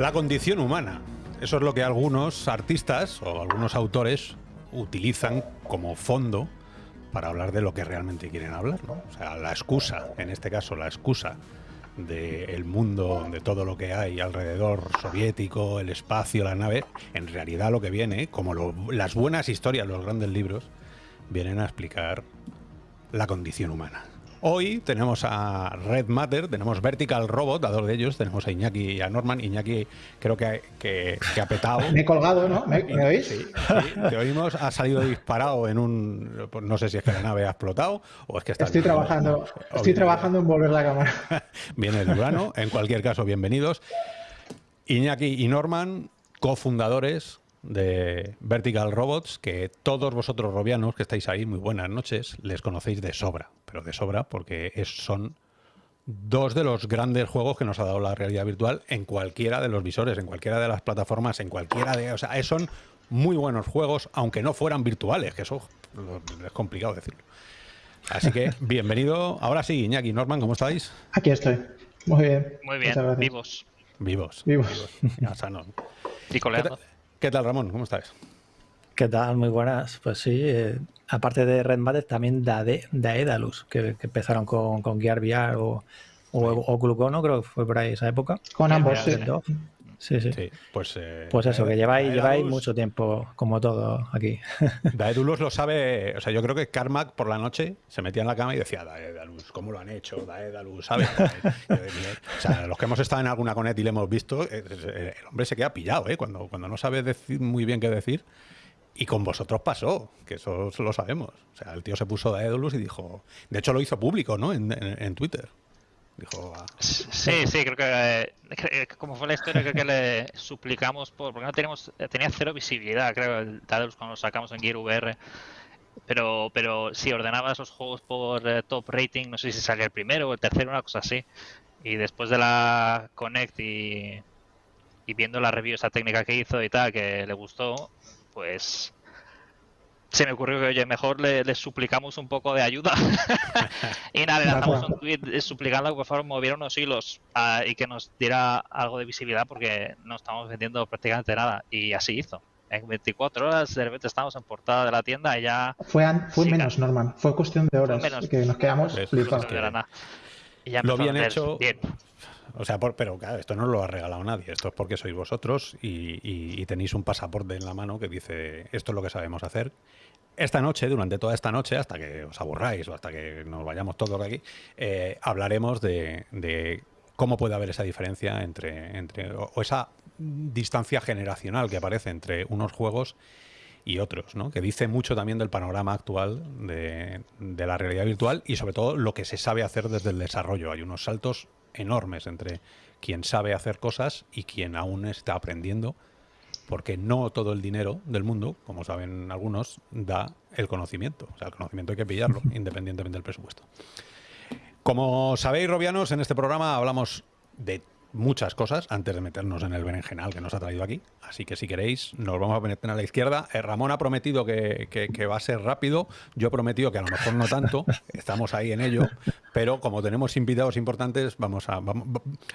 La condición humana. Eso es lo que algunos artistas o algunos autores utilizan como fondo para hablar de lo que realmente quieren hablar. ¿no? O sea, la excusa, en este caso la excusa del mundo, de todo lo que hay alrededor soviético, el espacio, la nave, en realidad lo que viene, como las buenas historias, los grandes libros, vienen a explicar la condición humana. Hoy tenemos a Red Matter, tenemos Vertical Robot, a dos de ellos, tenemos a Iñaki y a Norman. Iñaki creo que, que, ha petado. Me he colgado, ¿no? ¿Me, oís? Sí, te oímos, ha salido disparado en un... No sé si es que la nave ha explotado o es que está... Estoy trabajando, estoy trabajando en volver la cámara. Viene el urano, en cualquier caso, bienvenidos. Iñaki y Norman, cofundadores de Vertical Robots, que todos vosotros robianos que estáis ahí, muy buenas noches, les conocéis de sobra, pero de sobra porque son dos de los grandes juegos que nos ha dado la realidad virtual en cualquiera de los visores, en cualquiera de las plataformas, en cualquiera de... O sea, son muy buenos juegos, aunque no fueran virtuales, que eso es complicado decirlo. Así que, bienvenido. Ahora sí, Iñaki, Norman, ¿cómo estáis? Aquí estoy. Muy bien. Muy bien, vivos. Vivos. Vivos. Ya, Y coleando. ¿Qué tal, Ramón? ¿Cómo estás? ¿Qué tal? Muy buenas. Pues sí, eh, aparte de Red Matter, también de Daedalus, que, que empezaron con, con Gear VR o, o, Glucono, creo que fue por ahí esa época. Con ambos, sí. Sí, sí. pues, eh, pues eso, que lleváis, lleváis mucho tiempo, como todo aquí. Daedalus lo sabe, o sea, yo creo que Carmack por la noche se metía en la cama y decía, Daedalus, ¿cómo lo han hecho? Daedalus, ¿sabes? o sea, los que hemos estado en alguna conet y le hemos visto, eh, eh, el hombre se queda pillado, ¿eh? Cuando, cuando no sabe decir muy bien qué decir. Y con vosotros pasó, que eso lo sabemos. O sea, el tío se puso Daedalus y dijo... De hecho, lo hizo público, ¿no? en Twitter. Sí, sí, creo que, eh, como fue la historia, creo que le suplicamos por, porque no teníamos, tenía cero visibilidad, creo, el Tadalus cuando lo sacamos en Gear VR. Pero, pero si ordenaba esos juegos por eh, top rating, no sé si salía el primero o el tercero, una cosa así. Y después de la Connect y, y viendo la review, esa técnica que hizo y tal, que le gustó, pues se me ocurrió que, oye, mejor le, suplicamos un poco de ayuda. y nada, le lanzamos un tweet suplicando que por favor moviera unos hilos ah, y que nos diera algo de visibilidad porque no estamos vendiendo prácticamente nada. Y así hizo. En 24 horas de repente estamos en portada de la tienda y ya... Fue, fue menos, Norman. Fue cuestión de horas que nos quedamos flipados. lo bien hecho... O sea, pero claro, esto no lo ha regalado nadie. Esto es porque sois vosotros y, tenéis un pasaporte en la mano que dice esto es lo que sabemos hacer. Esta noche, durante toda esta noche, hasta que os aburráis o hasta que nos vayamos todos de aquí, eh, hablaremos de, cómo puede haber esa diferencia entre, o, esa distancia generacional que aparece entre unos juegos y otros, ¿no? que dice mucho también del panorama actual de, la realidad virtual y sobre todo lo que se sabe hacer desde el desarrollo. Hay unos saltos enormes entre quien sabe hacer cosas y quien aún está aprendiendo, porque no todo el dinero del mundo, como saben algunos, da el conocimiento. O sea, el conocimiento hay que pillarlo, independientemente del presupuesto. Como sabéis, Robianos, en este programa hablamos de muchas cosas antes de meternos en el berenjenal que nos ha traído aquí. Así que si queréis, nos vamos a meter a la izquierda. Eh, Ramón ha prometido que, va a ser rápido. Yo he prometido que a lo mejor no tanto. Estamos ahí en ello. Pero como tenemos invitados importantes, vamos a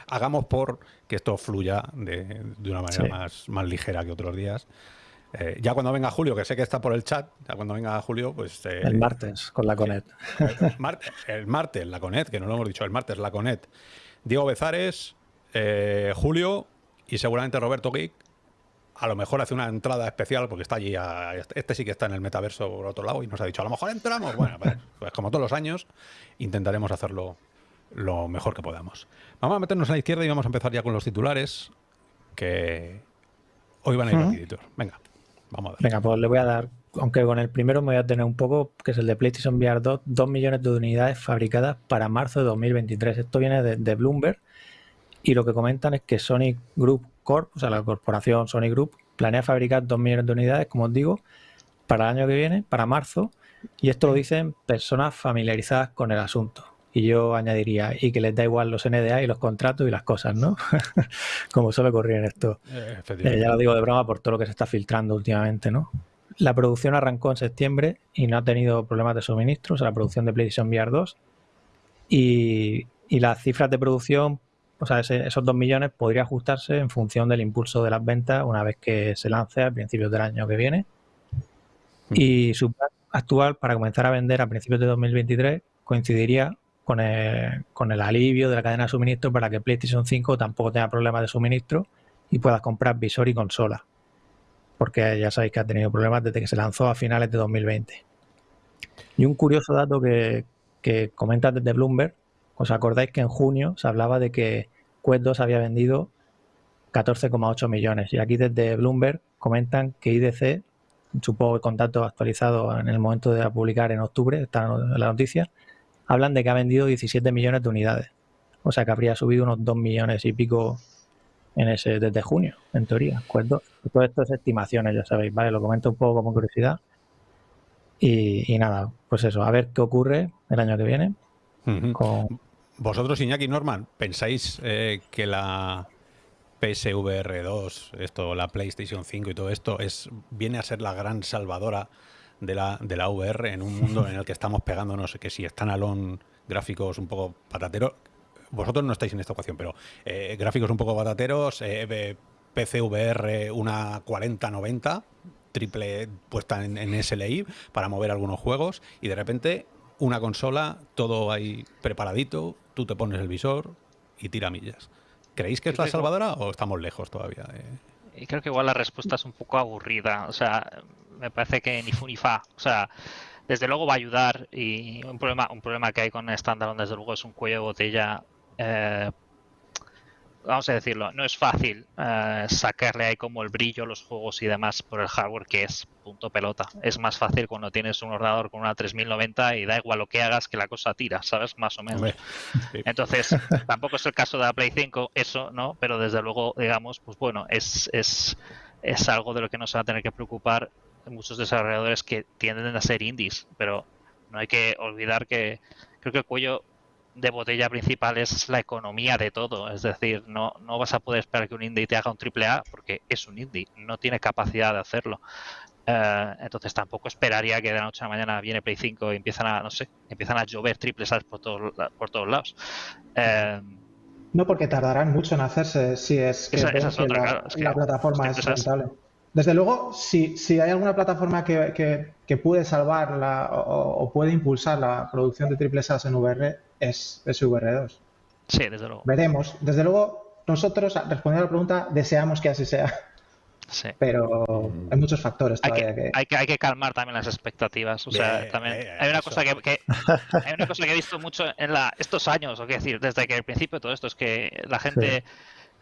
hagamos por que esto fluya de, una manera más, más ligera que otros días. Eh, ya cuando venga Julio, que sé que está por el chat, ya cuando venga Julio, pues... Eh, el martes, con la Conet. el martes, la Conet, que no lo hemos dicho, el martes, la Conet. Diego Bezares, eh, Julio y seguramente Roberto Geek a lo mejor hace una entrada especial porque está allí, este sí que está en el metaverso por otro lado y nos ha dicho, a lo mejor entramos. Bueno, pues, pues, como todos los años, intentaremos hacerlo lo mejor que podamos. Vamos a meternos a la izquierda y vamos a empezar ya con los titulares que hoy van a ir rapiditos. Venga, vamos a ver. Venga, pues le voy a dar, aunque con el primero me voy a tener un poco, que es el de PlayStation VR 2, 2 millones de unidades fabricadas para marzo de 2023. Esto viene de Bloomberg y lo que comentan es que Sony Group Corp, o sea, la corporación Sony Group, planea fabricar 2 millones de unidades, como os digo, para el año que viene, para marzo, y esto lo dicen personas familiarizadas con el asunto. Y yo añadiría, y que les da igual los NDA y los contratos y las cosas, ¿no? como suele ocurrir en esto. Eh, eh, ya lo digo de broma por todo lo que se está filtrando últimamente, ¿no? La producción arrancó en septiembre y no ha tenido problemas de suministro, o sea, la producción de PlayStation VR 2. Y, y las cifras de producción o sea, esos 2 millones podría ajustarse en función del impulso de las ventas una vez que se lance a principios del año que viene. Y su plan actual para comenzar a vender a principios de 2023 coincidiría con el, con el alivio de la cadena de suministro para que PlayStation 5 tampoco tenga problemas de suministro y puedas comprar visor y consola. Porque ya sabéis que ha tenido problemas desde que se lanzó a finales de 2020. Y un curioso dato que, que comenta desde Bloomberg, ¿os acordáis que en junio se hablaba de que Quest 2 había vendido 14,8 millones? Y aquí desde Bloomberg comentan que IDC, supongo que con datos actualizados en el momento de publicar en octubre, está la noticia, hablan de que ha vendido 17 millones de unidades. O sea que habría subido unos 2 millones y pico en ese desde junio, en teoría. Todo esto es estimaciones, ya sabéis, ¿vale? Lo comento un poco como curiosidad. Y, nada, pues eso, a ver qué ocurre el año que viene. Vosotros, Iñaki Norman, ¿pensáis eh, que la PSVR 2, esto, la PlayStation 5 y todo esto, es, viene a ser la gran salvadora de la, de la VR en un mundo en el que estamos pegándonos, que si están alón gráficos un poco patateros, vosotros no estáis en esta ecuación, pero eh, gráficos un poco patateros, eh, PCVR una 4090, triple puesta en, en, SLI para mover algunos juegos y de repente una consola, todo ahí preparadito, tú te pones el visor y tira millas. ¿Creéis que es la salvadora o estamos lejos todavía? Y creo que igual la respuesta es un poco aburrida. O sea, me parece que ni fu ni fa. O sea, desde luego va a ayudar y un problema, un problema que hay con Standalone desde luego es un cuello de botella. Eh, vamos a decirlo, no es fácil eh, sacarle ahí como el brillo a los juegos y demás por el hardware que es punto pelota. Es más fácil cuando tienes un ordenador con una 3090 y da igual lo que hagas que la cosa tira, ¿sabes? Más o menos. Entonces, tampoco es el caso de la Play 5, eso, ¿no? Pero desde luego, digamos, pues bueno, es, es, es algo de lo que no se va a tener que preocupar muchos desarrolladores que tienden a ser indies, pero no hay que olvidar que creo que el cuello de botella principal es la economía de todo. Es decir, no, no vas a poder esperar que un indie te haga un triple A porque es un indie, no tiene capacidad de hacerlo. Eh, entonces tampoco esperaría que de la noche a la mañana viene Play 5 y empiezan a, no sé, empiezan a llover triples A por todos, por todos lados. Eh, no, porque tardarán mucho en hacerse si es que, la, plataforma es rentable. Desde luego, si, si hay alguna plataforma que, que, puede salvar la, o, puede impulsar la producción de triple A en VR, es SVR2. Sí, desde luego. Veremos. Desde luego, nosotros, respondiendo a la pregunta, deseamos que así sea. Sí. Pero hay muchos factores todavía hay que, Hay que, hay que calmar también las expectativas. O sea, también hay una cosa que, hay una cosa que he visto mucho en la, estos años, o qué decir, desde que el principio de todo esto es que la gente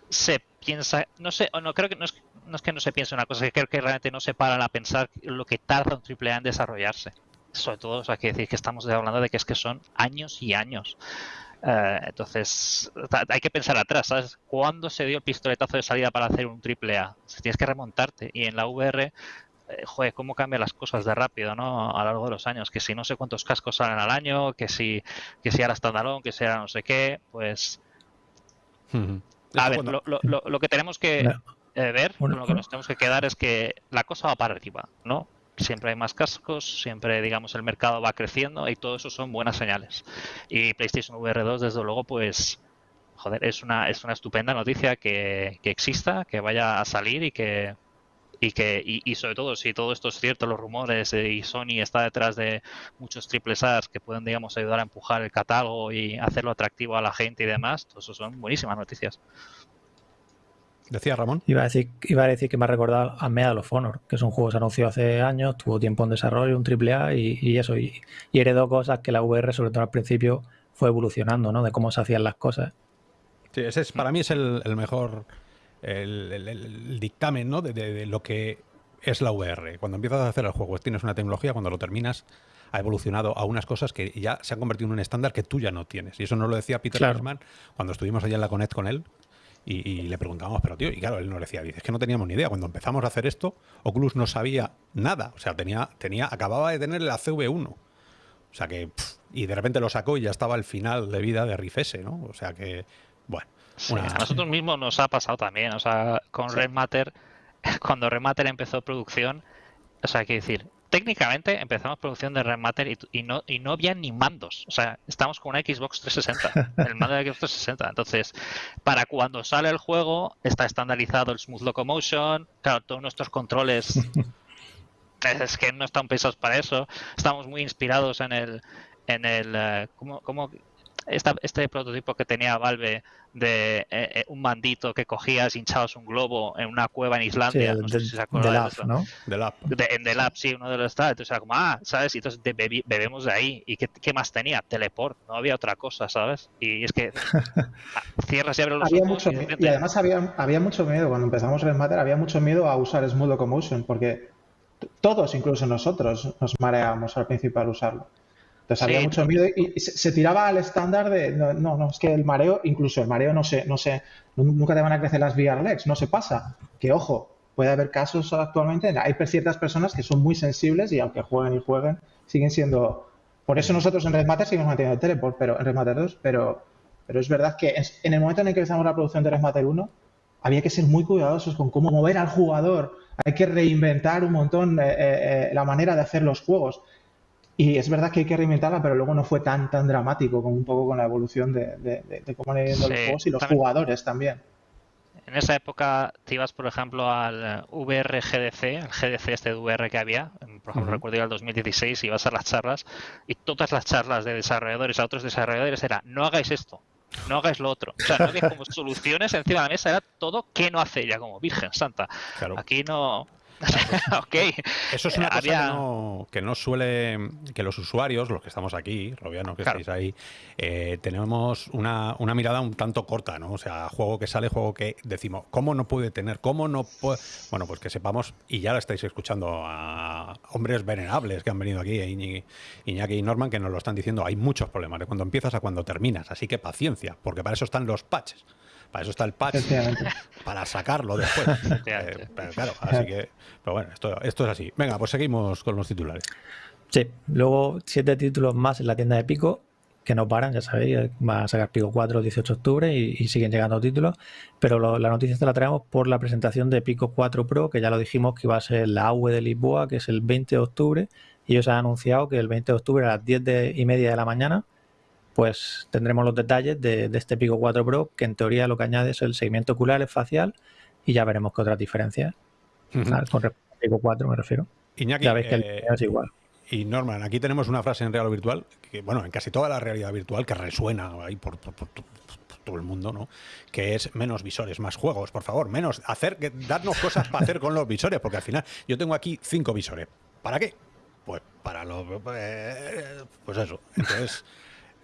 se piensa, no sé, o no creo que no es, no es que no se piense una cosa, es que creo que realmente no se paran a pensar lo que tarda un AAA en desarrollarse. Sobre todo, o sea, que decir que estamos hablando de que es que son años y años. Eh, entonces, hay que pensar atrás, ¿sabes? ¿Cuándo se dio el pistoletazo de salida para hacer un AAA? Si tienes que remontarte. Y en la VR, eh, joder, cómo cambian las cosas de rápido, ¿no? A lo largo de los años. Que si no sé cuántos cascos salen al año, que si, que si ahora standalone, que si ahora no sé qué, pues. A ver, lo, lo, lo, que tenemos que eh, ver, lo que nos tenemos que quedar es que la cosa va para arriba, ¿no? Siempre hay más cascos, siempre, digamos, el mercado va creciendo y todo eso son buenas señales. Y PlayStation VR 2, desde luego, pues, joder, es una, es una estupenda noticia que, que exista, que vaya a salir y que, y que y, sobre todo si todo esto es cierto los rumores eh, y Sony está detrás de muchos triples A's que pueden digamos ayudar a empujar el catálogo y hacerlo atractivo a la gente y demás eso son buenísimas noticias Decía Ramón. Iba a decir, iba a decir que me ha recordado a Medal of Honor, que es un juego que se anunció hace años, tuvo tiempo en desarrollo, un triple A y, y, eso. Y, y, heredó cosas que la VR, sobre todo al principio, fue evolucionando, ¿no? De cómo se hacían las cosas. Sí, ese es, para mí es el mejor el, dictamen ¿no? de, lo que es la VR. Cuando empiezas a hacer el juego, tienes una tecnología, cuando lo terminas, ha evolucionado a unas cosas que ya se han convertido en un estándar que tú ya no tienes. Y eso nos lo decía Peter claro. cuando estuvimos allá en la Connect con él. Y, le preguntábamos, pero tío, y claro, él nos decía, dice, es que no teníamos ni idea. Cuando empezamos a hacer esto, Oculus no sabía nada. O sea, tenía, tenía, acababa de tener la CV1. O sea que, y de repente lo sacó y ya estaba el final de vida de Riff S, ¿no? O sea que, bueno. A nosotros mismos nos ha pasado también, o sea, con Red Matter, cuando Red Matter empezó producción, o sea, hay que decir, técnicamente empezamos producción de Rematter y, no, y no había ni mandos. O sea, estamos con una Xbox 360, el mando de Xbox 360. Entonces, para cuando sale el juego, está estandarizado el Smooth Locomotion, claro, todos nuestros controles es que no están pensados para eso. Estamos muy inspirados en el, en el, eh, ¿cómo, cómo este prototipo que tenía Valve de eh, eh, un mandito que cogías, hinchabas un globo en una cueva en Islandia. no sé si se acuerdan de, eso. ¿no? en The Lab, sí, uno de los estados. Entonces era como, ah, ¿sabes? Y entonces bebemos de ahí. ¿Y qué, más tenía? Teleport, no había otra cosa, ¿sabes? Y es que cierras y abres los había Mucho, y, además había, había mucho miedo, cuando empezamos Red Matter, había mucho miedo a usar Smooth Locomotion, porque todos, incluso nosotros, nos mareábamos al principio al usarlo. Entonces había mucho miedo y se, tiraba al estándar de no, no, es que el mareo, incluso el mareo no se, no sé, nunca te van a crecer las VR legs, no se pasa. Que ojo, puede haber casos actualmente, hay ciertas personas que son muy sensibles y aunque jueguen y jueguen, siguen siendo. Por eso nosotros en Red Matter seguimos manteniendo Teleport, pero en Red Matter 2, pero, pero es verdad que en el momento en el que empezamos la producción de Red Matter 1, había que ser muy cuidadosos con cómo mover al jugador, hay que reinventar un montón eh, eh, eh, la manera de hacer los juegos. Y es verdad que hay que reinventarla, pero luego no fue tan tan dramático como un poco con la evolución de, cómo han ido los juegos y los jugadores también. En esa época te ibas, por ejemplo, al VR GDC, el GDC este de VR que había, por ejemplo, recuerdo ir al 2016, ibas a las charlas y todas las charlas de desarrolladores a otros desarrolladores era no hagáis esto, no hagáis lo otro. O sea, no había como soluciones encima de la mesa, era todo que no hace ya como Virgen Santa. Aquí no, Eso es una cosa que, no, suele. que los usuarios, los que estamos aquí, Robiano, que estáis ahí, eh, tenemos una, mirada un tanto corta, ¿no? O sea, juego que sale, juego que decimos, ¿cómo no puede tener? ¿Cómo no puede.? Bueno, pues que sepamos, y ya lo estáis escuchando a hombres venerables que han venido aquí, Iñaki y Norman, que nos lo están diciendo, hay muchos problemas de cuando empiezas a cuando terminas, así que paciencia, porque para eso están los patches. Para eso está el patch, para sacarlo después. Eh, pero claro, así que, pero bueno, esto, esto es así. Venga, pues seguimos con los titulares. Sí, luego siete títulos más en la tienda de Pico, que no paran, ya sabéis, va a sacar Pico 4 el 18 de octubre y, siguen llegando títulos, pero la noticia te la traemos por la presentación de Pico 4 Pro, que ya lo dijimos que iba a ser la AUE de Lisboa, que es el 20 de octubre, y ellos han anunciado que el 20 de octubre a las 10 y media de la mañana pues tendremos los detalles de, este Pico 4 Pro, que en teoría lo que añade es el seguimiento ocular facial y ya veremos qué otras diferencias. Con respecto al Pico 4 me refiero. Iñaki, ya ves que el eh, es igual. Y Norman, aquí tenemos una frase en real o virtual, que bueno, en casi toda la realidad virtual, que resuena ahí por, todo el mundo, ¿no? Que es menos visores, más juegos, por favor, menos hacer, que, darnos cosas para hacer con los visores, porque al final yo tengo aquí cinco visores. ¿Para qué? Pues para los... Eh, pues eso. Entonces...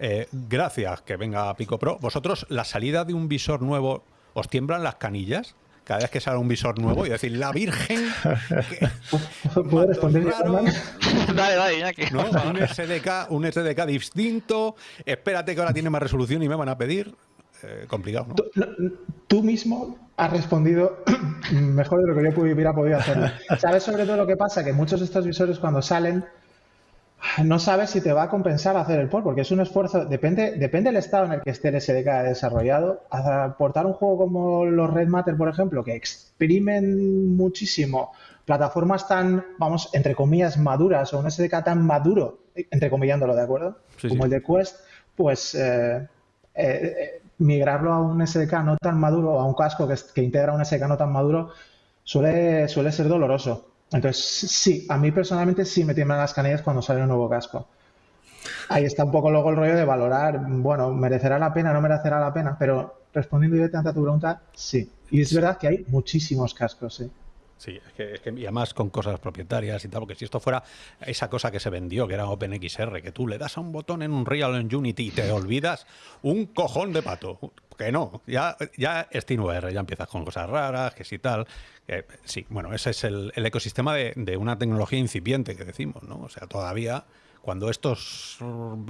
Eh, gracias que venga Pico Pro. ¿Vosotros la salida de un visor nuevo os tiemblan las canillas? Cada vez que sale un visor nuevo y decir, la Virgen. ¿Puedo responder? dale, dale, ya que. Un, SDK, un SDK distinto. Espérate que ahora tiene más resolución y me van a pedir. Eh, complicado, ¿no? Tú, mismo has respondido mejor de lo que yo hubiera podido hacerlo. ¿Sabes sobre todo lo que pasa? Que muchos de estos visores cuando salen no sabes si te va a compensar hacer el port, porque es un esfuerzo, depende, depende del estado en el que esté el SDK desarrollado. Aportar un juego como los Red Matter, por ejemplo, que exprimen muchísimo plataformas tan, vamos, entre comillas, maduras o un SDK tan maduro, entre comillándolo, ¿de acuerdo? como el de Quest, pues eh, eh, eh, migrarlo a un SDK no tan maduro o a un casco que, que integra un SDK no tan maduro suele, suele ser doloroso. Entonces, sí, a mí personalmente sí me tiemblan las canillas cuando sale un nuevo casco. Ahí está un poco luego el rollo de valorar, bueno, ¿merecerá la pena, no merecerá la pena? Pero respondiendo directamente a tu pregunta, sí. Y es verdad que hay muchísimos cascos, sí. Sí, es que, y además con cosas propietarias y tal, porque si esto fuera esa cosa que se vendió, que era OpenXR, que tú le das a un botón en un Real en Unity y te olvidas un cojón de pato. Que no, ya, ya SteamVR, ya empiezas con cosas raras, que sí tal. sí, bueno, ese es el, ecosistema de, una tecnología incipiente que decimos, ¿no? O sea, todavía cuando esto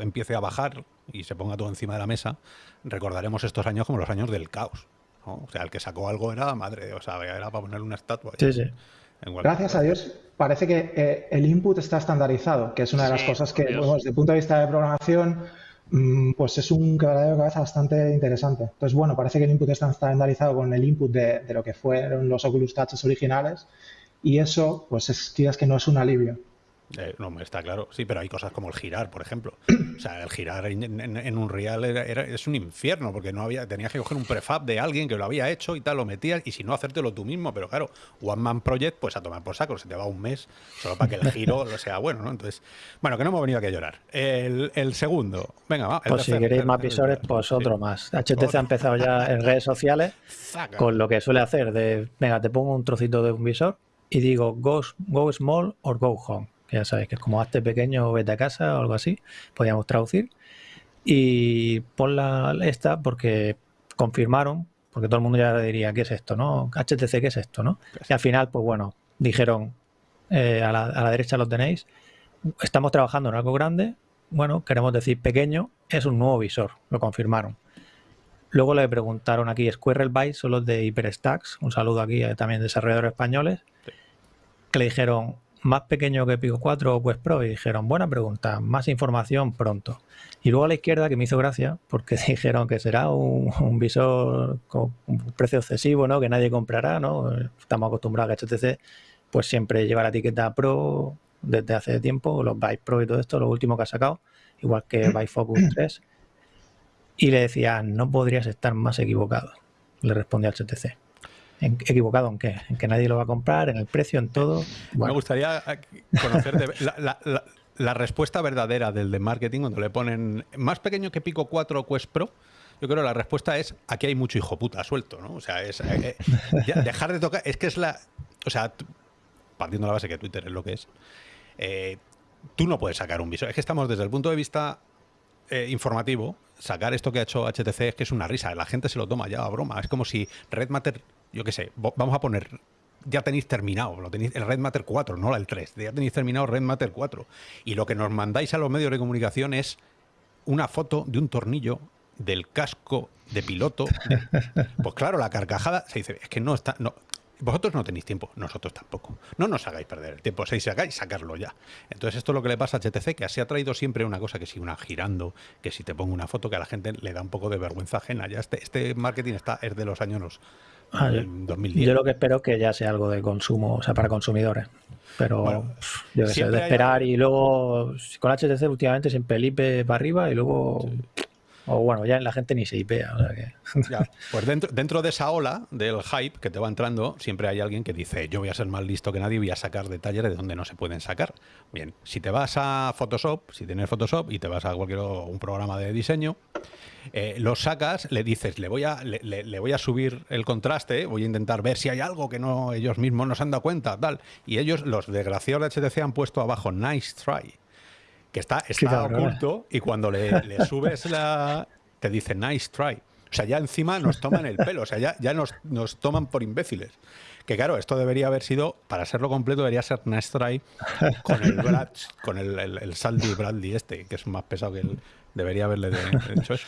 empiece a bajar y se ponga todo encima de la mesa, recordaremos estos años como los años del caos. O sea, el que sacó algo era madre, o sea, era para ponerle una estatua. Sí, sí. Gracias a Dios, parece que eh, el input está estandarizado, que es una de las cosas que, desde el punto de vista de programación, pues es un quebradero de cabeza bastante interesante. Entonces, bueno, parece que el input está estandarizado con el input de, lo que fueron los Oculus Touches originales y eso, pues es, que no es un alivio. Eh, no, está claro. Sí, pero hay cosas como el girar, por ejemplo. O sea, el girar en, un real era, es un infierno, porque no había, tenías que coger un prefab de alguien que lo había hecho y tal, lo metías, y si no, hacértelo tú mismo. Pero claro, One Man Project, pues a tomar por saco, se te va un mes solo para que el giro sea bueno, ¿no? Entonces, bueno, que no hemos venido aquí a llorar. El, segundo, venga, va. pues si queréis más visores, pues otro más. HTC ha empezado ya en redes sociales con lo que suele hacer de, venga, te pongo un trocito de un visor y digo go, go small or go home que ya sabéis que es como hazte pequeño o vete a casa o algo así, podríamos traducir. Y pon la esta porque confirmaron, porque todo el mundo ya diría, ¿qué es esto? no HTC, ¿qué es esto? no Y al final, pues bueno, dijeron, eh, a, la, a la derecha lo tenéis, estamos trabajando en algo grande, bueno, queremos decir pequeño, es un nuevo visor, lo confirmaron. Luego le preguntaron aquí, Squirrel Byte son los de HyperStacks, un saludo aquí a, también desarrolladores españoles, que le dijeron, más pequeño que Pico 4 o Quest Pro y dijeron, buena pregunta, más información pronto. Y luego a la izquierda, que me hizo gracia, porque dijeron que será un, visor con un precio excesivo, ¿no? Que nadie comprará, ¿no? Estamos acostumbrados a que HTC pues siempre lleva la etiqueta Pro desde hace tiempo, los Byte Pro y todo esto, lo último que ha sacado, igual que Focus 3. Y le decía, no podrías estar más equivocado, le respondía HTC equivocado en qué, en que nadie lo va a comprar, en el precio, en todo. Me gustaría eh, conocer la, respuesta verdadera del de marketing cuando le ponen más pequeño que Pico 4 Quest Pro. Yo creo que la respuesta es aquí hay mucho hijo puta suelto, ¿no? O sea, es eh, eh, dejar de tocar, es que es la, o sea, partiendo de la base que Twitter es lo que es, tú no puedes sacar un visor. Es que estamos desde el punto de vista informativo, sacar esto que ha hecho HTC es que es una risa. La gente se lo toma ya a broma. Es como si Red Matter yo qué sé, vamos a poner, ya tenéis terminado, lo tenéis, el Red Matter 4, no el 3, ya tenéis terminado Red Matter 4. Y lo que nos mandáis a los medios de comunicación es una foto de un tornillo del casco de piloto. Pues claro, la carcajada se dice, es que no está, no, vosotros no tenéis tiempo, nosotros tampoco. No nos hagáis perder el tiempo, si sacáis, sacarlo ya. Entonces esto es lo que le pasa a HTC, que así ha traído siempre una cosa que si una girando, que si te pongo una foto que a la gente le da un poco de vergüenza ajena. Ya este, este marketing está, es de los años Ah, yo, lo que espero es que ya sea algo de consumo, o sea, para consumidores. Pero yo que sé, de esperar y luego con HTC últimamente siempre el IP para arriba y luego o bueno, ya la gente ni se IPea. pues dentro, dentro de esa ola del hype que te va entrando, siempre hay alguien que dice, yo voy a ser más listo que nadie y voy a sacar detalles de donde no se pueden sacar. Bien, si te vas a Photoshop, si tienes Photoshop y te vas a cualquier un programa de diseño, eh, lo sacas, le dices, le voy, a, le, voy a subir el contraste, voy a intentar ver si hay algo que no ellos mismos nos han dado cuenta, tal. Y ellos, los desgraciados de HTC, han puesto abajo, nice try que está, está oculto y cuando le, subes la... te dice nice try. O sea, ya encima nos toman el pelo, o sea, ya, ya nos, nos toman por imbéciles. Que claro, esto debería haber sido, para serlo completo, debería ser nice try con el con el, el, Saldi Bradley este, que es más pesado que él. Debería haberle hecho eso.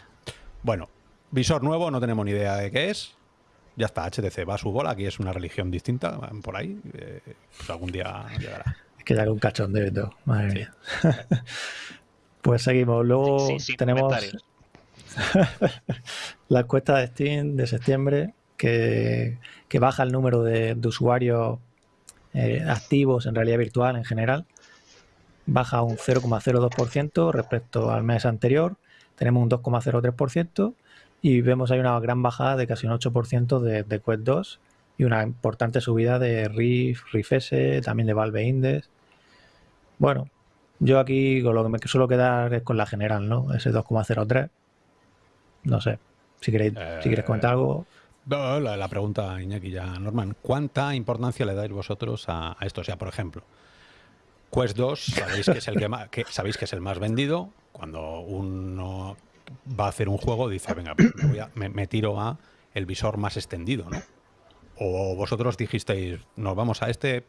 Bueno, visor nuevo, no tenemos ni idea de qué es. Ya está, HTC va a su bola, aquí es una religión distinta, por ahí. Eh, pues algún día llegará. Es que ya un cachondeo y todo. Madre mía. pues seguimos. Luego tenemos la encuesta de Steam de septiembre que, baja el número de, usuarios eh, activos en realidad virtual en general. Baja un 0,02% respecto al mes anterior. Tenemos un 2,03% y vemos ahí una gran bajada de casi un 8% de, de Quest 2 y una importante subida de Riff, Riff S, también de Valve Index. Bueno, yo aquí con lo que me suelo quedar es con la general, ¿no? Ese 2,03. No sé, si queréis, si quieres comentar algo. La, la, pregunta, Iñaki, ya, Norman, ¿cuánta importancia le dais vosotros a, esto? O sea, por ejemplo, Quest 2, sabéis que es el que, sabéis que es el más vendido. Cuando uno va a hacer un juego, dice, venga, me, me tiro a el visor más extendido, ¿no? o vosotros dijisteis, nos vamos a este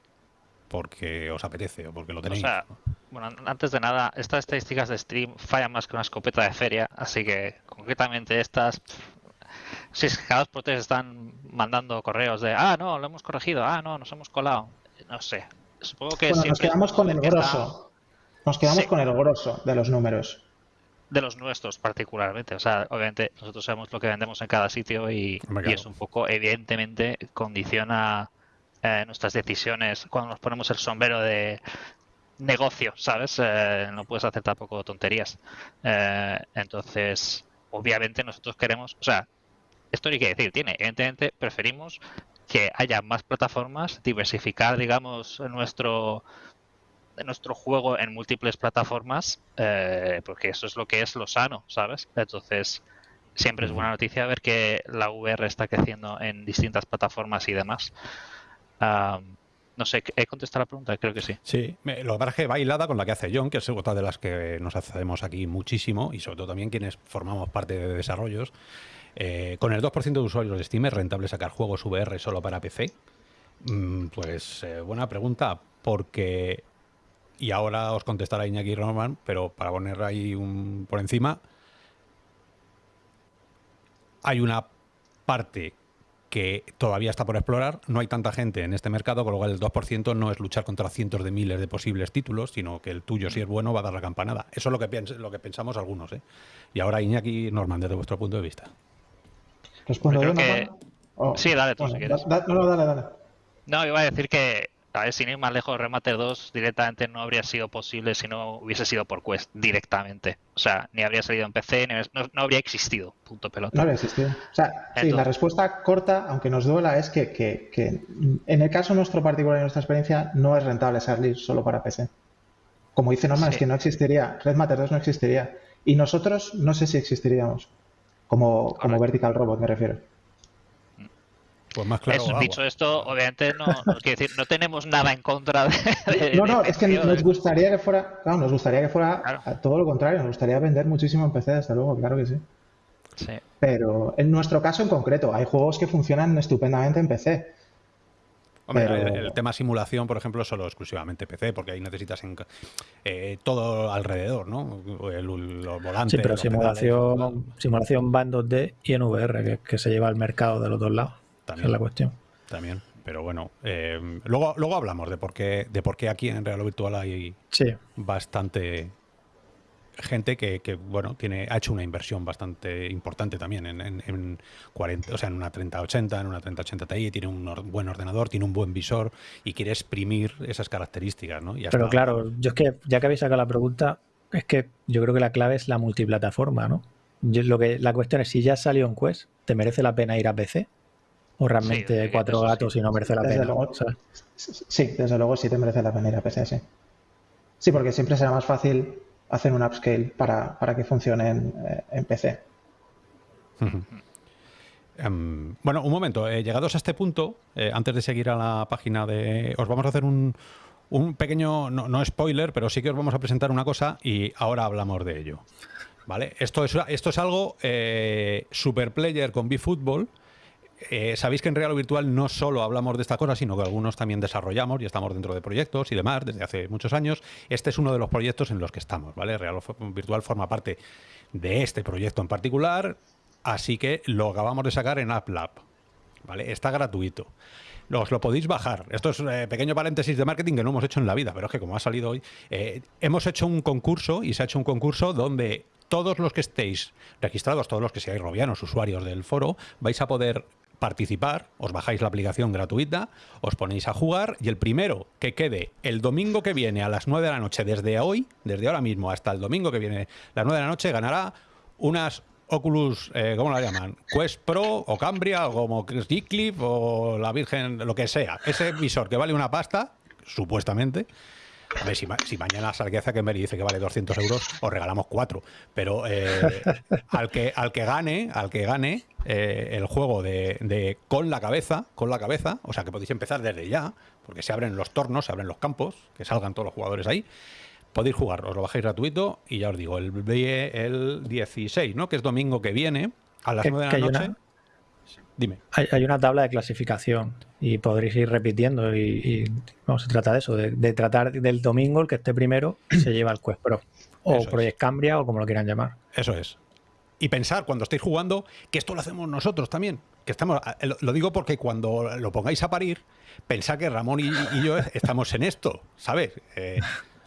porque os apetece o porque lo tenéis. O sea, bueno, antes de nada, estas estadísticas de stream fallan más que una escopeta de feria, así que concretamente estas, si es que cada dos por tres están mandando correos de, ah, no, lo hemos corregido, ah, no, nos hemos colado, no sé. Supongo que bueno, nos quedamos con el grosso. Nos quedamos con el grosso de los números de los nuestros particularmente. O sea, obviamente nosotros sabemos lo que vendemos en cada sitio y, es un poco, evidentemente, condiciona eh, nuestras decisiones cuando nos ponemos el sombrero de, negocio, ¿sabes? Eh, no puedes hacer tampoco tonterías. Eh, entonces, obviamente nosotros queremos, o sea, esto hay que decir, tiene, evidentemente preferimos que haya más plataformas, diversificar, digamos, nuestro nuestro juego en múltiples plataformas, eh, porque eso es lo que es lo sano, ¿sabes? Entonces, siempre es buena noticia ver que la VR está creciendo en distintas plataformas y demás. no sé, ¿he contestado la pregunta? Creo que sí. Sí, lo que pasa bailada con la que hace John, que es otra de las que nos hacemos aquí muchísimo, y sobre todo también quienes formamos parte de desarrollos. Eh, con el 2% de usuarios de Steam es rentable sacar juegos VR solo para PC. Mm, pues eh, buena pregunta, porque y ahora os contestará Iñaki Roman, pero para poner ahí un por encima, hay una parte que todavía está por explorar, no hay tanta gente en este mercado, con lo cual el 2% no es luchar contra cientos de miles de posibles títulos, sino que el tuyo, si es bueno, va a dar la campanada. Eso es lo que, lo que pensamos algunos. ¿eh? Y ahora Iñaki Norman, desde vuestro punto de vista. ¿Respondo yo? Que... Sí, dale tú si quieres. no, dale, dale. No, iba a decir que a ver, sin ir más lejos, Remate 2 directamente no habría sido posible si no hubiese sido por Quest directamente. O sea, ni habría salido en PC, ni no, habría existido. Punto pelota. No habría existido. O sea, sí, la respuesta corta, aunque nos duela, es que, que, que, en el caso nuestro particular y nuestra experiencia no es rentable salir solo para PC. Como dice Norman, es que no existiría. Red Matter 2 no existiría. Y nosotros no sé si existiríamos. Como, como Vertical Robot, me refiero. Pues más claro. Eso, dicho esto, obviamente no, no, decir, no tenemos nada en contra de. no, no, es que nos gustaría que fuera. Claro, nos gustaría que fuera todo lo contrario. Nos gustaría vender muchísimo en PC, desde luego, claro que sí. Sí. Pero en nuestro caso en concreto, hay juegos que funcionan estupendamente en PC. Hombre, el, tema simulación, por ejemplo, solo exclusivamente PC, porque ahí necesitas eh, todo alrededor, ¿no? El, los volantes. Sí, pero simulación, simulación va en 2D y en VR, que, que se lleva al mercado de los dos lados. También, es la cuestión. También. Pero bueno, eh, luego, luego hablamos de por qué, de por qué aquí en Real Virtual hay bastante gente que, bueno tiene ha hecho una inversión bastante importante también en, en, 40 o sea en una 3080 en una 3080 Ti tiene un buen ordenador tiene un buen visor y quiere exprimir esas características ¿no? pero claro yo es que ya que habéis sacado la pregunta es que yo creo que la clave es la multiplataforma no lo que la cuestión es si ya salió en Quest te merece la pena ir a PC o realmente cuatro gatos y no merece la pena. sí, desde luego sí te merece la pena ir a PC, sí. Sí, porque siempre será más fácil hacer un upscale para, para que funcione en, eh, PC. Em, bueno, un momento. Eh, llegados a este punto, eh, antes de seguir a la página de... Os vamos a hacer un, un pequeño, no, no, spoiler, pero sí que os vamos a presentar una cosa y ahora hablamos de ello. ¿Vale? Esto es, esto es algo super player con B-Football eh, sabéis que en Real Virtual no solo hablamos de esta cosa, sino que algunos también desarrollamos y estamos dentro de proyectos y demás desde hace muchos años. Este es uno de los proyectos en los que estamos, ¿vale? Real Virtual forma parte de este proyecto en particular, así que lo acabamos de sacar en AppLab, ¿vale? Está gratuito. Os lo podéis bajar. Esto es eh, pequeño paréntesis de marketing que no hemos hecho en la vida, pero es que como ha salido hoy, eh, hemos hecho un concurso y se ha hecho un concurso donde todos los que estéis registrados, todos los que seáis robianos, usuarios del foro, vais a poder participar, os bajáis la aplicación gratuita, os ponéis a jugar y el primero que quede el domingo que viene a las 9 de la noche, desde hoy, desde ahora mismo hasta el domingo que viene las 9 de la noche, ganará unas Oculus, eh, ¿cómo la llaman? Quest Pro o Cambria o como Clip o la Virgen, lo que sea. Ese visor que vale una pasta, supuestamente, a ver, si, si mañana que me dice que vale 200 euros, os regalamos cuatro. Pero eh, al, que, al que gane, al que gane eh, el juego de, con la cabeza, con la cabeza, o sea que podéis empezar desde ya, porque se abren los tornos, se abren los campos, que salgan todos los jugadores ahí. Podéis jugar, os lo bajáis gratuito y ya os digo, el, el 16, ¿no? Que es domingo que viene, a las 9 de la noche. Dime. Hay, una tabla de clasificación y podréis ir repitiendo y, se trata de eso, de, tratar del domingo el que esté primero se lleva el Quest Pro o Project Cambria o como lo quieran llamar. Eso es. Y pensar cuando estéis jugando que esto lo hacemos nosotros también. Que estamos, lo digo porque cuando lo pongáis a parir, pensad que Ramón y, yo estamos en esto, ¿sabes? Eh,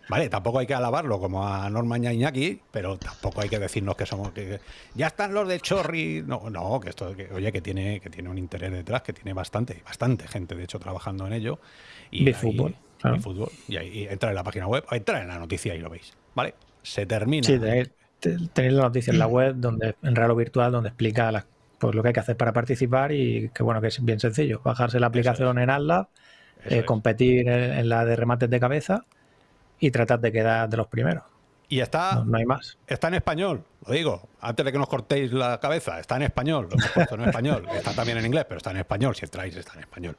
Vale, tampoco hay que alabarlo como a Norma y Iñaki, pero tampoco hay que decirnos que somos que ya están los de Chorri. No, no, que esto, que, oye, que tiene, que tiene un interés detrás, que tiene bastante, bastante gente de hecho trabajando en ello. Y fútbol. y fútbol. Y ahí entrar en la página web, entrar en la noticia y lo veis. ¿Vale? Se termina. Sí, tenéis, la noticia en la web, donde en Raro Virtual, donde explica pues, lo que hay que hacer para participar y que bueno, que es bien sencillo. Bajarse la aplicación en AdLab, eh, competir en, la de remates de cabeza y tratar de quedar de los primeros. Y está, no, hay más. Está en español, lo digo, antes de que nos cortéis la cabeza, está en español, lo hemos puesto en español, está también en inglés, pero está en español, si entráis está en español.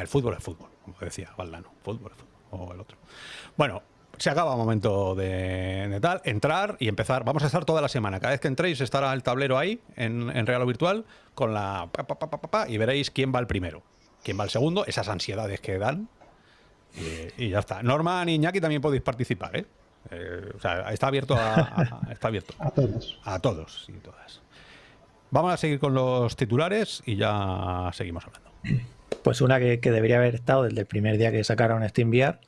El fútbol es fútbol, como decía Valdano, fútbol es fútbol, o el otro. Bueno, se acaba el momento de, tal, entrar y empezar. Vamos a estar toda la semana. Cada vez que entréis estará el tablero ahí, en, en Real o Virtual, con la y veréis quién va el primero, quién va el segundo, esas ansiedades que dan. Y, y ya está. Norman y Iñaki también podéis participar, ¿eh? Eh, o sea, está abierto a, está abierto. a todos. A todos y todas. Vamos a seguir con los titulares y ya seguimos hablando. Pues una que, debería haber estado desde el primer día que sacaron SteamVR,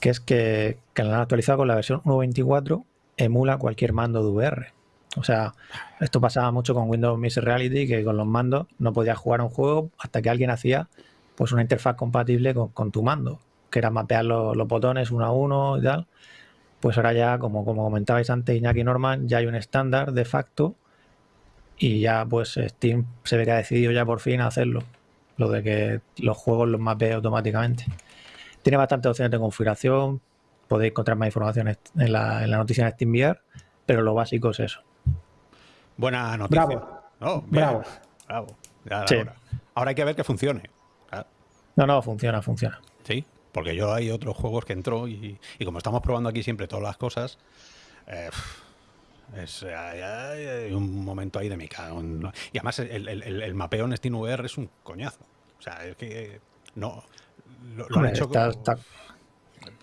que es que, que la han actualizado con la versión 1.24, emula cualquier mando de VR. O sea, esto pasaba mucho con Windows Mixed Reality, que con los mandos no podías jugar un juego hasta que alguien hacía pues una interfaz compatible con, tu mando, que era mapear los, los botones uno a uno y tal pues ahora ya, como, como comentabais antes, Iñaki Norman, ya hay un estándar de facto y ya pues Steam se ve que ha decidido ya por fin hacerlo, lo de que los juegos los mapee automáticamente. Tiene bastantes opciones de configuración, podéis encontrar más información en la, en la noticia de SteamVR, pero lo básico es eso. Buena noticia. Bravo. Oh, Bravo. Bravo. ahora. ahora hay que ver que funcione. No, no, funciona, funciona. Sí. Porque yo hay otros juegos que entro y, como estamos probando aquí siempre todas las cosas, eh, es, hay, un momento ahí de mi Y además el, mapeo en SteamVR es un coñazo. O sea, es que no... Lo, han hecho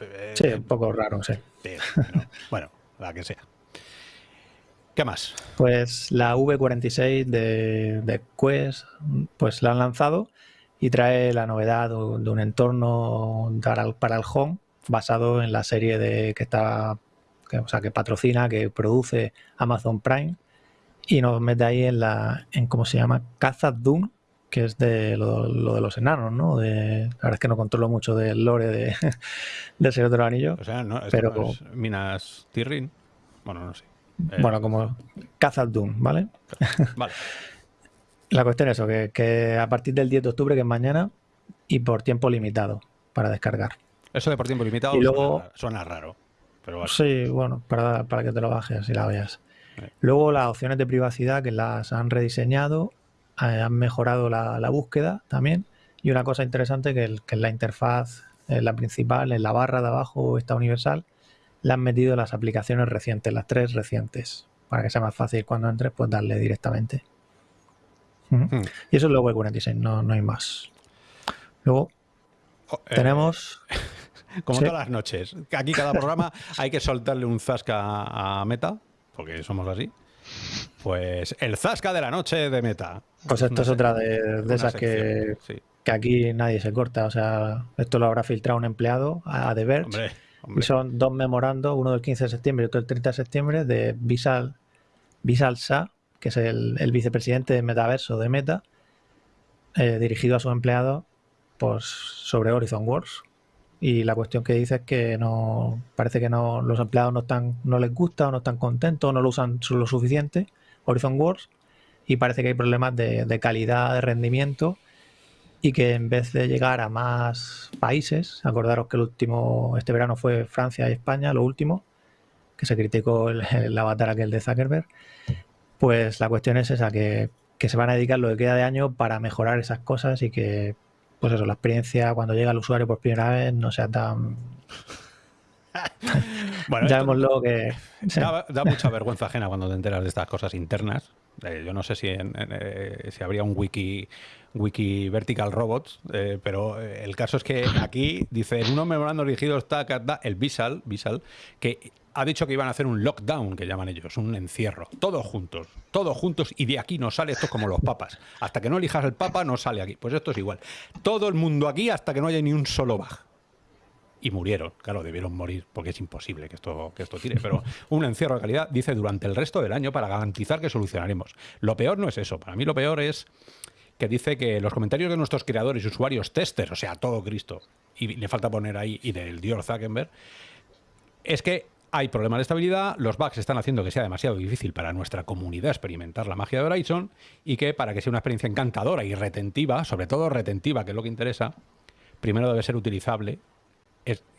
eh, sí, un poco raro, sí. bueno, la que sea. ¿Qué más? Pues la V46 de, de Quest, pues la han lanzado y trae la novedad de un entorno para el home basado en la serie de que está que, o sea, que patrocina, que produce Amazon Prime y nos mete ahí en la en cómo se llama Khazad Dune que es de lo, de los enanos, ¿no? De, la verdad es que no controlo mucho del lore de, del Señor de los Anillos. O sea, no, pero, Minas Tirrin. Bueno, no sé. Bueno, como Khazad Dune, ¿vale? Vale. La cuestión es eso, que, a partir del 10 de octubre, que es mañana, y por tiempo limitado para descargar. Eso de por tiempo limitado y luego, suena, raro. Pero Sí, bueno, para, para, que te lo bajes y la veas. Luego las opciones de privacidad que las han rediseñado, eh, han mejorado la, búsqueda también. Y una cosa interesante que, que en la interfaz, en la principal, en la barra de abajo, esta universal, le han metido las aplicaciones recientes, las tres recientes, para que sea más fácil cuando entres, pues darle directamente. Hmm. Y eso es luego el 46, no, no hay más. Luego oh, eh, tenemos... Como todas las noches. Aquí cada programa hay que soltarle un zasca a Meta, porque somos así. Pues el zasca de la noche de Meta. Pues esto es otra de, esas que, que, aquí nadie se corta. O sea, esto lo habrá filtrado un empleado a Verge. Y son dos memorandos, uno del 15 de septiembre y otro del 30 de septiembre, de Visal, Visal Sa, que es el, vicepresidente de Metaverso de Meta, eh, dirigido a sus empleados pues, sobre Horizon Wars. Y la cuestión que dice es que no parece que no los empleados no están no les gusta o no están contentos no lo usan lo suficiente Horizon Wars y parece que hay problemas de, de calidad de rendimiento y que en vez de llegar a más países acordaros que el último este verano fue Francia y España lo último que se criticó el, el avatar aquel de Zuckerberg pues la cuestión es esa, que, se van a dedicar lo que queda de año para mejorar esas cosas y que, pues eso, la experiencia cuando llega el usuario por primera vez no sea tan... bueno, ya vemos lo que... Da, mucha vergüenza ajena cuando te enteras de estas cosas internas. Eh, yo no sé si, eh, si habría un wiki, wiki Vertical Robots, eh, pero el caso es que aquí dice, en unos memorandos dirigidos está el Visal, Visal, que ha dicho que iban a hacer un lockdown, que llaman ellos, un encierro. Todos juntos, todos juntos, y de aquí no sale esto como los papas. Hasta que no elijas el papa, no sale aquí. Pues esto es igual. Todo el mundo aquí hasta que no haya ni un solo bug. Y murieron, claro, debieron morir, porque es imposible que esto, que esto tire. Pero un encierro de calidad, dice, durante el resto del año para garantizar que solucionaremos. Lo peor no es eso. Para mí lo peor es que dice que los comentarios de nuestros creadores, usuarios, testers, o sea, todo Cristo, y le falta poner ahí, y del Dior Zuckerberg, es que hay problemas de estabilidad, los bugs están haciendo que sea demasiado difícil para nuestra comunidad experimentar la magia de Horizon y que para que sea una experiencia encantadora y retentiva, sobre todo retentiva, que es lo que interesa, primero debe ser utilizable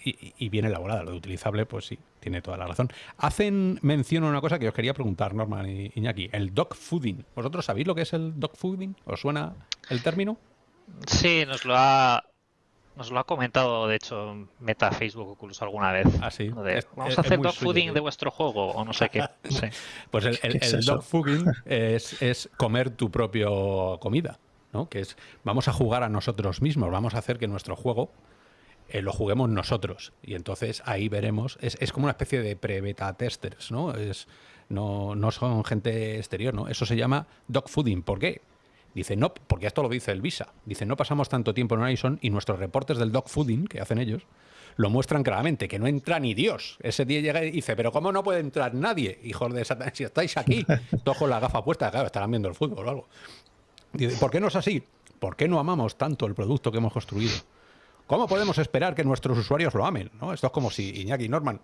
y, bien elaborada. Lo de utilizable, pues sí, tiene toda la razón. Hacen mención a una cosa que os quería preguntar, Norman y Iñaki, el dog fooding. ¿Vosotros sabéis lo que es el dog fooding? ¿Os suena el término? Sí, nos lo ha nos lo ha comentado, de hecho, Meta Facebook Oculus alguna vez. Ah, sí. Vamos a hacer dog fooding de vuestro juego o no sé qué. Pues el, el, dog fooding es, comer tu propio comida, ¿no? Que es, vamos a jugar a nosotros mismos, vamos a hacer que nuestro juego eh, lo juguemos nosotros. Y entonces ahí veremos, es, es como una especie de pre-beta testers, ¿no? Es, no, no son gente exterior, ¿no? Eso se llama dog fooding. ¿Por qué? Dice, no, porque esto lo dice el Visa. Dice, no pasamos tanto tiempo en Horizon y nuestros reportes del dog fooding que hacen ellos lo muestran claramente, que no entra ni Dios. Ese día llega y dice, pero ¿cómo no puede entrar nadie? Hijos de Satanás, si estáis aquí, todos con la gafa puesta, claro, estarán viendo el fútbol o algo. Dice, ¿por qué no es así? ¿Por qué no amamos tanto el producto que hemos construido? ¿Cómo podemos esperar que nuestros usuarios lo amen? ¿no? Esto es como si Iñaki Norman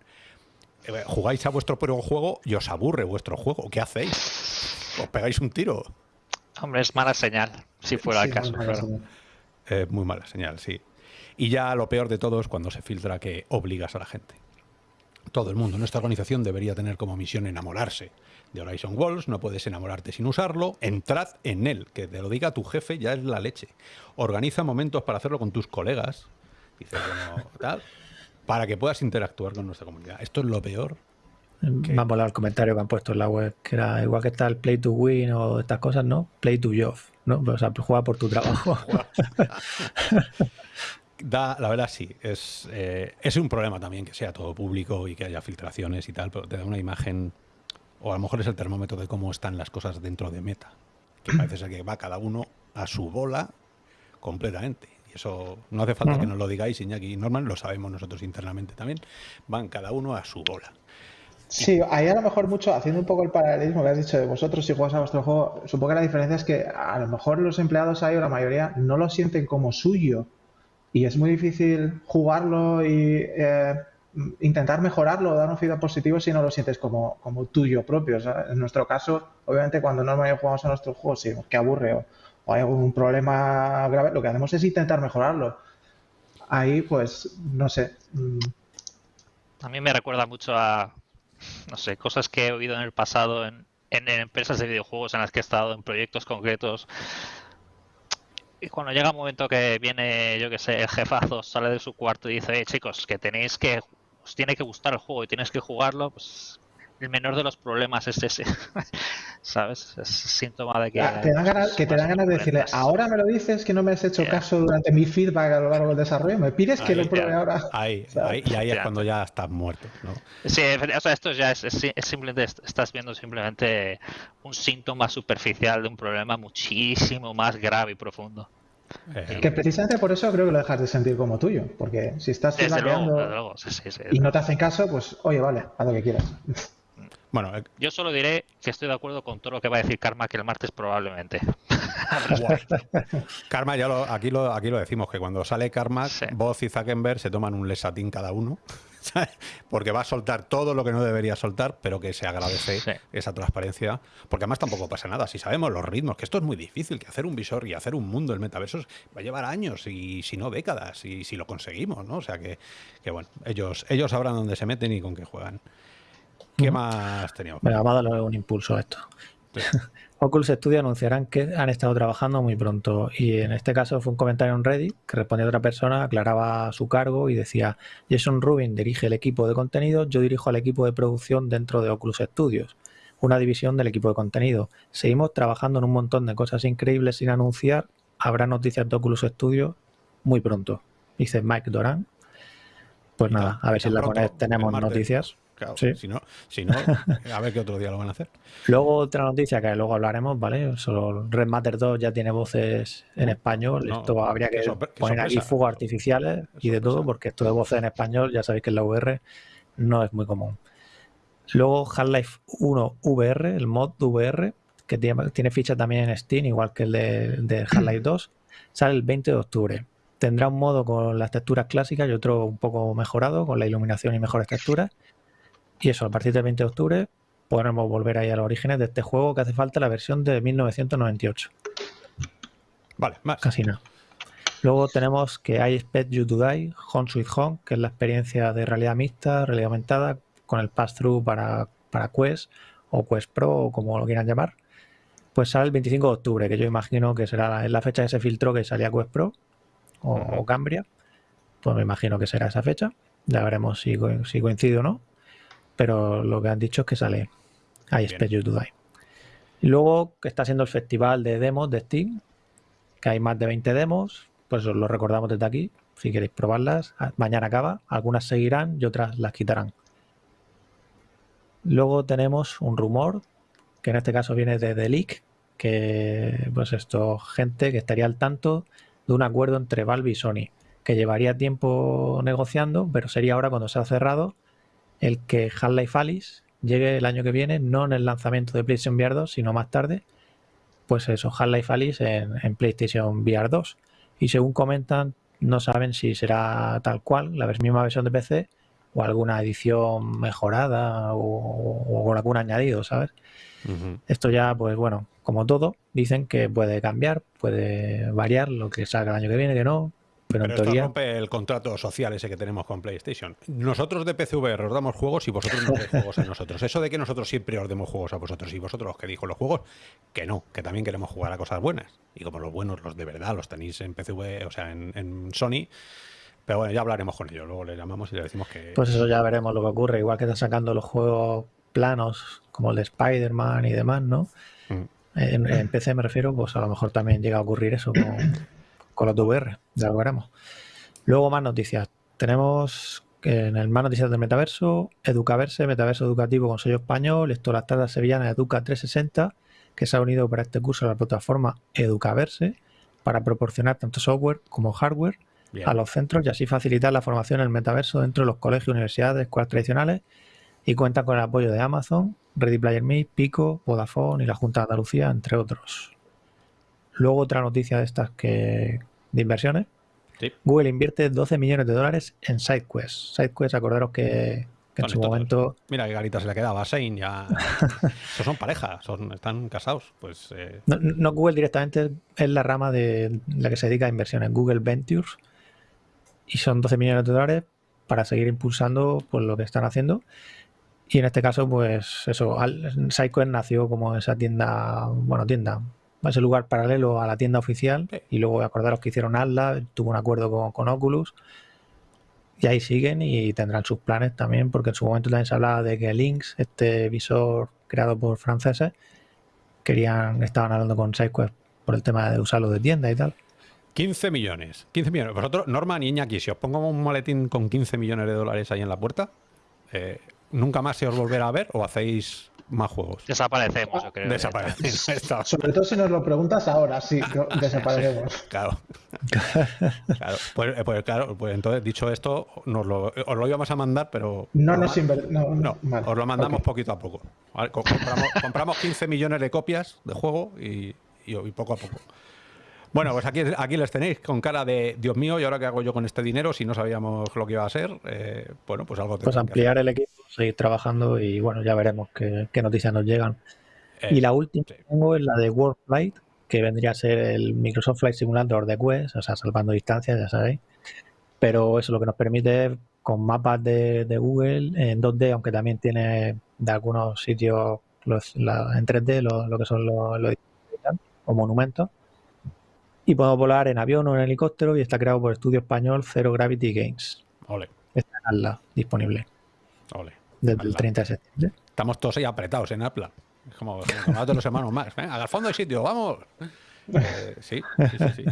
eh, jugáis a vuestro propio juego y os aburre vuestro juego. ¿Qué hacéis? ¿Os pegáis un tiro? Hombre, es mala señal, si fuera el caso. Muy mala señal, sí. Y ya lo peor de todo es cuando se filtra que obligas a la gente. Todo el mundo en esta organización debería tener como misión enamorarse de Horizon Walls, no puedes enamorarte sin usarlo, entrad en él, que te lo diga tu jefe ya es la leche. Organiza momentos para hacerlo con tus colegas, dice, tal, para que puedas interactuar con nuestra comunidad. Esto es lo peor me ha volado el comentario que han puesto en la web, que era igual que está el play to win o estas cosas, ¿no? Play to job, ¿no? O sea, juega por tu trabajo. da, la verdad sí, es, eh, es un problema también que sea todo público y que haya filtraciones y tal, pero te da una imagen, o a lo mejor es el termómetro de cómo están las cosas dentro de Meta, que parece ser que va cada uno a su bola completamente. Y eso no hace falta que nos lo digáis, Iñaki y Norman, lo sabemos nosotros internamente también, van cada uno a su bola. Sí, ahí a lo mejor mucho, haciendo un poco el paralelismo que has dicho de vosotros, si juegas a vuestro juego, supongo que la diferencia es que a lo mejor los empleados ahí o la mayoría no lo sienten como suyo y es muy difícil jugarlo y eh, intentar mejorarlo o dar un feedback positivo si no lo sientes como, como tuyo propio. en nuestro caso, obviamente cuando normalmente jugamos a nuestro juego, si que aburre o, hay algún problema grave, lo que hacemos es intentar mejorarlo. Ahí, pues, no sé. Mm. A mí me recuerda mucho a, no sé, cosas que he oído en el pasado en, empresas de videojuegos en las que he estado, en proyectos concretos. Y cuando llega un momento que viene, yo que sé, el jefazo sale de su cuarto y dice, chicos, que tenéis que, os tiene que gustar el juego y tienes que jugarlo, pues el menor de los problemas es ese. ¿Sabes? Es síntoma de que. Te dan ganas, que te dan ganas de decirle, ahora me lo dices que no me has hecho caso durante mi feedback a lo largo del desarrollo, me pides que lo pruebe ahora. Ahí, ahí, y ahí es cuando ya estás muerto. ¿no? Sí, o sea, esto ya es, simplemente, estás viendo simplemente un síntoma superficial de un problema muchísimo más grave y profundo. Eh, que precisamente por eso creo que lo dejas de sentir como tuyo, porque si estás y no te hacen caso, pues oye, vale, haz lo que quieras. Bueno, eh, yo solo diré que estoy de acuerdo con todo lo que va a decir Karma que el martes probablemente. Karma, ya lo, aquí, lo, aquí lo decimos, que cuando sale Karma, Voz y Zuckerberg se toman un lesatín cada uno, porque va a soltar todo lo que no debería soltar, pero que se agradece esa transparencia, porque además tampoco pasa nada. Si sabemos los ritmos, que esto es muy difícil, que hacer un visor y hacer un mundo, el metaverso, va a llevar años y si no décadas, y si lo conseguimos, ¿no? O sea que, que bueno, ellos, ellos sabrán dónde se meten y con qué juegan. ¿Qué más teníamos? Venga, vamos a darle un impulso a esto. Oculus Studio anunciarán que han estado trabajando muy pronto y en este caso fue un comentario en Reddit que respondía otra persona, aclaraba su cargo y decía Jason Rubin dirige el equipo de contenido, yo dirijo al equipo de producción dentro de Oculus Studios, una división del equipo de contenido. Seguimos trabajando en un montón de cosas increíbles sin anunciar, habrá noticias de Oculus Studios muy pronto, dice Mike Doran. Pues nada, a ver si la tenemos noticias si, no, si no, a ver qué otro día lo van a hacer. Luego otra noticia que luego hablaremos, ¿vale? Solo Red Matter 2 ya tiene voces en español. esto habría que poner aquí fuegos artificiales y de todo, porque esto de voces en español, ya sabéis que en la VR no es muy común. Luego Half-Life 1 VR, el mod VR, que tiene, ficha también en Steam, igual que el de, de Half-Life 2, sale el 20 de octubre. tendrá un modo con las texturas clásicas y otro un poco mejorado, con la iluminación y mejores texturas. Y eso, a partir del 20 de octubre podremos volver ahí a los orígenes de este juego que hace falta la versión de 1998. Vale, más. Casi nada. Luego tenemos que I Expect You to Die, Home Sweet Home, que es la experiencia de realidad mixta, realidad aumentada, con el pass-through para, para Quest o Quest Pro o como lo quieran llamar. Pues sale el 25 de octubre, que yo imagino que será la, fecha que se filtró que salía Quest Pro o, Cambria. Pues me imagino que será esa fecha. Ya veremos si, si coincide o no. Pero lo que han dicho es que sale I Expect You to Die. Y luego que está siendo el festival de demos de Steam, que hay más de 20 demos, pues os lo recordamos desde aquí, si queréis probarlas. Mañana acaba, algunas seguirán y otras las quitarán. Luego tenemos un rumor, que en este caso viene de The Leak, que pues esto, gente que estaría al tanto de un acuerdo entre Valve y Sony, que llevaría tiempo negociando, pero sería ahora cuando se ha cerrado el que Half-Life Alice llegue el año que viene, no en el lanzamiento de PlayStation VR 2, sino más tarde, pues eso, Half-Life Alice en, PlayStation VR 2. Y según comentan, no saben si será tal cual, la misma versión de PC, o alguna edición mejorada o, con algún añadido, ¿sabes? Esto ya, pues bueno, como todo, dicen que puede cambiar, puede variar lo que salga el año que viene, que no, pero, en teoría... esto rompe el contrato social ese que tenemos con PlayStation. Nosotros de PCVR os damos juegos y vosotros no dais juegos a nosotros. Eso de que nosotros siempre os demos juegos a vosotros y vosotros los que dijo los juegos, que no, que también queremos jugar a cosas buenas. Y como los buenos, los de verdad, los tenéis en PCV, o sea, en, Sony. Pero bueno, ya hablaremos con ellos. Luego le llamamos y le decimos que. Pues eso ya veremos lo que ocurre. Igual que están sacando los juegos planos, como el de Spider-Man y demás, ¿no? Mm. En, PC me refiero, pues a lo mejor también llega a ocurrir eso con, con los VR, ya lo veremos. Luego más noticias. Tenemos en el más noticias del metaverso, Educaverse, metaverso educativo con sello español, esto la tarde sevillana Educa 360, que se ha unido para este curso a la plataforma Educaverse para proporcionar tanto software como hardware a los centros y así facilitar la formación en el metaverso dentro de los colegios, universidades, escuelas tradicionales y cuenta con el apoyo de Amazon, Ready Player Me, Pico, Vodafone y la Junta de Andalucía, entre otros. Luego otra noticia de estas que de inversiones. Google invierte 12 millones de dólares en SideQuest. SideQuest, acordaros que, en su momento... Mira qué garita se le quedaba a Shane ya... Estos son pareja, son, están casados. Pues, eh. no, Google directamente es la rama de la que se dedica a inversiones, Google Ventures. Y son 12 millones de dólares para seguir impulsando pues, lo que están haciendo. Y en este caso, pues eso, SideQuest nació como esa tienda, bueno, tienda, ese lugar paralelo a la tienda oficial. Y luego acordaros que hicieron Atlas, tuvo un acuerdo con, Oculus. Y ahí siguen y tendrán sus planes también, porque en su momento también se hablaba de que Lynx, este visor creado por franceses, querían, estaban hablando con SideQuest por el tema de usarlo de tienda y tal. 15 millones. 15 millones. Vosotros, Norman y Iñaki, si os pongo un maletín con 15 millones de dólares ahí en la puerta, eh, ¿nunca más se os volverá a ver o hacéis más juegos. Desaparecemos, yo creo. Desaparecemos. Sobre todo si nos lo preguntas ahora, sí, desaparecemos. claro. claro. Pues, eh, pues, claro, pues entonces, dicho esto, nos lo, os lo íbamos a mandar, pero. No nos no, no, os lo mandamos poquito a poco. Compramos, compramos, 15 millones de copias de juego y, y poco a poco. Bueno, pues aquí, aquí les tenéis con cara de Dios mío, ¿y ahora qué hago yo con este dinero si no sabíamos lo que iba a ser? Eh, bueno, pues algo Pues ampliar el equipo, seguir trabajando y bueno, ya veremos qué, noticias nos llegan. y la última que tengo es la de World Flight, que vendría a ser el Microsoft Flight Simulator de Quest, o sea, salvando distancias, ya sabéis. Pero eso lo que nos permite con mapas de, Google en 2D, aunque también tiene de algunos sitios en 3D lo, que son los, los o monumentos y podemos volar en avión o en helicóptero y está creado por estudio español Zero Gravity Games. Ole. Está en Atlas disponible. Ole. Desde el 30 de septiembre. Estamos todos ahí apretados en Atlas. Es como, como de los hermanos más. Al fondo hay sitio, vamos. Eh, sí, sí, sí,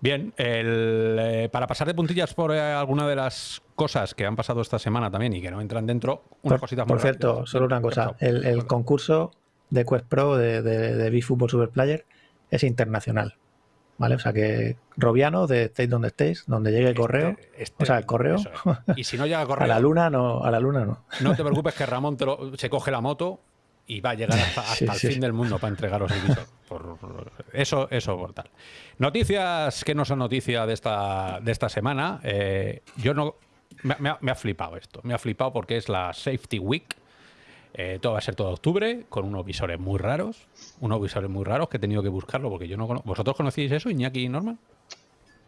Bien, eh, para pasar de puntillas por eh, alguna de las cosas que han pasado esta semana también y que no entran dentro, una cosita Por cierto, solo una cosa. El, concurso de Quest Pro de, de, de Super Superplayer es internacional. ¿Vale? O sea que Robiano, de estéis donde estéis, donde llegue el este, correo, este, o sea, el correo. Y si no llega correo. a la luna no, a la luna no. No te preocupes que Ramón se coge la moto y va a llegar hasta, el fin del mundo para entregaros el visor. por eso, eso por tal. Noticias que no son noticia de esta, de esta semana. Eh, yo no. Me, ha, flipado esto. Me ha flipado porque es la Safety Week. Eh, todo va a ser todo octubre, con unos visores muy raros. Unos visores muy raros que he tenido que buscarlo porque yo no conozco. ¿Vosotros conocéis eso, Iñaki y Norman?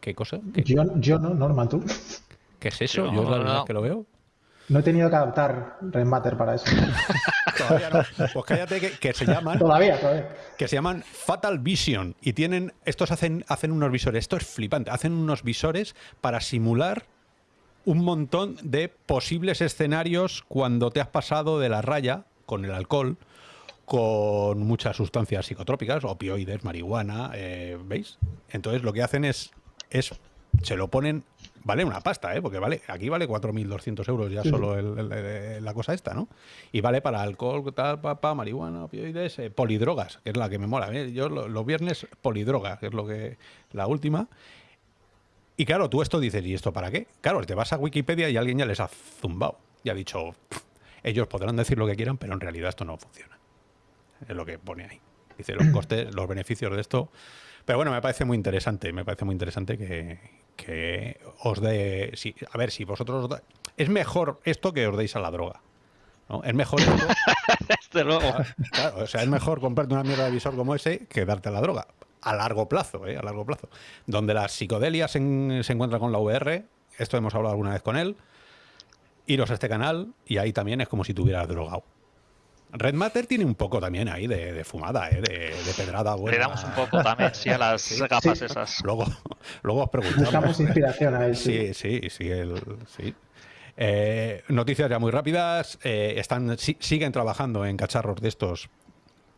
¿Qué cosa? Yo, yo no, Norman, tú. ¿Qué es eso? Yo, es la verdad que lo veo. No he tenido que adaptar Rematter para eso. todavía no. Pues cállate que, se llaman. Todavía, todavía. Que se llaman Fatal Vision. Y tienen. Estos hacen, hacen unos visores. Esto es flipante. Hacen unos visores para simular un montón de posibles escenarios cuando te has pasado de la raya con el alcohol, con muchas sustancias psicotrópicas, opioides, marihuana, eh, ¿veis? Entonces lo que hacen es, es se lo ponen vale una pasta, ¿eh? porque vale, aquí vale 4.200 euros ya solo la cosa esta, ¿no? Y vale para alcohol, tal, papá, marihuana, opioides, eh, polidrogas, que es la que me mola. ¿eh? Yo los viernes polidroga, que es lo que la última. Y claro, tú esto dices, ¿y esto para qué? Claro, te vas a Wikipedia y alguien ya les ha zumbado y ha dicho, ellos podrán decir lo que quieran, pero en realidad esto no funciona. Es lo que pone ahí. Dice los costes, los beneficios de esto. Pero bueno, me parece muy interesante, me parece muy interesante que, que os dé... Si, a ver, si vosotros... es mejor esto que os deis a la droga. ¿no? Es mejor esto... Desde luego. Claro, o sea, es mejor comprarte una mierda de visor como ese que darte a la droga. A largo plazo, ¿eh? A largo plazo. Donde la psicodelia se, se encuentra con la VR, esto hemos hablado alguna vez con él, iros a este canal y ahí también es como si tuvieras drogado. Red Matter tiene un poco también ahí de, fumada, ¿eh? de, pedrada buena. Le damos un poco también, sí, a las gafas esas. Luego, luego os preguntamos. Buscamos inspiración a él. Sí, sí, sí. sí, eh, noticias ya muy rápidas. Eh, están, siguen trabajando en cacharros de estos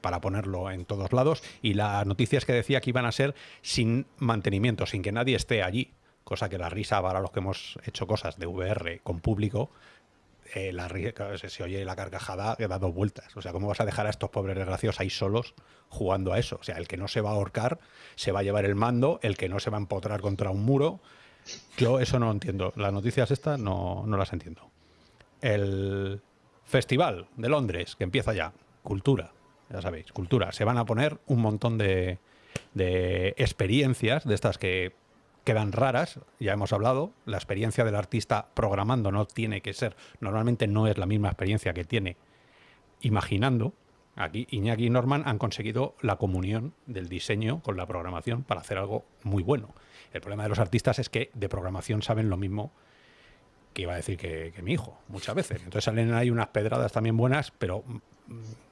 para ponerlo en todos lados. Y las noticias que decía que iban a ser sin mantenimiento, sin que nadie esté allí. Cosa que la risa para los que hemos hecho cosas de VR con público eh, la, se, oye la carcajada que da dos vueltas. O sea, ¿cómo vas a dejar a estos pobres desgraciados ahí solos jugando a eso? O sea, el que no se va a ahorcar se va a llevar el mando, el que no se va a empotrar contra un muro. Yo eso no lo entiendo. Las noticias estas no, no las entiendo. El Festival de Londres, que empieza ya. Cultura, ya sabéis, cultura. Se van a poner un montón de, de experiencias de estas que quedan raras, ya hemos hablado, la experiencia del artista programando no tiene que ser, normalmente no es la misma experiencia que tiene imaginando. Aquí Iñaki y Norman han conseguido la comunión del diseño con la programación para hacer algo muy bueno. El problema de los artistas es que de programación saben lo mismo iba a decir que, mi hijo, muchas veces. Entonces salen ahí unas pedradas también buenas, pero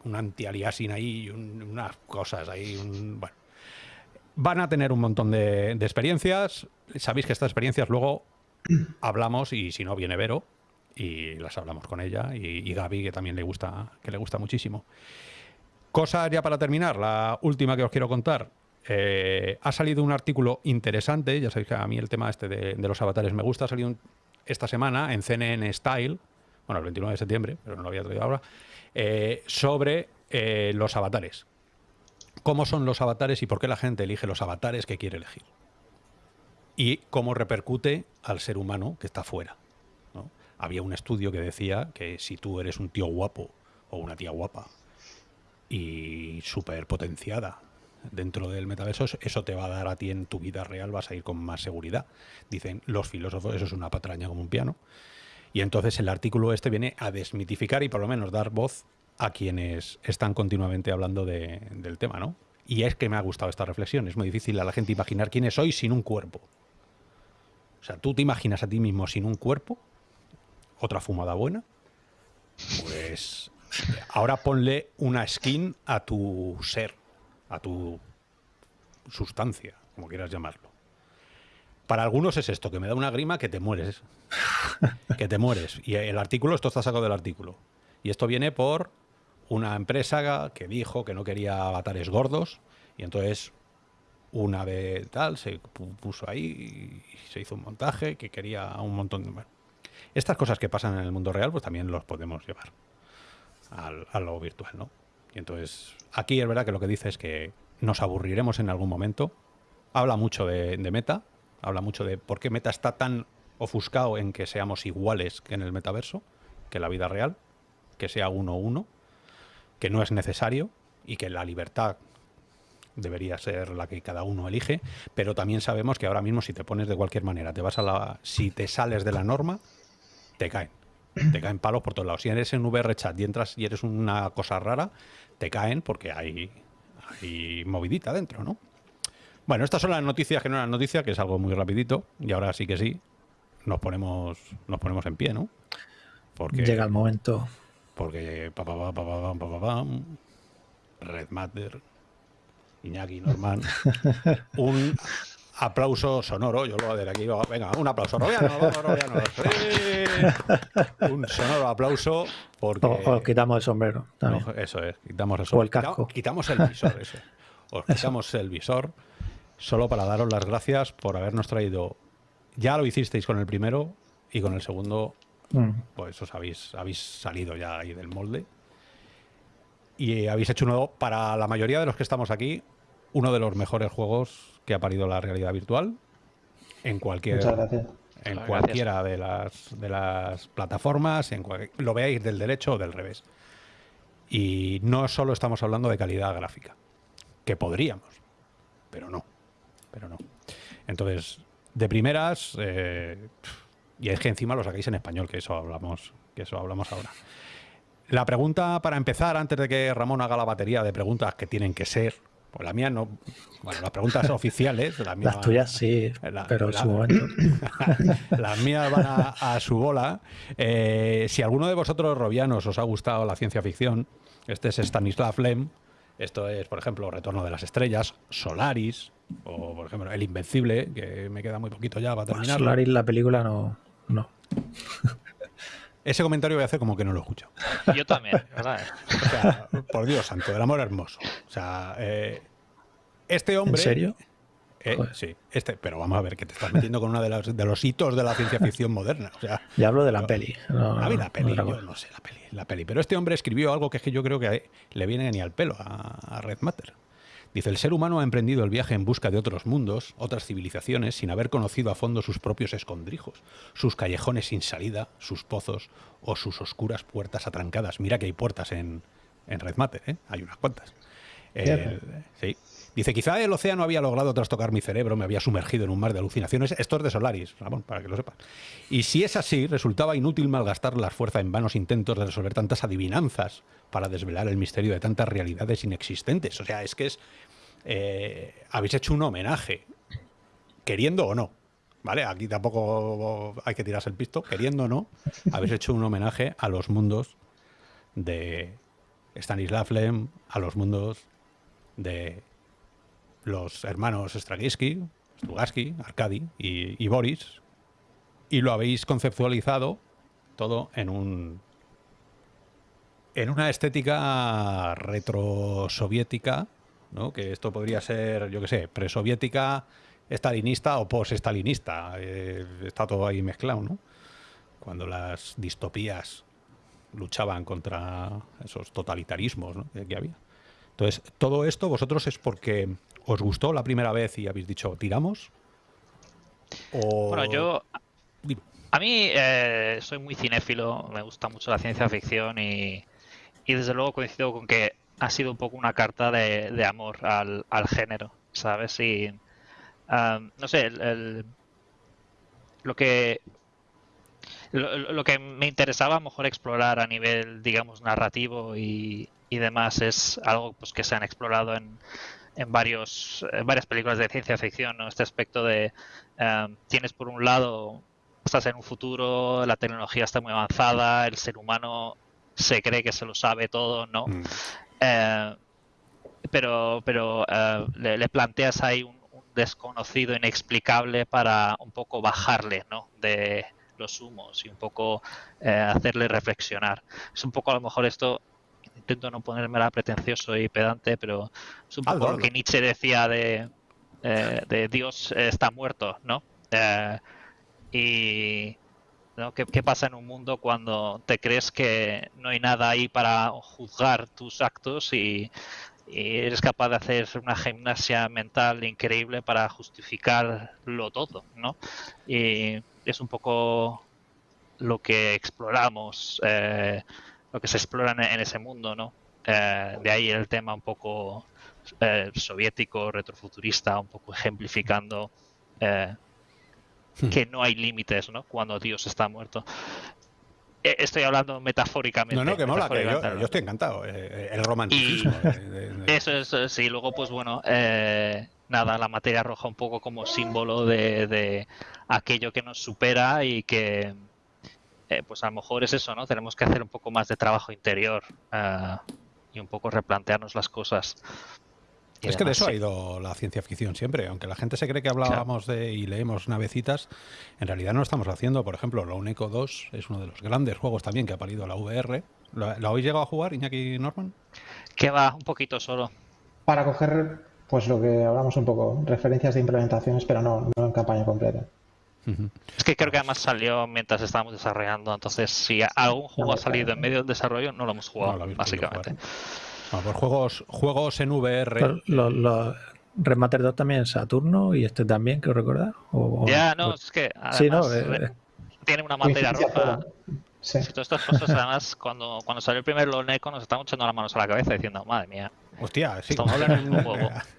un anti-aliasing ahí unas cosas ahí, bueno, Van a tener un montón de, experiencias. Sabéis que estas experiencias luego hablamos y si no viene Vero y las hablamos con ella y, Gaby que también le gusta que le gusta muchísimo. Cosa ya para terminar, la última que os quiero contar. Eh, ha salido un artículo interesante, ya sabéis que a mí el tema este de, los avatares me gusta, ha salido esta semana en CNN Style, bueno, el 29 de septiembre, pero no lo había traído ahora, eh, sobre eh, los avatares cómo son los avatares y por qué la gente elige los avatares que quiere elegir. Y cómo repercute al ser humano que está fuera. Había un estudio que decía que si tú eres un tío guapo o una tía guapa y súper potenciada dentro del metaverso, eso te va a dar a ti en tu vida real, vas a ir con más seguridad. Dicen los filósofos, eso es una patraña como un piano. Y entonces el artículo este viene a desmitificar y por lo menos dar voz a quienes están continuamente hablando del tema, ¿no? Y es que me ha gustado esta reflexión. Es muy difícil a la gente imaginar quién es hoy sin un cuerpo. O sea, tú te imaginas a ti mismo sin un cuerpo, otra fumada buena, pues ahora ponle una skin a tu ser, a tu sustancia, como quieras llamarlo. Para algunos es esto, que me da una grima que te mueres. que te mueres. Y el artículo, esto está sacado del artículo. Y esto viene por una empresa que dijo que no quería avatares gordos y entonces una de tal se puso ahí y se hizo un montaje que quería un montón de... estas cosas que pasan en el mundo real pues también los podemos llevar al, a lo virtual, ¿no? Entonces aquí es verdad que lo que dice es que nos aburriremos en algún momento. Habla mucho de, de Meta, habla mucho de por qué Meta está tan ofuscado en que seamos iguales que en el metaverso, que en la vida real, que sea uno uno que no es necesario y que la libertad debería ser la que cada uno elige, pero también sabemos que ahora mismo si te pones de cualquier manera, te vas a la, si te sales de la norma, te caen. Te caen palos por todos lados. Si eres en VR chat y entras y eres una cosa rara, te caen porque hay, hay movidita dentro, ¿no? Bueno, estas son las noticias que no eran noticias, que es algo muy rapidito, y ahora sí que sí, nos ponemos, nos ponemos en pie, ¿no? Porque, Llega el momento. Porque pa, pa, pa, Red Matter, Iñaki Norman, un aplauso sonoro, yo lo voy a aquí, venga, un aplauso, Robiano, un sonoro aplauso porque... O, quitamos el sombrero eso es, quitamos el sombrero. O el casco. Quitamos, el visor, eso. Os quitamos el visor solo para daros las gracias por habernos traído... Ya lo hicisteis con el primero y con el segundo, mm. pues os habéis, habéis salido ya ahí del molde. Y habéis hecho uno, para la mayoría de los que estamos aquí, uno de los mejores juegos que ha parido la realidad virtual en cualquier en cualquiera de las de las plataformas, en lo veáis del derecho o del revés. Y no solo estamos hablando de calidad gráfica, que podríamos, pero no, pero no. Entonces, de primeras, eh, y es que encima lo sacáis en español, que eso hablamos, que eso hablamos ahora. La pregunta para empezar, antes de que Ramón haga la batería de preguntas que tienen que ser, la mía no. Bueno, las preguntas oficiales. las tuyas sí, pero en su momento. las mías van a, su bola. Eh, si alguno de vosotros, robianos, os ha gustado la ciencia ficción, este es Stanislav Lem. Esto es, por ejemplo, Retorno de las Estrellas, Solaris, o por ejemplo, El Invencible, que me queda muy poquito ya para terminar. Solaris, la película, no. no. Ese comentario voy a hacer como que no lo escucho. Yo también, ¿verdad? O sea, por Dios santo, el amor hermoso. O sea, eh, este hombre. ¿En serio? Eh, sí, este, pero vamos a ver que te estás metiendo con uno de los, de los hitos de la ciencia ficción moderna. O sea, ya hablo de la peli. No, la peli, yo no sé la peli, la peli. Pero este hombre escribió algo que es que yo creo que le viene ni al pelo a Red Matter. Dice, el ser humano ha emprendido el viaje en busca de otros mundos, otras civilizaciones, sin haber conocido a fondo sus propios escondrijos, sus callejones sin salida, sus pozos o sus oscuras puertas atrancadas. Mira que hay puertas en, Red Matter, ¿eh? hay unas cuantas. Eh, sí. Dice, quizá el océano había logrado trastocar mi cerebro, me había sumergido en un mar de alucinaciones. Esto es de Solaris, Ramón, para que lo sepas. Y si es así, resultaba inútil malgastar la fuerza en vanos intentos de resolver tantas adivinanzas para desvelar el misterio de tantas realidades inexistentes. O sea, es que es... Eh, habéis hecho un homenaje, queriendo o no. ¿Vale? Aquí tampoco hay que tirarse el pisto, queriendo o no, habéis hecho un homenaje a los mundos de Stanislav Lem, a los mundos de los hermanos Straginsky, Strugatsky, Arkady y, Boris, y lo habéis conceptualizado todo en un en una estética retrosoviética, ¿no? que esto podría ser, yo qué sé, presoviética, estalinista o post-estalinista. Eh, está todo ahí mezclado, ¿no? Cuando las distopías luchaban contra esos totalitarismos que había. Entonces, todo esto vosotros es porque os gustó la primera vez y habéis dicho, ¿tiramos? Bueno, yo... A mí eh, soy muy cinéfilo, me gusta mucho la ciencia ficción y, desde luego coincido con que ha sido un poco una carta de, amor al, género, ¿sabes? Y no sé, lo que lo, que me interesaba a lo mejor explorar a nivel, digamos, narrativo y, y demás es algo pues que se han explorado en, en, varios, varias películas de ciencia ficción, ¿no? Este aspecto de em, tienes por un lado, estás en un futuro, la tecnología está muy avanzada, el ser humano se cree que se lo sabe todo, ¿no? Mm. Eh, pero pero eh, le, planteas ahí un, desconocido inexplicable para un poco bajarle, ¿no? De los humos y un poco eh, hacerle reflexionar. Es un poco a lo mejor esto intento no ponerme la pretencioso y pedante, pero es un poco lo que Nietzsche decía de, eh, de Dios está muerto, ¿no? Y ¿no? ¿Qué, pasa en un mundo cuando te crees que no hay nada ahí para juzgar tus actos y, eres capaz de hacer una gimnasia mental increíble para justificarlo todo, ¿no? Y es un poco lo que exploramos. Eh, lo que se explora en, ese mundo, ¿no? Eh, de ahí el tema un poco eh, soviético, retrofuturista, un poco ejemplificando eh, hmm. que no hay límites ¿no? cuando Dios está muerto. Eh, estoy hablando metafóricamente. No, no, que mola, que yo, estoy encantado. el romanticismo. Eso es, sí. Luego, pues bueno, nada, la materia roja un poco como símbolo de, aquello que nos supera y que, pues a lo mejor es eso, ¿no? Tenemos que hacer un poco más de trabajo interior y un poco replantearnos las cosas. Es que de eso ha ido la ciencia ficción siempre. Aunque la gente se cree que hablábamos de y leemos navecitas, en realidad no lo estamos haciendo. Por ejemplo, la Uneco 2 es uno de los grandes juegos también que ha parido la VR. ¿Lo, habéis llegado a jugar, Iñaki Norman? Que va, un poquito solo. Para coger, pues lo que hablamos un poco, referencias de implementaciones, pero no, no en campaña completa. Es que creo que además salió mientras estábamos desarrollando, entonces si algún juego ha salido en medio del desarrollo, no lo hemos jugado, básicamente. Pues juegos, juegos en VR. Los, Remaster 2 también en Saturno y este también, creo recordar. ya, no, es que además, eh, tiene una materia roja. Sí. Todas estas cosas, además, cuando, cuando salió el primer Loneco, nos estamos echando las manos a la cabeza diciendo, madre mía. Hostia, sí. Estamos hablando de un juego.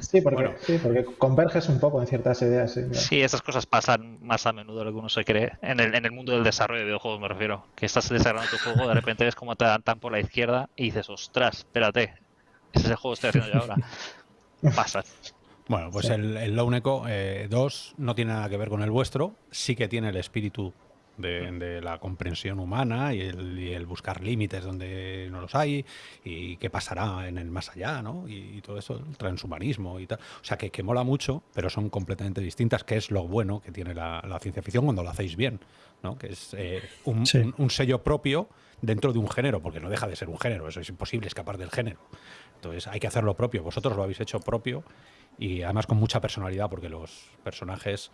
sí, porque, sí, porque converges un poco en ciertas ideas. Sí, sí, esas cosas pasan más a menudo de lo que uno se cree. En el, en el mundo del desarrollo de videojuegos me refiero. Que estás desarrollando tu juego, de repente ves cómo te dan tan por la izquierda y dices, ostras, espérate, ese es el juego que estoy haciendo yo ahora. Pasa. Bueno, pues el, el Lone Echo 2 eh, no tiene nada que ver con el vuestro, sí que tiene el espíritu de, la comprensión humana y el, buscar límites donde no los hay y qué pasará en el más allá, ¿no? Y, todo eso, el transhumanismo y tal. O sea, que, que, mola mucho, pero son completamente distintas, que es lo bueno que tiene la, ciencia ficción cuando lo hacéis bien, ¿no? Que es eh, un, sello propio dentro de un género, porque no deja de ser un género, eso es imposible escapar del género. Entonces hay que hacerlo propio. Vosotros lo habéis hecho propio y además con mucha personalidad, porque los personajes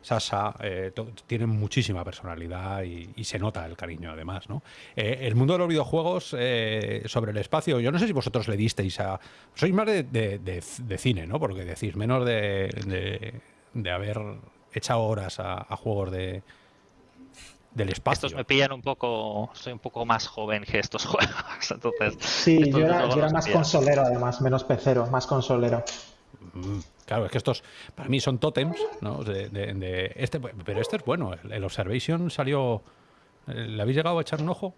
Sasa eh, tienen muchísima personalidad y, se nota el cariño además. ¿no? Eh, el mundo de los videojuegos eh, sobre el espacio, yo no sé si vosotros le disteis a... Sois más de, cine, ¿no? Porque decís menos de, haber echado horas a, juegos de, del espacio. Estos me pillan un poco, soy un poco más joven que estos juegos, entonces... Sí, yo era, yo era más consolero además, menos pecero, más consolero. Mm. Claro, es que estos para mí son tótems, ¿no? De, este, pero este es bueno. El, Observation salió. ¿Le habéis llegado a echar un ojo?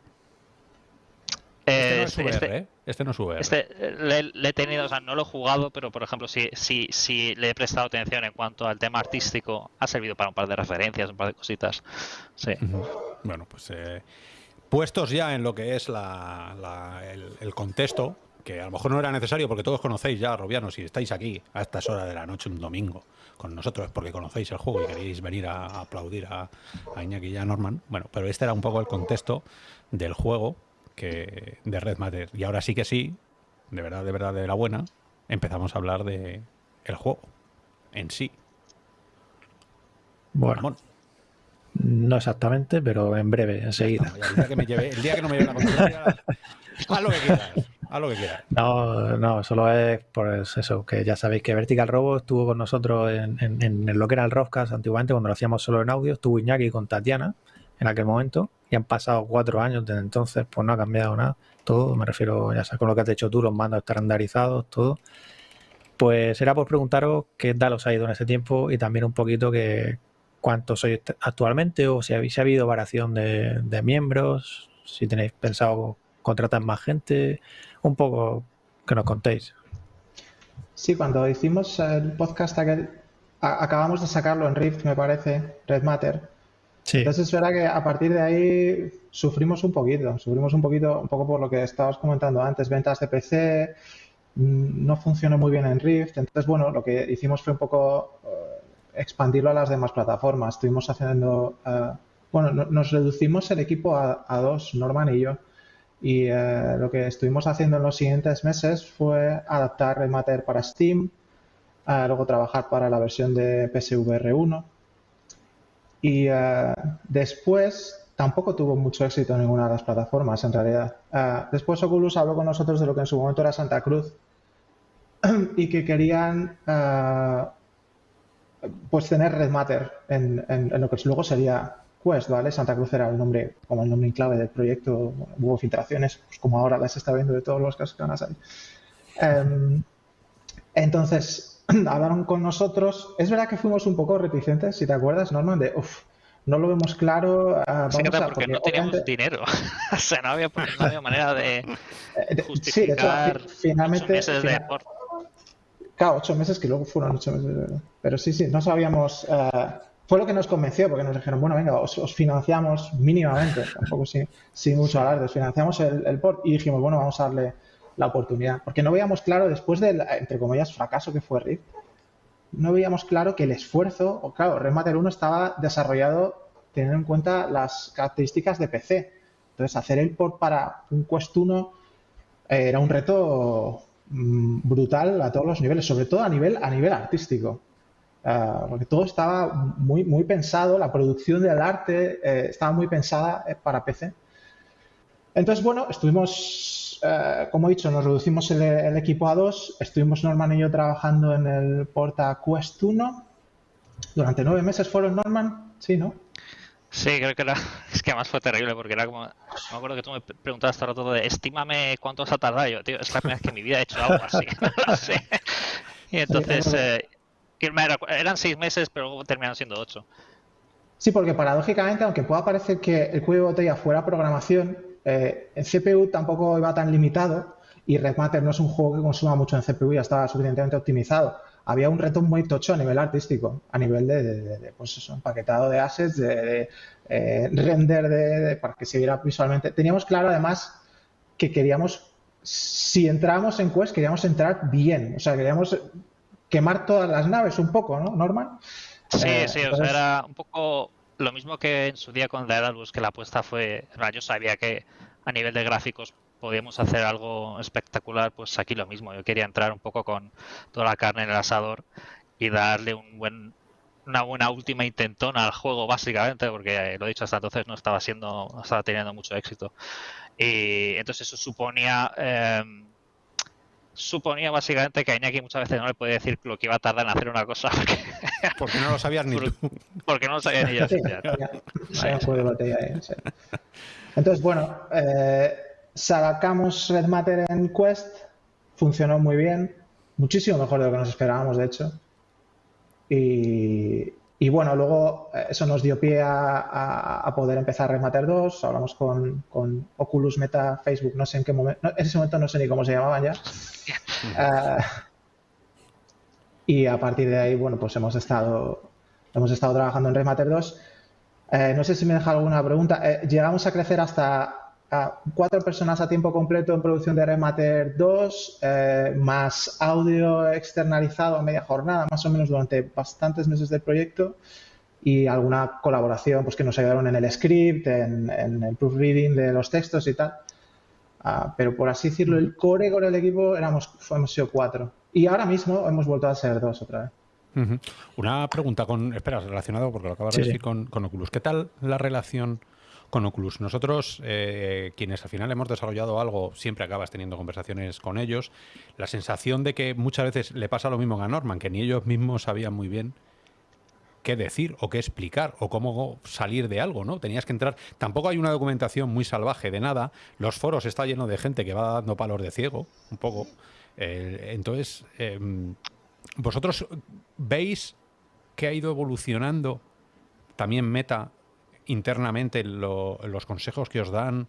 Este no es VR, este, ¿eh? Este no es VR. Este le, he tenido, o sea, no lo he jugado, pero por ejemplo, si, si, si le he prestado atención en cuanto al tema artístico, ha servido para un par de referencias, un par de cositas. Sí. Bueno, pues eh, puestos ya en lo que es la, el contexto, que a lo mejor no era necesario porque todos conocéis ya, Robianos, si estáis aquí a estas horas de la noche un domingo con nosotros es porque conocéis el juego y queréis venir a, aplaudir a, Iñaki y a Norman. Bueno, pero este era un poco el contexto del juego que, de Red Matter. Y ahora sí que sí, de verdad, de verdad, de la buena, empezamos a hablar de el juego en sí. Bueno. No exactamente, pero en breve, enseguida. el, día que me lleve, el día que no me lleve la contraria, haz lo que quieras a lo que quieras. No, no, solo es por eso, que ya sabéis que Vertical Robo estuvo con nosotros en, en, lo que era el antiguamente, cuando lo hacíamos solo en audio, estuvo Iñaki con Tatiana en aquel momento, y han pasado cuatro años desde entonces, pues no ha cambiado nada, todo, me refiero, ya sabes, con lo que has hecho tú, los mandos estandarizados, todo. Pues era por preguntaros qué tal os ha ido en ese tiempo y también un poquito que cuántos sois actualmente o si, habéis, ha habido variación de, de miembros, si tenéis pensado contratar más gente, un poco que nos contéis. Sí, cuando hicimos el podcast acabamos de sacarlo en Rift, me parece, Red Matter. Sí. Entonces es verdad que a partir de ahí sufrimos un poquito, sufrimos un poquito, un poco por lo que estabas comentando antes, ventas de PC, mm, no funcionó muy bien en Rift. Entonces, bueno, lo que hicimos fue un poco eh, expandirlo a las demás plataformas. Estuvimos haciendo, eh, bueno, nos reducimos el equipo a, a, dos, Norman y yo. Y eh, lo que estuvimos haciendo en los siguientes meses fue adaptar Remater para Steam, eh, luego trabajar para la versión de PSVR 1 y eh, después tampoco tuvo mucho éxito en ninguna de las plataformas en realidad. después Oculus habló con nosotros de lo que en su momento era Santa Cruz y que querían pues tener Redmatter en, en, lo que luego sería Quest, ¿vale? Santa Cruz era el nombre, como el nombre en clave del proyecto, hubo filtraciones, pues como ahora las está viendo de todos los casos que van a salir. Entonces, hablaron con nosotros. Es verdad que fuimos un poco reticentes, si te acuerdas, Norman, de, uff, no lo vemos claro. Uh, porque, no teníamos dinero. o sea, no había, manera de justificar eh, sí, de hecho, finalmente, Claro, ocho meses que luego fueron ocho meses. Pero sí, sí, no sabíamos. Uh, fue lo que nos convenció, porque nos dijeron, bueno, venga, os, financiamos mínimamente, tampoco sin, sin mucho alarde, os financiamos el, el, port y dijimos, bueno, vamos a darle la oportunidad. Porque no veíamos claro, después del, entre comillas, fracaso que fue Rift, no veíamos claro que el esfuerzo, o claro, Remater 1 estaba desarrollado teniendo en cuenta las características de PC. Entonces, hacer el port para un Quest 1 eh, era un reto mm, brutal a todos los niveles, sobre todo a nivel, a nivel artístico. Ah, porque todo estaba muy, muy pensado, la producción del arte eh, estaba muy pensada eh, para PC. Entonces, bueno, estuvimos, eh, como he dicho, nos reducimos el, equipo a dos, estuvimos Norman y yo trabajando en el Porta Quest 1 durante nueve meses fueron Norman, sí, ¿no? Sí, creo que era, es que además fue terrible porque era como, me acuerdo que tú me preguntabas todo el rato de, estímame cuánto has tardado yo, tío, es la primera vez que en mi vida he hecho algo así, no sé. Y entonces, eran seis meses, pero terminaron siendo ocho. Sí, porque paradójicamente, aunque pueda parecer que el cuello de botella fuera programación, eh, en CPU tampoco iba tan limitado y Red Matter no es un juego que consuma mucho en CPU, ya estaba suficientemente optimizado. Había un reto muy tocho a nivel artístico, a nivel de, pues eso, empaquetado de assets, de, eh, render de, para que se viera visualmente. Teníamos claro además que queríamos, si entrábamos en Quest, queríamos entrar bien, o sea, queríamos quemar todas las naves un poco, ¿no, Norman? Sí, eh, sí, o sea, era un poco lo mismo que en su día con Daedalus, que la apuesta fue, yo sabía que a nivel de gráficos podíamos hacer algo espectacular, pues aquí lo mismo, yo quería entrar un poco con toda la carne en el asador y darle un buen una buena última intentona al juego básicamente porque lo he dicho hasta entonces no estaba siendo no estaba teniendo mucho éxito. Y entonces eso suponía eh, suponía básicamente que a Iñaki muchas veces no le podía decir lo que iba a tardar en hacer una cosa. Porque, no lo sabías ni tú. Porque no lo sabía ni yo. Entonces, bueno, eh, sacamos Red Matter en Quest, funcionó muy bien, muchísimo mejor de lo que nos esperábamos, de hecho. Y, y bueno, luego eh, eso nos dio pie a, poder empezar Remater 2. Hablamos con, Oculus Meta, Facebook, no sé en qué momento, en ese momento no sé ni cómo se llamaban ya. Eh, y a partir de ahí, bueno, pues hemos estado, hemos estado trabajando en Remater 2. Eh, no sé si me deja alguna pregunta. llegamos a crecer hasta cuatro personas a tiempo completo en producción de Remater 2, eh, más audio externalizado a media jornada, más o menos durante bastantes meses del proyecto y alguna colaboración pues, que nos ayudaron en el script, en, el proofreading de los textos y tal. Ah, pero por así decirlo, el core con el equipo éramos, hemos sido cuatro. Y ahora mismo hemos vuelto a ser dos otra vez. Una pregunta con, espera, relacionado porque lo acabas de decir con, con Oculus. ¿Qué tal la relación con Oculus. Nosotros, eh, quienes al final hemos desarrollado algo, siempre acabas teniendo conversaciones con ellos. La sensación de que muchas veces le pasa lo mismo a Norman, que ni ellos mismos sabían muy bien qué decir o qué explicar o cómo salir de algo, ¿no? Tenías que entrar. Tampoco hay una documentación muy salvaje de nada. Los foros está lleno de gente que va dando palos de ciego, un poco. Eh, entonces, em, vosotros veis que ha ido evolucionando también Meta internamente los consejos que os dan?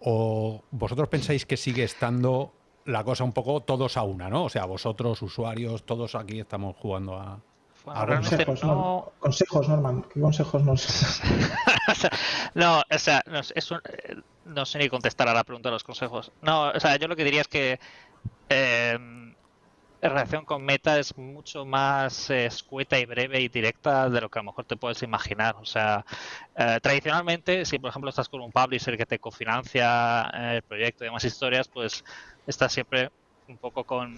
¿O vosotros pensáis que sigue estando la cosa un poco todos a una, ¿no? O sea, vosotros, usuarios, todos aquí estamos jugando a... consejos, no... consejos, Norman. ¿Qué consejos nos...? no, o sea, no, no, sé ni contestar a la pregunta de los consejos. No, o sea, yo lo que diría es que... Eh, en relación con Meta es mucho más eh, escueta y breve y directa de lo que a lo mejor te puedes imaginar. O sea, eh, tradicionalmente, si por ejemplo estás con un publisher que te cofinancia eh, el proyecto y demás historias, pues estás siempre un poco con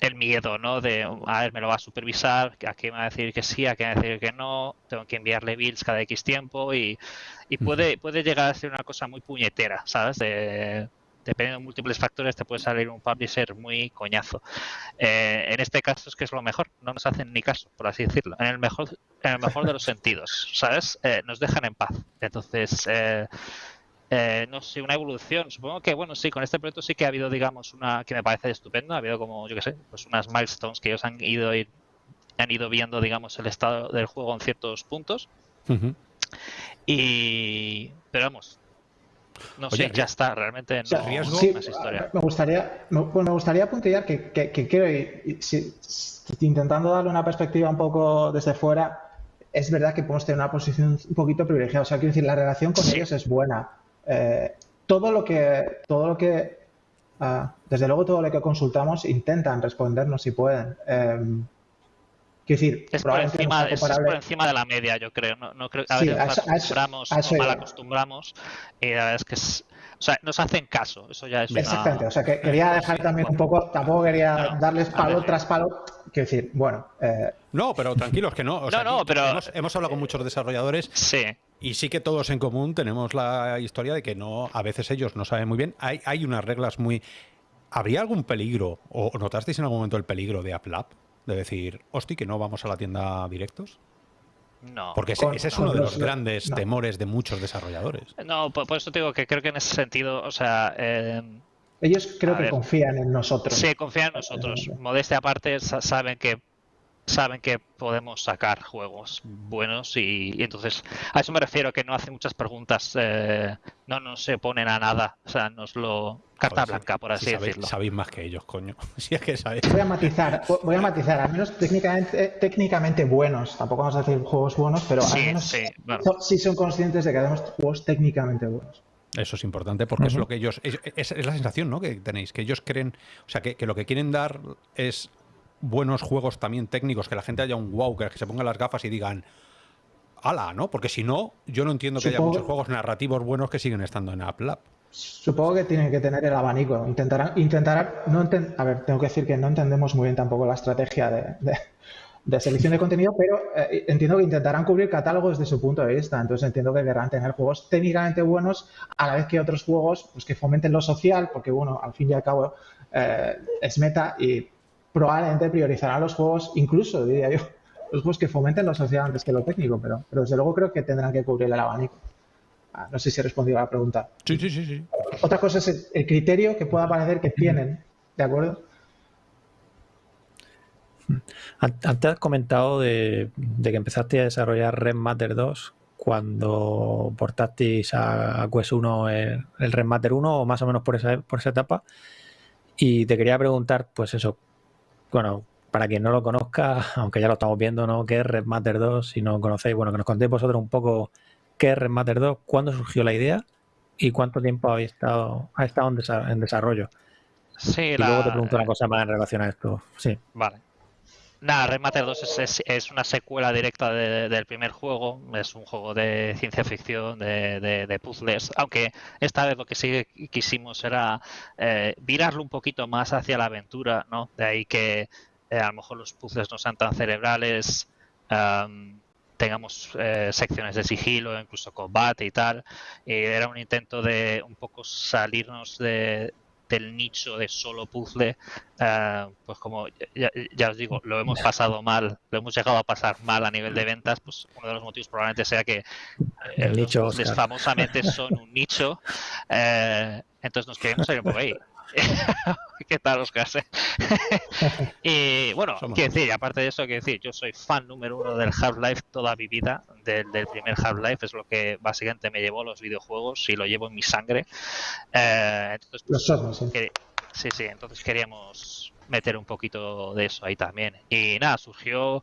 el miedo, ¿no? De, a ver, me lo va a supervisar, a qué me va a decir que sí, a qué me va a decir que no, tengo que enviarle bills cada X tiempo y, y puede, puede llegar a ser una cosa muy puñetera, ¿sabes? De, dependiendo de múltiples factores, te puede salir un publisher muy coñazo. Eh, en este caso es que es lo mejor, no nos hacen ni caso, por así decirlo. En el mejor, en el mejor de los sentidos, ¿sabes? Eh, nos dejan en paz. Entonces, eh, eh, no sé, una evolución. Supongo que, bueno, sí, con este proyecto sí que ha habido, digamos, una que me parece estupenda. Ha habido como, yo qué sé, pues unas milestones que ellos han ido, han ido viendo, digamos, el estado del juego en ciertos puntos. Y, pero vamos, no sé, ya está, realmente no riesgo, sí, historia. Me gustaría, me, me gustaría apuntillar que, que, que quiero, intentando darle una perspectiva un poco desde fuera, es verdad que podemos tener una posición un poquito privilegiada. O sea, quiero decir, la relación con ellos es buena. Eh, todo lo que, todo lo que, ah, desde luego todo lo que consultamos intentan respondernos si pueden. Em, quiero decir, es por, encima, es por encima de la media, yo creo. No, no creo a veces nos acostumbramos o mal acostumbramos y la verdad es que es, o sea, nos hacen caso, eso ya es Exactamente, o sea, que quería dejar también un poco, tampoco quería darles palo tras palo, quiero decir, bueno... Eh... No, pero tranquilos que no, o sea, no, no, pero... Hemos, hemos, hablado con muchos desarrolladores sí. y sí que todos en común tenemos la historia de que no, a veces ellos no saben muy bien, hay, hay unas reglas muy... ¿Habría algún peligro, o notasteis en algún momento el peligro de AppLab? De decir, hosti, que no vamos a la tienda directos. No. Porque ese, es uno de los grandes temores de muchos desarrolladores. No, por, eso te digo que creo que en ese sentido, o sea... Eh, Ellos creo que confían en nosotros. Sí, confían en nosotros. Modestia aparte, saben que saben que podemos sacar juegos buenos y, entonces a eso me refiero que no hacen muchas preguntas eh, no nos se ponen a nada o sea nos lo carta blanca por así decirlo. sabéis más que ellos coño. Si es que voy a matizar voy a matizar al menos técnicamente técnicamente buenos. Tampoco vamos a decir juegos buenos pero al menos sí, son conscientes de que hacemos juegos técnicamente buenos. Eso es importante porque es lo que ellos es, la sensación ¿no? que tenéis que ellos creen o sea que lo que quieren dar es buenos juegos también técnicos, que la gente haya un wow, que se pongan las gafas y digan, ala, ¿no? Porque si no, yo no entiendo que haya muchos juegos narrativos buenos que siguen estando en App Lab. Supongo que tienen que tener el abanico. Intentarán, intentarán no a ver, tengo que decir que no entendemos muy bien tampoco la estrategia de, selección de contenido, pero eh, entiendo que intentarán cubrir catálogos desde su punto de vista. Entonces entiendo que querrán tener juegos técnicamente buenos a la vez que otros juegos pues, que fomenten lo social, porque bueno, al fin y al cabo eh, es meta y probablemente priorizará los juegos, incluso diría yo, los juegos que fomenten lo social antes que lo técnico, pero, pero desde luego creo que tendrán que cubrir el abanico. Ah, no sé si he respondido a la pregunta. Sí, sí, sí. sí. Otra cosa es el, criterio que pueda parecer que tienen, ¿de acuerdo? Antes has comentado de, que empezaste a desarrollar Red Matter 2 cuando portasteis a, Quest 1 el, el Red Matter 1 o más o menos por esa, por esa etapa. Y te quería preguntar, pues eso, bueno, para quien no lo conozca, aunque ya lo estamos viendo, ¿no? ¿Qué es Red Matter 2? Si no conocéis, bueno, que nos contéis vosotros un poco qué es Red Matter 2, cuándo surgió la idea y cuánto tiempo habéis estado, ha estado en, desarrollo. Sí, y luego te pregunto una cosa más en relación a esto. Sí. Vale. Nada, Red Matter 2 es, una secuela directa del primer juego. Es un juego de ciencia ficción, de, puzzles. Aunque esta vez lo que sí quisimos era eh, virarlo un poquito más hacia la aventura, ¿no? De ahí que eh, a lo mejor los puzzles no sean tan cerebrales. tengamos eh, secciones de sigilo, incluso combate y tal. era un intento de un poco salirnos de, del nicho de solo puzzle, eh, pues como ya, os digo, lo hemos pasado mal, lo hemos llegado a pasar mal a nivel de ventas, pues uno de los motivos probablemente sea que el eh, nicho famosamente son un nicho, eh, entonces nos queremos salir un poco ahí. ¿Qué tal, Oscar? y bueno, quiero decir, aparte de eso, quiero decir, yo soy fan número uno del Half-Life toda mi vida, del, primer Half-Life, es lo que básicamente me llevó a los videojuegos y lo llevo en mi sangre. Eh, entonces, pues, sí, sí, entonces queríamos meter un poquito de eso ahí también. Y nada, surgió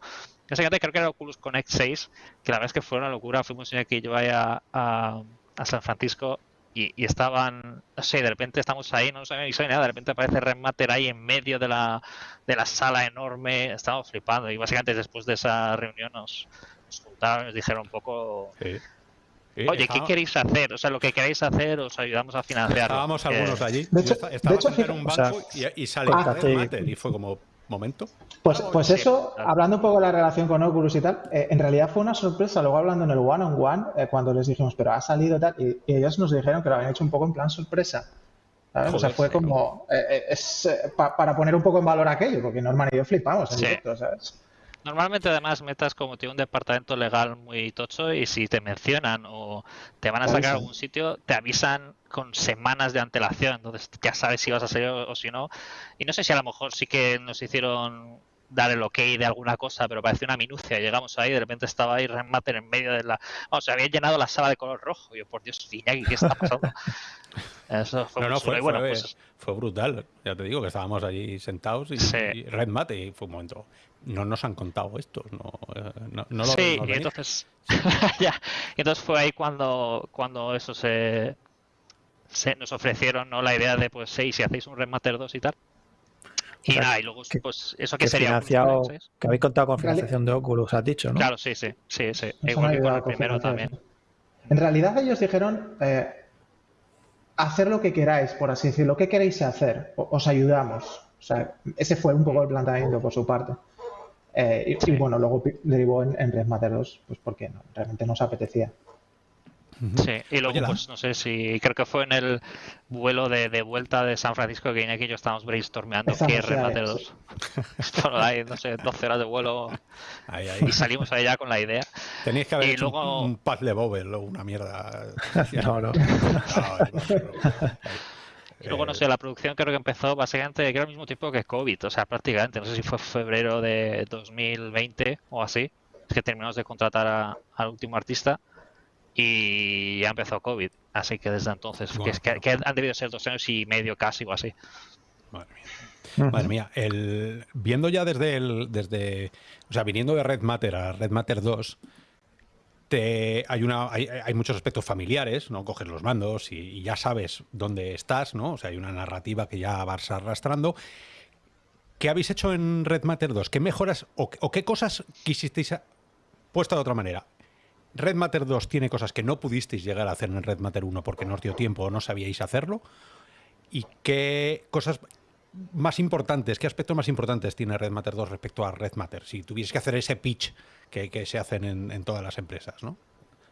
básicamente creo que era Oculus Connect 6, que la verdad es que fue una locura. Fuimos en que yo vaya a, a San Francisco y, estaban, no sé, de repente estamos ahí, no sabemos ni nada, de repente aparece Remater ahí en medio de la, de la sala enorme, estábamos flipando y básicamente después de esa reunión nos, juntaron y nos dijeron un poco... Oye, ¿qué queréis hacer? O sea, lo que queréis hacer, os ayudamos a financiar. Estábamos algunos allí. De hecho, en un banco y, sale Remater y fue como, momento. Pues, pues eso, hablando un poco de la relación con Oculus y tal, eh, en realidad fue una sorpresa. Luego hablando en el one on one, eh, cuando les dijimos, pero ha salido tal, y, ellos nos dijeron que lo habían hecho un poco en plan sorpresa. o sea, fue como, eh, es para poner un poco en valor aquello, porque Norman y yo flipamos en directo, ¿sabes? Normalmente además metas como tiene un departamento legal muy tocho y si te mencionan o te van a sacar a algún sitio, te avisan con semanas de antelación, entonces ya sabes si vas a salir o, si no. Y no sé si a lo mejor sí que nos hicieron dar el ok de alguna cosa, pero parecía una minucia. Llegamos ahí y de repente estaba ahí Remater en medio de la... Vamos, se había llenado la sala de color rojo. Yo, por Dios, Iñaki, ¿qué está pasando? Eso fue, no, fue, bueno, pues... fue, brutal. Ya te digo que estábamos allí sentados y, Red Mate y fue un momento no nos han contado esto, no, eh, no, lo Sí, y entonces, ya, entonces fue ahí cuando, cuando eso se, se nos ofrecieron ¿no? la idea de, pues, sí, si hacéis un Remaster 2 y tal. Y nada, y luego, pues, eso que, sería. Financiado, que habéis contado con financiación de Oculus, has dicho, ¿no? Claro, sí, sí, sí, sí. Igual que con el primero también. En realidad, ellos dijeron. Eh, hacer lo que queráis, por así decirlo. ¿Qué queréis hacer? Os ayudamos. O sea, ese fue un poco el planteamiento por su parte. Eh, y, bueno, luego derivó en, en Red Matter 2, pues porque no, realmente nos apetecía. Sí, y luego, pues no sé si creo que fue en el vuelo de, de vuelta de San Francisco que Iñaki y yo estábamos brainstormeando qué es Red Matter 2. Esto hay, no sé, 12 horas de vuelo y salimos allá con la idea. Tenéis que haber y hecho luego... un, un de Bobel o una mierda. no, no. Y luego, no sé, la producción creo que empezó básicamente, creo al mismo tiempo que COVID, o sea, prácticamente, no sé si fue febrero de 2020 o así, que terminamos de contratar al último artista y ya empezó COVID, así que desde entonces, que, han debido ser dos años y medio casi o así. Madre mía. Madre mía, el, viendo ya desde el, desde, o sea, viniendo de Red Matter a Red Matter 2, hay, una, hay, muchos aspectos familiares, ¿no? Coges los mandos y, ya sabes dónde estás, ¿no? O sea, hay una narrativa que ya vas arrastrando. ¿Qué habéis hecho en Red Matter 2? ¿Qué mejoras o, qué cosas quisisteis, puesto de otra manera? Red Matter 2 tiene cosas que no pudisteis llegar a hacer en Red Matter 1 porque no os dio tiempo o no sabíais hacerlo. ¿Y qué cosas más importantes, qué aspectos más importantes tiene Red Matter 2 respecto a Red Matter? Si tuvieses que hacer ese pitch que, se hacen en, todas las empresas, ¿no?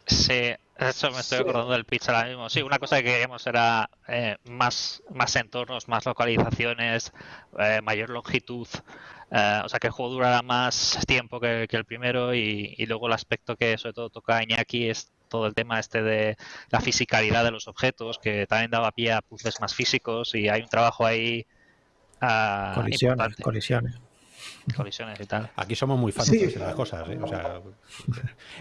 Sí, eso me estoy acordando del pitch ahora mismo. Sí, una cosa que queríamos era eh, más, más entornos, más localizaciones, eh, mayor longitud. Eh, o sea, que el juego durara más tiempo que, el primero y, luego el aspecto que sobre todo toca a Iñaki es todo el tema este de la fisicalidad de los objetos, que también daba pie a puzzles más físicos y hay un trabajo ahí uh, colisiones, colisiones colisiones y tal. Aquí somos muy fans de las cosas. ¿eh? O sea,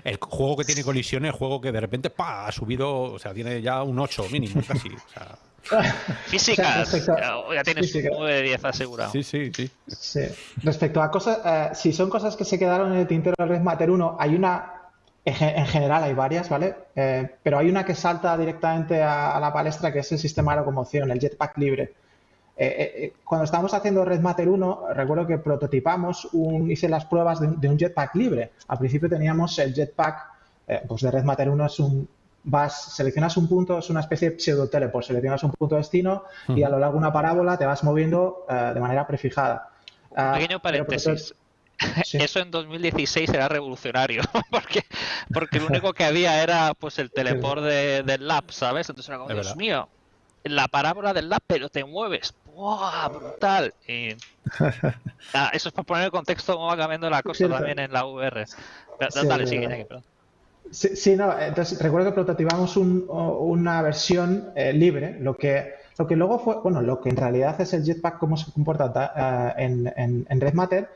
el juego que tiene colisiones, el juego que de repente ¡pa! ha subido, o sea, tiene ya un 8 mínimo casi. O sea, Físicas, ya tienes un 9 de 10 asegurado. Sí, sí, sí, sí. Respecto a cosas, eh, si son cosas que se quedaron en el tintero del Red Matter 1, hay una, en general hay varias, ¿vale? Eh, pero hay una que salta directamente a, a, la palestra que es el sistema de locomoción, el jetpack libre. Eh, eh, eh, cuando estábamos haciendo Red Matter 1, recuerdo que prototipamos, un, hice las pruebas de, un jetpack libre. Al principio teníamos el jetpack, pues de Red Matter 1 es un, vas, seleccionas un punto, es una especie de pseudo teleport, seleccionas un punto de destino y a lo largo de una parábola te vas moviendo de manera prefijada. Uh, Pequeño paréntesis. Eso en 2016 era revolucionario, porque, porque lo único que había era pues el teleport de, del lab, ¿sabes? Entonces era como, Dios mío, la parábola del lab, pero te mueves. ¡Wow! Brutal. Ah, eso es para poner el contexto cómo va cambiando la cosa también en la VR. dale, sigue, sí, sí, no, entonces recuerdo que prototipamos una versión eh, libre, lo que, lo que luego fue, bueno, lo que en realidad es el jetpack, cómo se comporta uh, en, en, en, Red Matter.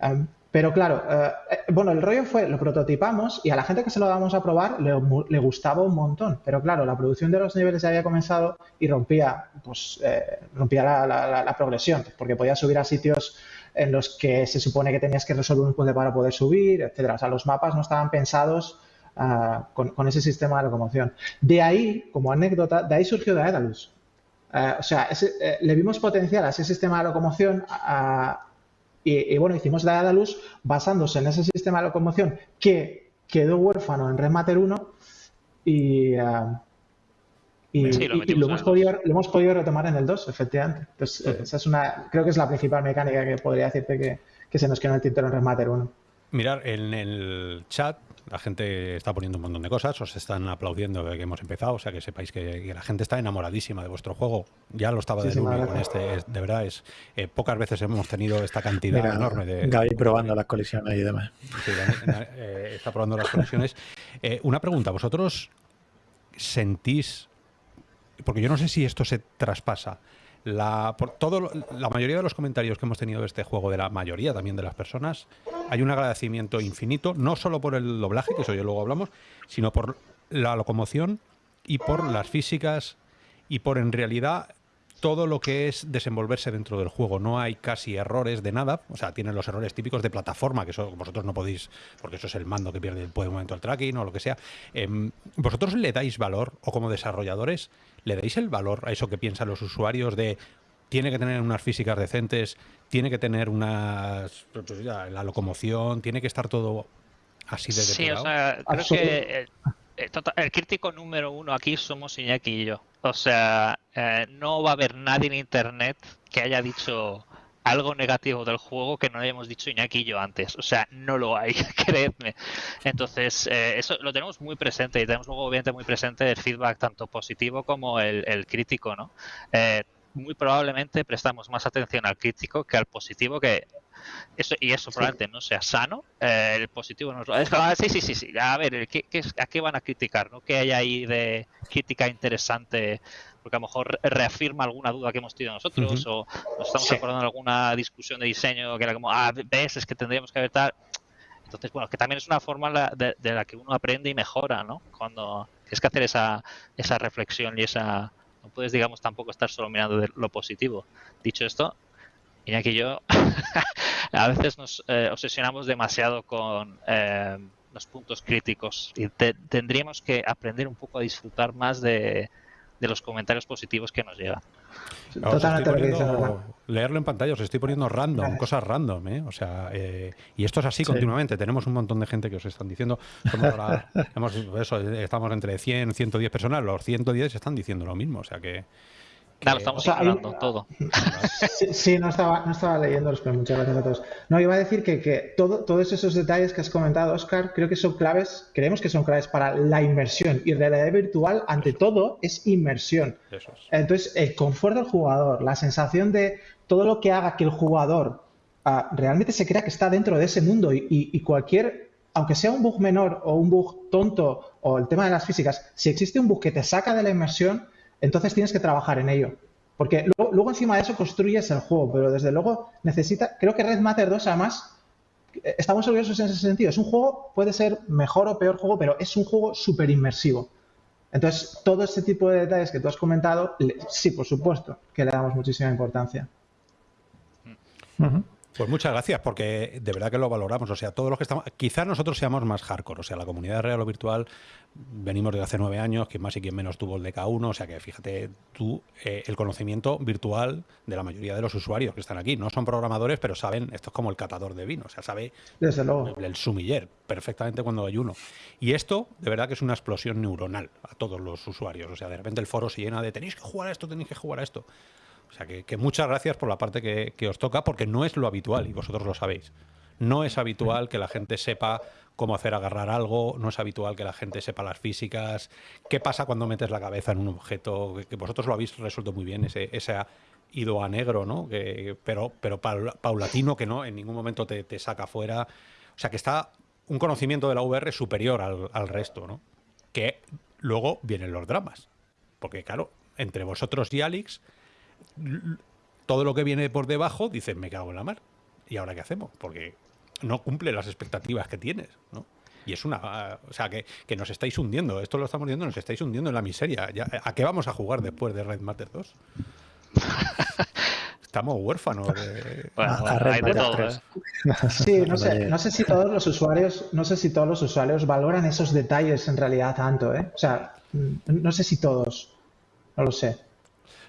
Um, pero claro, eh, eh, bueno, el rollo fue, lo prototipamos y a la gente que se lo damos a probar le, gustaba un montón. Pero claro, la producción de los niveles ya había comenzado y rompía, pues, eh, rompía la, progresión, porque podías subir a sitios en los que se supone que tenías que resolver un puzzle para poder subir, etcétera. O sea, los mapas no estaban pensados ah, con, ese sistema de locomoción. De ahí, como anécdota, de ahí surgió Daedalus. o sea, le vimos potencial a ese sistema de locomoción a, y, bueno, hicimos Daedalus basándose en ese sistema de locomoción que quedó huérfano en Red Matter 1 y, uh, y, lo, hemos podido, lo, hemos podido, retomar en el 2, efectivamente. Entonces, esa es una, creo que es la principal mecánica que podría decirte que, que se nos quedó en el tintero en Red Matter 1. Mirar, en el chat la gente está poniendo un montón de cosas, os están aplaudiendo de que hemos empezado, o sea que sepáis que, la gente está enamoradísima de vuestro juego. Ya lo estaba de con este, de verdad es eh, pocas veces hemos tenido esta cantidad enorme de. Gaby probando las colisiones y demás. Sí, eh, está probando las colisiones. Eh, una pregunta, ¿vosotros sentís, porque yo no sé si esto se traspasa, la, por todo, la mayoría de los comentarios que hemos tenido de este juego, de la mayoría también de las personas, hay un agradecimiento infinito, no solo por el doblaje, que eso ya luego hablamos, sino por la locomoción y por las físicas y por en realidad todo lo que es desenvolverse dentro del juego. No hay casi errores de nada. O sea, tienen los errores típicos de plataforma, que eso vosotros no podéis, porque eso es el mando que pierde el momento el tracking o lo que sea. Em, ¿Vosotros le dais valor, o como desarrolladores, le dais el valor a eso que piensan los usuarios de tiene que tener unas físicas decentes, tiene que tener unas la locomoción, tiene que estar todo así de Sí, o sea, creo que eh, el crítico número uno aquí somos Iñaki y yo. O sea, eh, no va a haber nadie en internet que haya dicho algo negativo del juego que no hayamos dicho Iñaki y yo antes. O sea, no lo hay, creedme. Entonces, eh, eso lo tenemos muy presente y tenemos luego, obviamente, muy presente el feedback tanto positivo como el, crítico, ¿no? muy probablemente prestamos más atención al crítico que al positivo, que eso, y eso probablemente no sea sano. Eh, el positivo no es ah, sí, sí, sí, sí. A ver, ¿qué, ¿a qué van a criticar? ¿no? ¿Qué hay ahí de crítica interesante? Porque a lo mejor reafirma alguna duda que hemos tenido nosotros o nos estamos acordando de alguna discusión de diseño que era como, ah, ves, es que tendríamos que ver tal. Entonces, bueno, que también es una forma de, la que uno aprende y mejora, ¿no? Cuando tienes que hacer esa, esa reflexión y esa... No puedes, digamos, tampoco estar solo mirando de lo positivo. Dicho esto, Iñaki y yo a veces nos eh, obsesionamos demasiado con eh, los puntos críticos y tendríamos que aprender un poco a disfrutar más de, los comentarios positivos que nos llegan. leerlo en pantalla, os estoy poniendo random, cosas random, ¿eh? O sea, y esto es así continuamente. Tenemos un montón de gente que os están diciendo, estamos entre 100, 110 personas, los 110 están diciendo lo mismo, o sea que Claro, estamos hablando todo. Sí, no, estaba, no estaba leyéndolos, pero muchas gracias a todos. No, iba a decir que, que todo, todos esos detalles que has comentado, Oscar, creo que son claves, creemos que son claves para la inmersión. Y realidad virtual, ante todo, es inmersión. Entonces, el confort del jugador, la sensación de todo lo que haga que el jugador ah, realmente se crea que está dentro de ese mundo y, y cualquier aunque sea un bug menor o un bug tonto o el tema de las físicas, si existe un bug que te saca de la inmersión, entonces tienes que trabajar en ello. Porque luego, encima de eso construyes el juego, pero desde luego necesita, creo que Red Matter 2 además, eh, estamos orgullosos en ese sentido. Es un juego, puede ser mejor o peor juego, pero es un juego súper inmersivo. Entonces, todo este tipo de detalles que tú has comentado, sí, por supuesto, que le damos muchísima importancia. Pues muchas gracias, porque de verdad que lo valoramos. O sea, todos los que estamos. Quizás nosotros seamos más hardcore. O sea, la comunidad real o virtual venimos de hace nueve años, quien más y quien menos tuvo el DK1. O sea, que fíjate tú, eh, el conocimiento virtual de la mayoría de los usuarios que están aquí. No son programadores, pero saben, esto es como el catador de vino. O sea, sabe Desde luego. El, sumiller perfectamente cuando hay uno. Y esto, de verdad que es una explosión neuronal a todos los usuarios. O sea, de repente el foro se llena de tenéis que jugar a esto, tenéis que jugar a esto. O sea, que, muchas gracias por la parte que, os toca, porque no es lo habitual, y vosotros lo sabéis. No es habitual que la gente sepa cómo hacer agarrar algo, no es habitual que la gente sepa las físicas, qué pasa cuando metes la cabeza en un objeto, que, vosotros lo habéis resuelto muy bien, ese, ese ido a negro, ¿no? Que, pero, pero paulatino que no, en ningún momento te, saca fuera. O sea, que está un conocimiento de la VR superior al, al resto, ¿no? Que luego vienen los dramas. Porque, claro, entre vosotros y Alex todo lo que viene por debajo, dices, me cago en la mar. ¿Y ahora qué hacemos? Porque no cumple las expectativas que tienes, ¿no? Y es una... O sea, que, nos estáis hundiendo. Esto lo estamos viendo, nos estáis hundiendo en la miseria. ¿A qué vamos a jugar después de Red Matter 2? Estamos huérfanos de... ¿eh? Sí, no sé, no sé si todos los usuarios, no sé si todos los usuarios valoran esos detalles en realidad tanto, ¿eh? O sea, no sé si todos. No lo sé.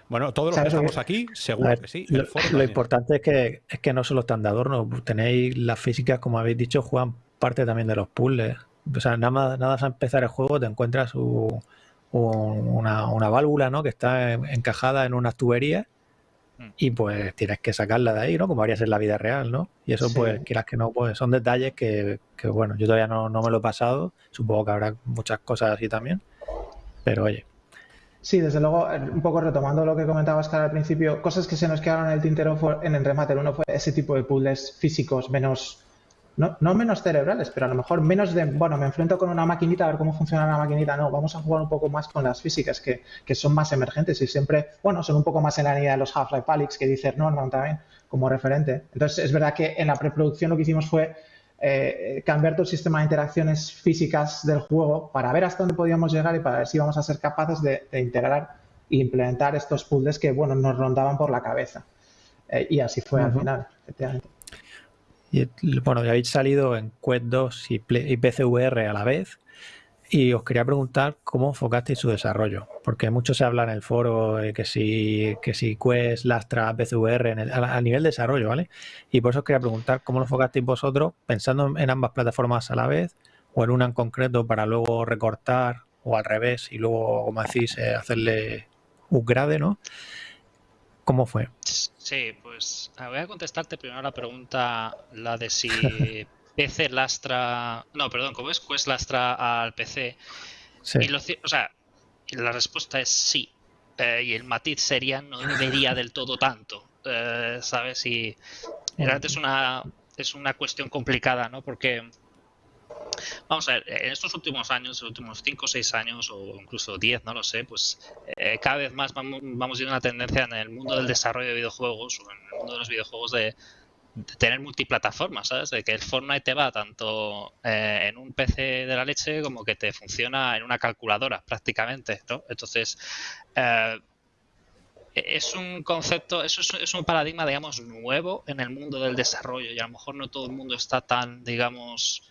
Bueno, todos los que estamos aquí, seguro que sí. Lo, importante es que, es que no solo están de adorno, tenéis las físicas, como habéis dicho, juegan parte también de los puzzles. O sea, nada más, nada más a empezar el juego te encuentras una, válvula ¿no? que está encajada en unas tuberías Mm. Y pues tienes que sacarla de ahí, ¿no? Como harías en la vida real, ¿no? Y eso, pues, quieras que no, pues son detalles que, que bueno, yo todavía no, no, me lo he pasado. Supongo que habrá muchas cosas así también. Pero oye. Sí, desde luego, eh, un poco retomando lo que comentaba Oscar al principio, cosas que se nos quedaron en el tintero en el Remater uno fue ese tipo de puzzles físicos menos no, no, menos cerebrales, pero a lo mejor menos de, bueno, me enfrento con una maquinita a ver cómo funciona la maquinita. No, vamos a jugar un poco más con las físicas que, que son más emergentes y siempre, bueno, son un poco más en la línea de los Half-Life Alyx que dice Norman también como referente. Entonces, es verdad que en la preproducción lo que hicimos fue eh, cambiar todo el sistema de interacciones físicas del juego para ver hasta dónde podíamos llegar y para ver si íbamos a ser capaces de, integrar e implementar estos puzzles que, bueno, nos rondaban por la cabeza. Eh, y así fue al final, efectivamente. Y, bueno, ya habéis salido en Quest 2 y, y PCVR a la vez. Y os quería preguntar cómo enfocasteis su desarrollo, porque mucho se habla en el foro que si, que si Quest lastra PCVR en el, a, nivel de desarrollo, ¿vale? Y por eso os quería preguntar cómo lo enfocasteis vosotros, pensando en ambas plataformas a la vez, o en una en concreto para luego recortar, o al revés, y luego, como decís, eh, hacerle upgrade, ¿no? ¿Cómo fue? Sí, pues voy a contestarte primero la pregunta, la de si PC lastra. No, perdón, ¿cómo es? Quest lastra al PC. Sí. Y lo, o sea, la respuesta es sí. Eh, y el matiz sería no debería del todo tanto. Eh, ¿Sabes? Y realmente es una, es una cuestión complicada, ¿no? Porque Vamos a ver, en estos últimos años, los últimos 5 o 6 años, o incluso 10, no lo sé, pues eh, cada vez más vamos, vamos viendo una tendencia en el mundo del desarrollo de videojuegos, o en el mundo de los videojuegos, de, tener multiplataformas, ¿sabes? De que el Fortnite te va tanto eh, en un PC de la leche como que te funciona en una calculadora, prácticamente, ¿no? Entonces, eh, es un concepto, eso es, es, un paradigma, digamos, nuevo en el mundo del desarrollo y a lo mejor no todo el mundo está tan, digamos,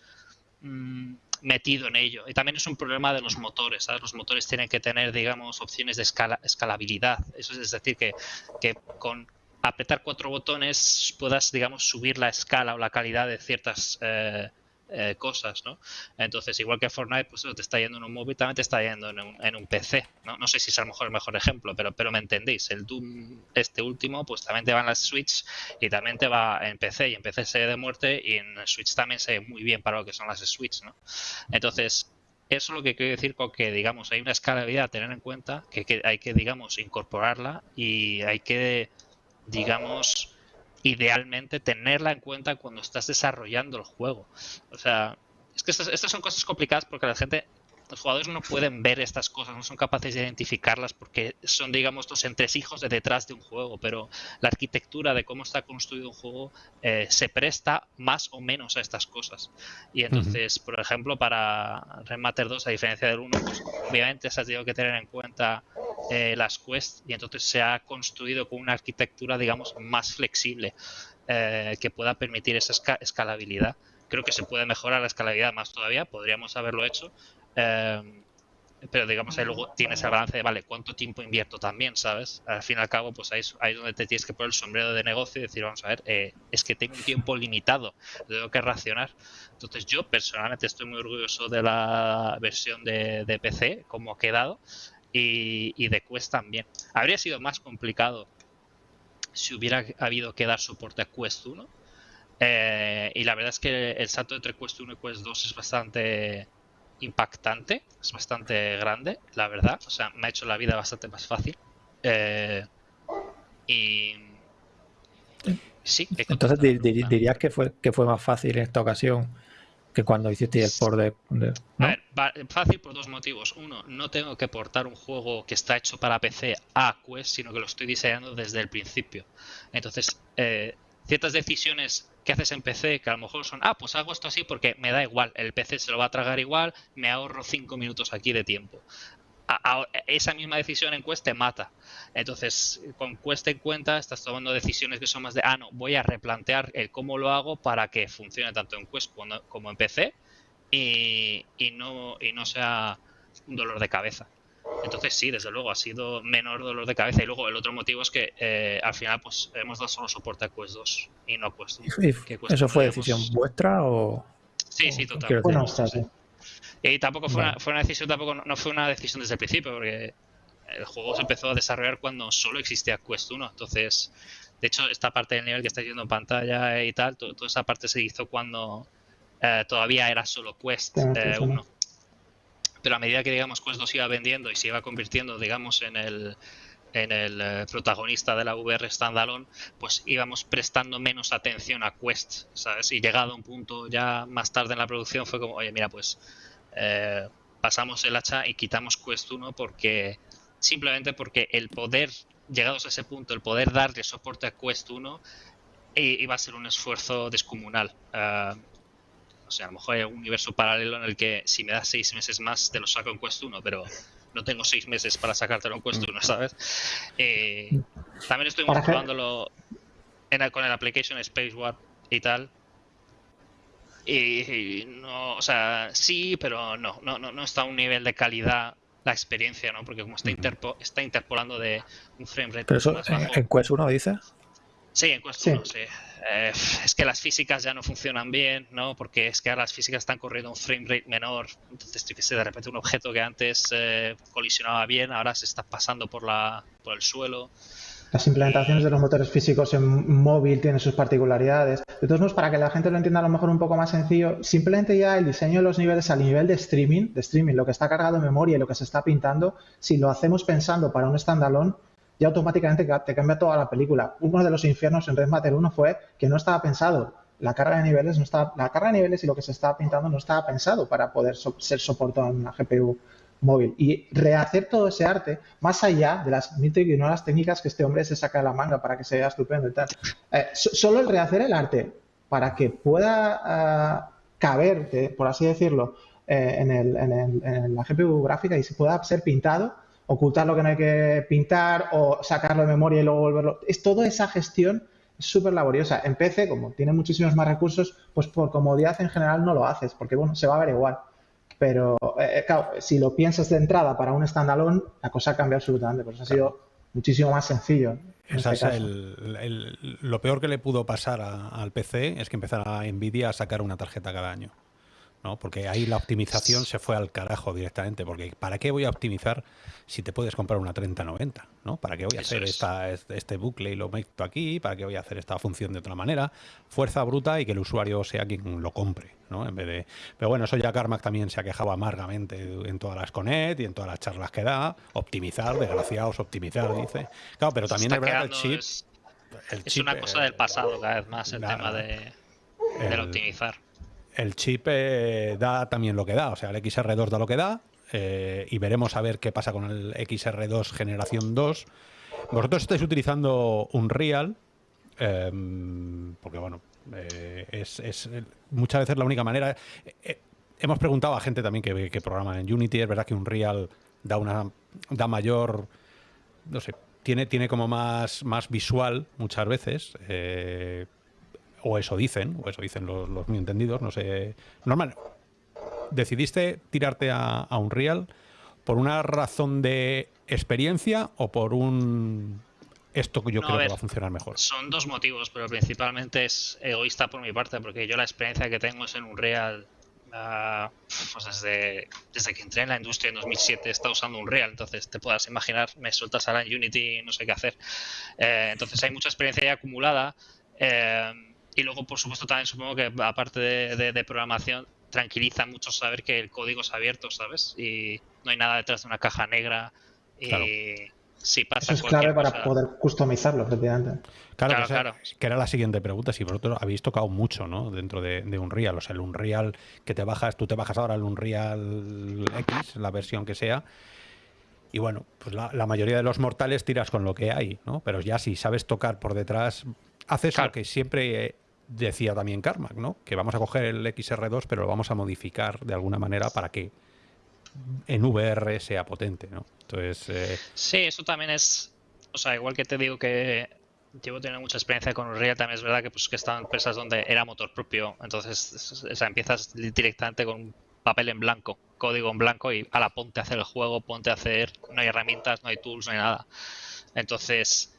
Mm, metido en ello. Y también es un problema de los motores. Los motores tienen que tener, digamos, opciones de escala, escalabilidad. Eso es decir, que, que con apretar cuatro botones puedas, digamos, subir la escala o la calidad de ciertas eh, eh, cosas, ¿no? Entonces, igual que Fortnite, pues te está yendo en un móvil, también te está yendo en un, en un PC, ¿no? No sé si es a lo mejor el mejor ejemplo, pero, pero me entendéis. El Doom, este último, pues también te va en las Switch y también te va en PC, y en PC se ve de muerte y en Switch también se ve muy bien para lo que son las Switch, ¿no? Entonces, eso es lo que quiero decir con que, digamos, hay una escalabilidad a tener en cuenta, que, que hay que, digamos, incorporarla y hay que, digamos, idealmente tenerla en cuenta cuando estás desarrollando el juego. O sea, es que estas, estas son cosas complicadas porque la gente los jugadores no pueden ver estas cosas, no son capaces de identificarlas porque son, digamos, los entresijos de detrás de un juego, pero la arquitectura de cómo está construido un juego eh, se presta más o menos a estas cosas. Y entonces, por ejemplo, para Remater 2, a diferencia del 1, pues obviamente se ha tenido que tener en cuenta eh, las quests y entonces se ha construido con una arquitectura, digamos, más flexible eh, que pueda permitir esa escalabilidad creo que se puede mejorar la escalabilidad más todavía, podríamos haberlo hecho, Em, pero digamos ahí luego tienes el balance de, vale, ¿cuánto tiempo invierto también, sabes? Al fin y al cabo, pues ahí, ahí es donde te tienes que poner el sombrero de negocio y decir, vamos a ver, eh, es que tengo un tiempo limitado, tengo que racionar. Entonces yo personalmente estoy muy orgulloso de la versión de, PC, como ha quedado, y, de Quest también. Habría sido más complicado si hubiera habido que dar soporte a Quest 1. Eh, y la verdad es que el salto entre Quest 1 y Quest 2 es bastante impactante, es bastante grande, la verdad. O sea, me ha hecho la vida bastante más fácil. Eh, y sí. Entonces dirías que fue que fue más fácil en esta ocasión que cuando hiciste el port de, A ver, fácil por dos motivos. Uno, no tengo que portar un juego que está hecho para PC a Quest, sino que lo estoy diseñando desde el principio. Entonces, eh, ciertas decisiones que haces en PC que a lo mejor son, ah, pues hago esto así porque me da igual, el PC se lo va a tragar igual, me ahorro cinco minutos aquí de tiempo. esa misma decisión en Quest te mata. Entonces, con Quest en cuenta, estás tomando decisiones que son más de, ah, no, voy a replantear el cómo lo hago para que funcione tanto en Quest como en PC y, no, y no sea un dolor de cabeza. Entonces sí, desde luego ha sido menor dolor de cabeza. Y luego el otro motivo es que eh, al final pues hemos dado solo soporte a Quest 2 y no a Quest 1. ¿Eso fue decisión vuestra o...? Sí, sí, totalmente. Y tampoco fue, una, fue una decisión, tampoco no fue una decisión desde el principio, porque el juego se empezó a desarrollar cuando solo existía Quest 1. Entonces, de hecho, esta parte del nivel que estáis viendo en pantalla y tal, toda esa parte se hizo cuando eh, todavía era solo Quest 1. Eh, Pero a medida que, digamos, Quest 2 iba vendiendo y se iba convirtiendo, digamos, en el, en el eh, protagonista de la VR standalone, pues íbamos prestando menos atención a Quest, ¿sabes? Y llegado a un punto ya más tarde en la producción fue como, oye, mira, pues pasamos el hacha y quitamos Quest 1 porque simplemente porque el poder, llegados a ese punto, el poder darle soporte a Quest 1 iba a ser un esfuerzo descomunal. Ah, o sea, a lo mejor hay un universo paralelo en el que si me das seis meses más te lo saco en Quest 1, pero no tengo seis meses para sacártelo en Quest 1, ¿sabes? Eh, también estoy probándolo con el application Space Warp y tal. Y, no, o sea, sí, pero no, no, no, no está a un nivel de calidad la experiencia, ¿no? Porque como está, interpo está interpolando de un frame rate. ¿Pero eso en, Quest 1 dice? Sí, en Quest 1, sí. Eh, es que las físicas ya no funcionan bien, ¿no? Porque es que ahora las físicas están corriendo un frame rate menor. Entonces, que sé, de repente un objeto que antes eh, colisionaba bien, ahora se está pasando por, la, por el suelo. Las implementaciones de los motores físicos en móvil tienen sus particularidades. De todos modos, para que la gente lo entienda a lo mejor un poco más sencillo, simplemente ya el diseño de los niveles al nivel de streaming, de streaming, lo que está cargado en memoria y lo que se está pintando, si lo hacemos pensando para un standalone, ya automáticamente te cambia toda la película. Uno de los infiernos en Red Matter 1 fue que no estaba pensado. La carga de niveles no estaba, la carga de niveles y lo que se estaba pintando no estaba pensado para poder ser soportado en una GPU móvil. Y rehacer todo ese arte, más allá de las mil las técnicas que este hombre se saca de la manga para que se vea estupendo y tal. Eh, solo el rehacer el arte para que pueda ah, caber, por así decirlo, eh, en, en, la GPU gráfica y se pueda ser pintado, ocultar lo que no hay que pintar o sacarlo de memoria y luego volverlo. Es toda esa gestión súper laboriosa. En PC, como tiene muchísimos más recursos, pues por comodidad en general no lo haces, porque bueno, se va a ver igual. Pero, eh, eh, claro, si lo piensas de entrada para un standalone, la cosa cambia absolutamente. Pues ha sido muchísimo más sencillo. Este lo peor que le pudo pasar al PC es que empezara Nvidia a sacar una tarjeta cada año. ¿No? Porque ahí la optimización se fue al carajo directamente. Porque ¿para qué voy a optimizar si te puedes comprar una 3090? ¿no? ¿Para qué voy a hacer esta, este bucle y lo meto aquí? ¿Para qué voy a hacer esta función de otra manera? Fuerza bruta y que el usuario sea quien lo compre. ¿no? En vez de... Pero bueno, eso ya Carmack también se ha quejado amargamente en todas las Conet y en todas las charlas que da. Optimizar, desgraciados, optimizar, dice. Claro, pero también es verdad que el chip... Es, una cosa del pasado cada vez más el tema de, el, optimizar el chip eh, da también lo que da, o sea, el XR2 da lo que da eh, y veremos a ver qué pasa con el XR2 generación 2. Vosotros estáis utilizando un Real, em, porque bueno, eh, es, muchas veces la única manera. hemos preguntado a gente también que, que programa en Unity, es verdad que un Real da una da mayor, no sé, tiene, tiene como más, más visual muchas veces o eso dicen, o eso dicen los, los muy entendidos, no sé. Normal, ¿decidiste tirarte a, un Unreal por una razón de experiencia o por un esto que yo creo que va a funcionar mejor? Son dos motivos, pero principalmente es egoísta por mi parte, porque yo la experiencia que tengo es en Unreal. Uh, pues desde, desde que entré en la industria en 2007 he estado usando Unreal, entonces te puedas imaginar, me sueltas ahora en Unity no sé qué hacer. Eh, entonces hay mucha experiencia ya acumulada. Eh, y luego, por supuesto, también supongo que aparte de, programación, tranquiliza mucho saber que el código es abierto, ¿sabes? Y no hay nada detrás de una caja negra. Y si pasa Eso es clave para poder customizarlo, efectivamente. Claro, claro, que, era la siguiente pregunta. Si vosotros habéis tocado mucho, ¿no? Dentro de, de, Unreal. O sea, el Unreal que te bajas, tú te bajas ahora el Unreal X, la versión que sea. Y bueno, pues la, mayoría de los mortales tiras con lo que hay, ¿no? Pero ya si sabes tocar por detrás, haces lo que siempre decía también Carmack, ¿no? Que vamos a coger el XR2, pero lo vamos a modificar de alguna manera para que en VR sea potente, ¿no? Entonces. Eh, sí, eso también es. O sea, igual que te digo que llevo teniendo mucha experiencia con Unreal, también es verdad que pues que estaban empresas donde era motor propio, entonces o sea, empiezas directamente con papel en blanco, código en blanco y a la ponte a hacer el juego, ponte a hacer, no hay herramientas, no hay tools, no hay nada. Entonces,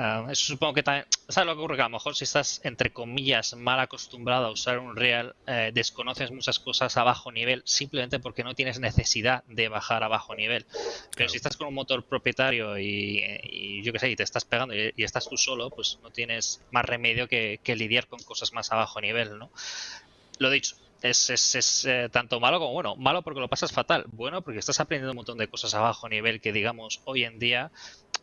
Ah, eso supongo que también. ¿Sabes lo que ocurre? Que a lo mejor si estás, entre comillas, mal acostumbrado a usar un Real, eh, desconoces muchas cosas a bajo nivel simplemente porque no tienes necesidad de bajar a bajo nivel. Pero si estás con un motor propietario y, yo qué sé, y te estás pegando y, estás tú solo, pues no tienes más remedio que, que lidiar con cosas más a bajo nivel, ¿no? Lo dicho, es, es, es eh, tanto malo como bueno. Malo porque lo pasas fatal. Bueno porque estás aprendiendo un montón de cosas a bajo nivel que, digamos, hoy en día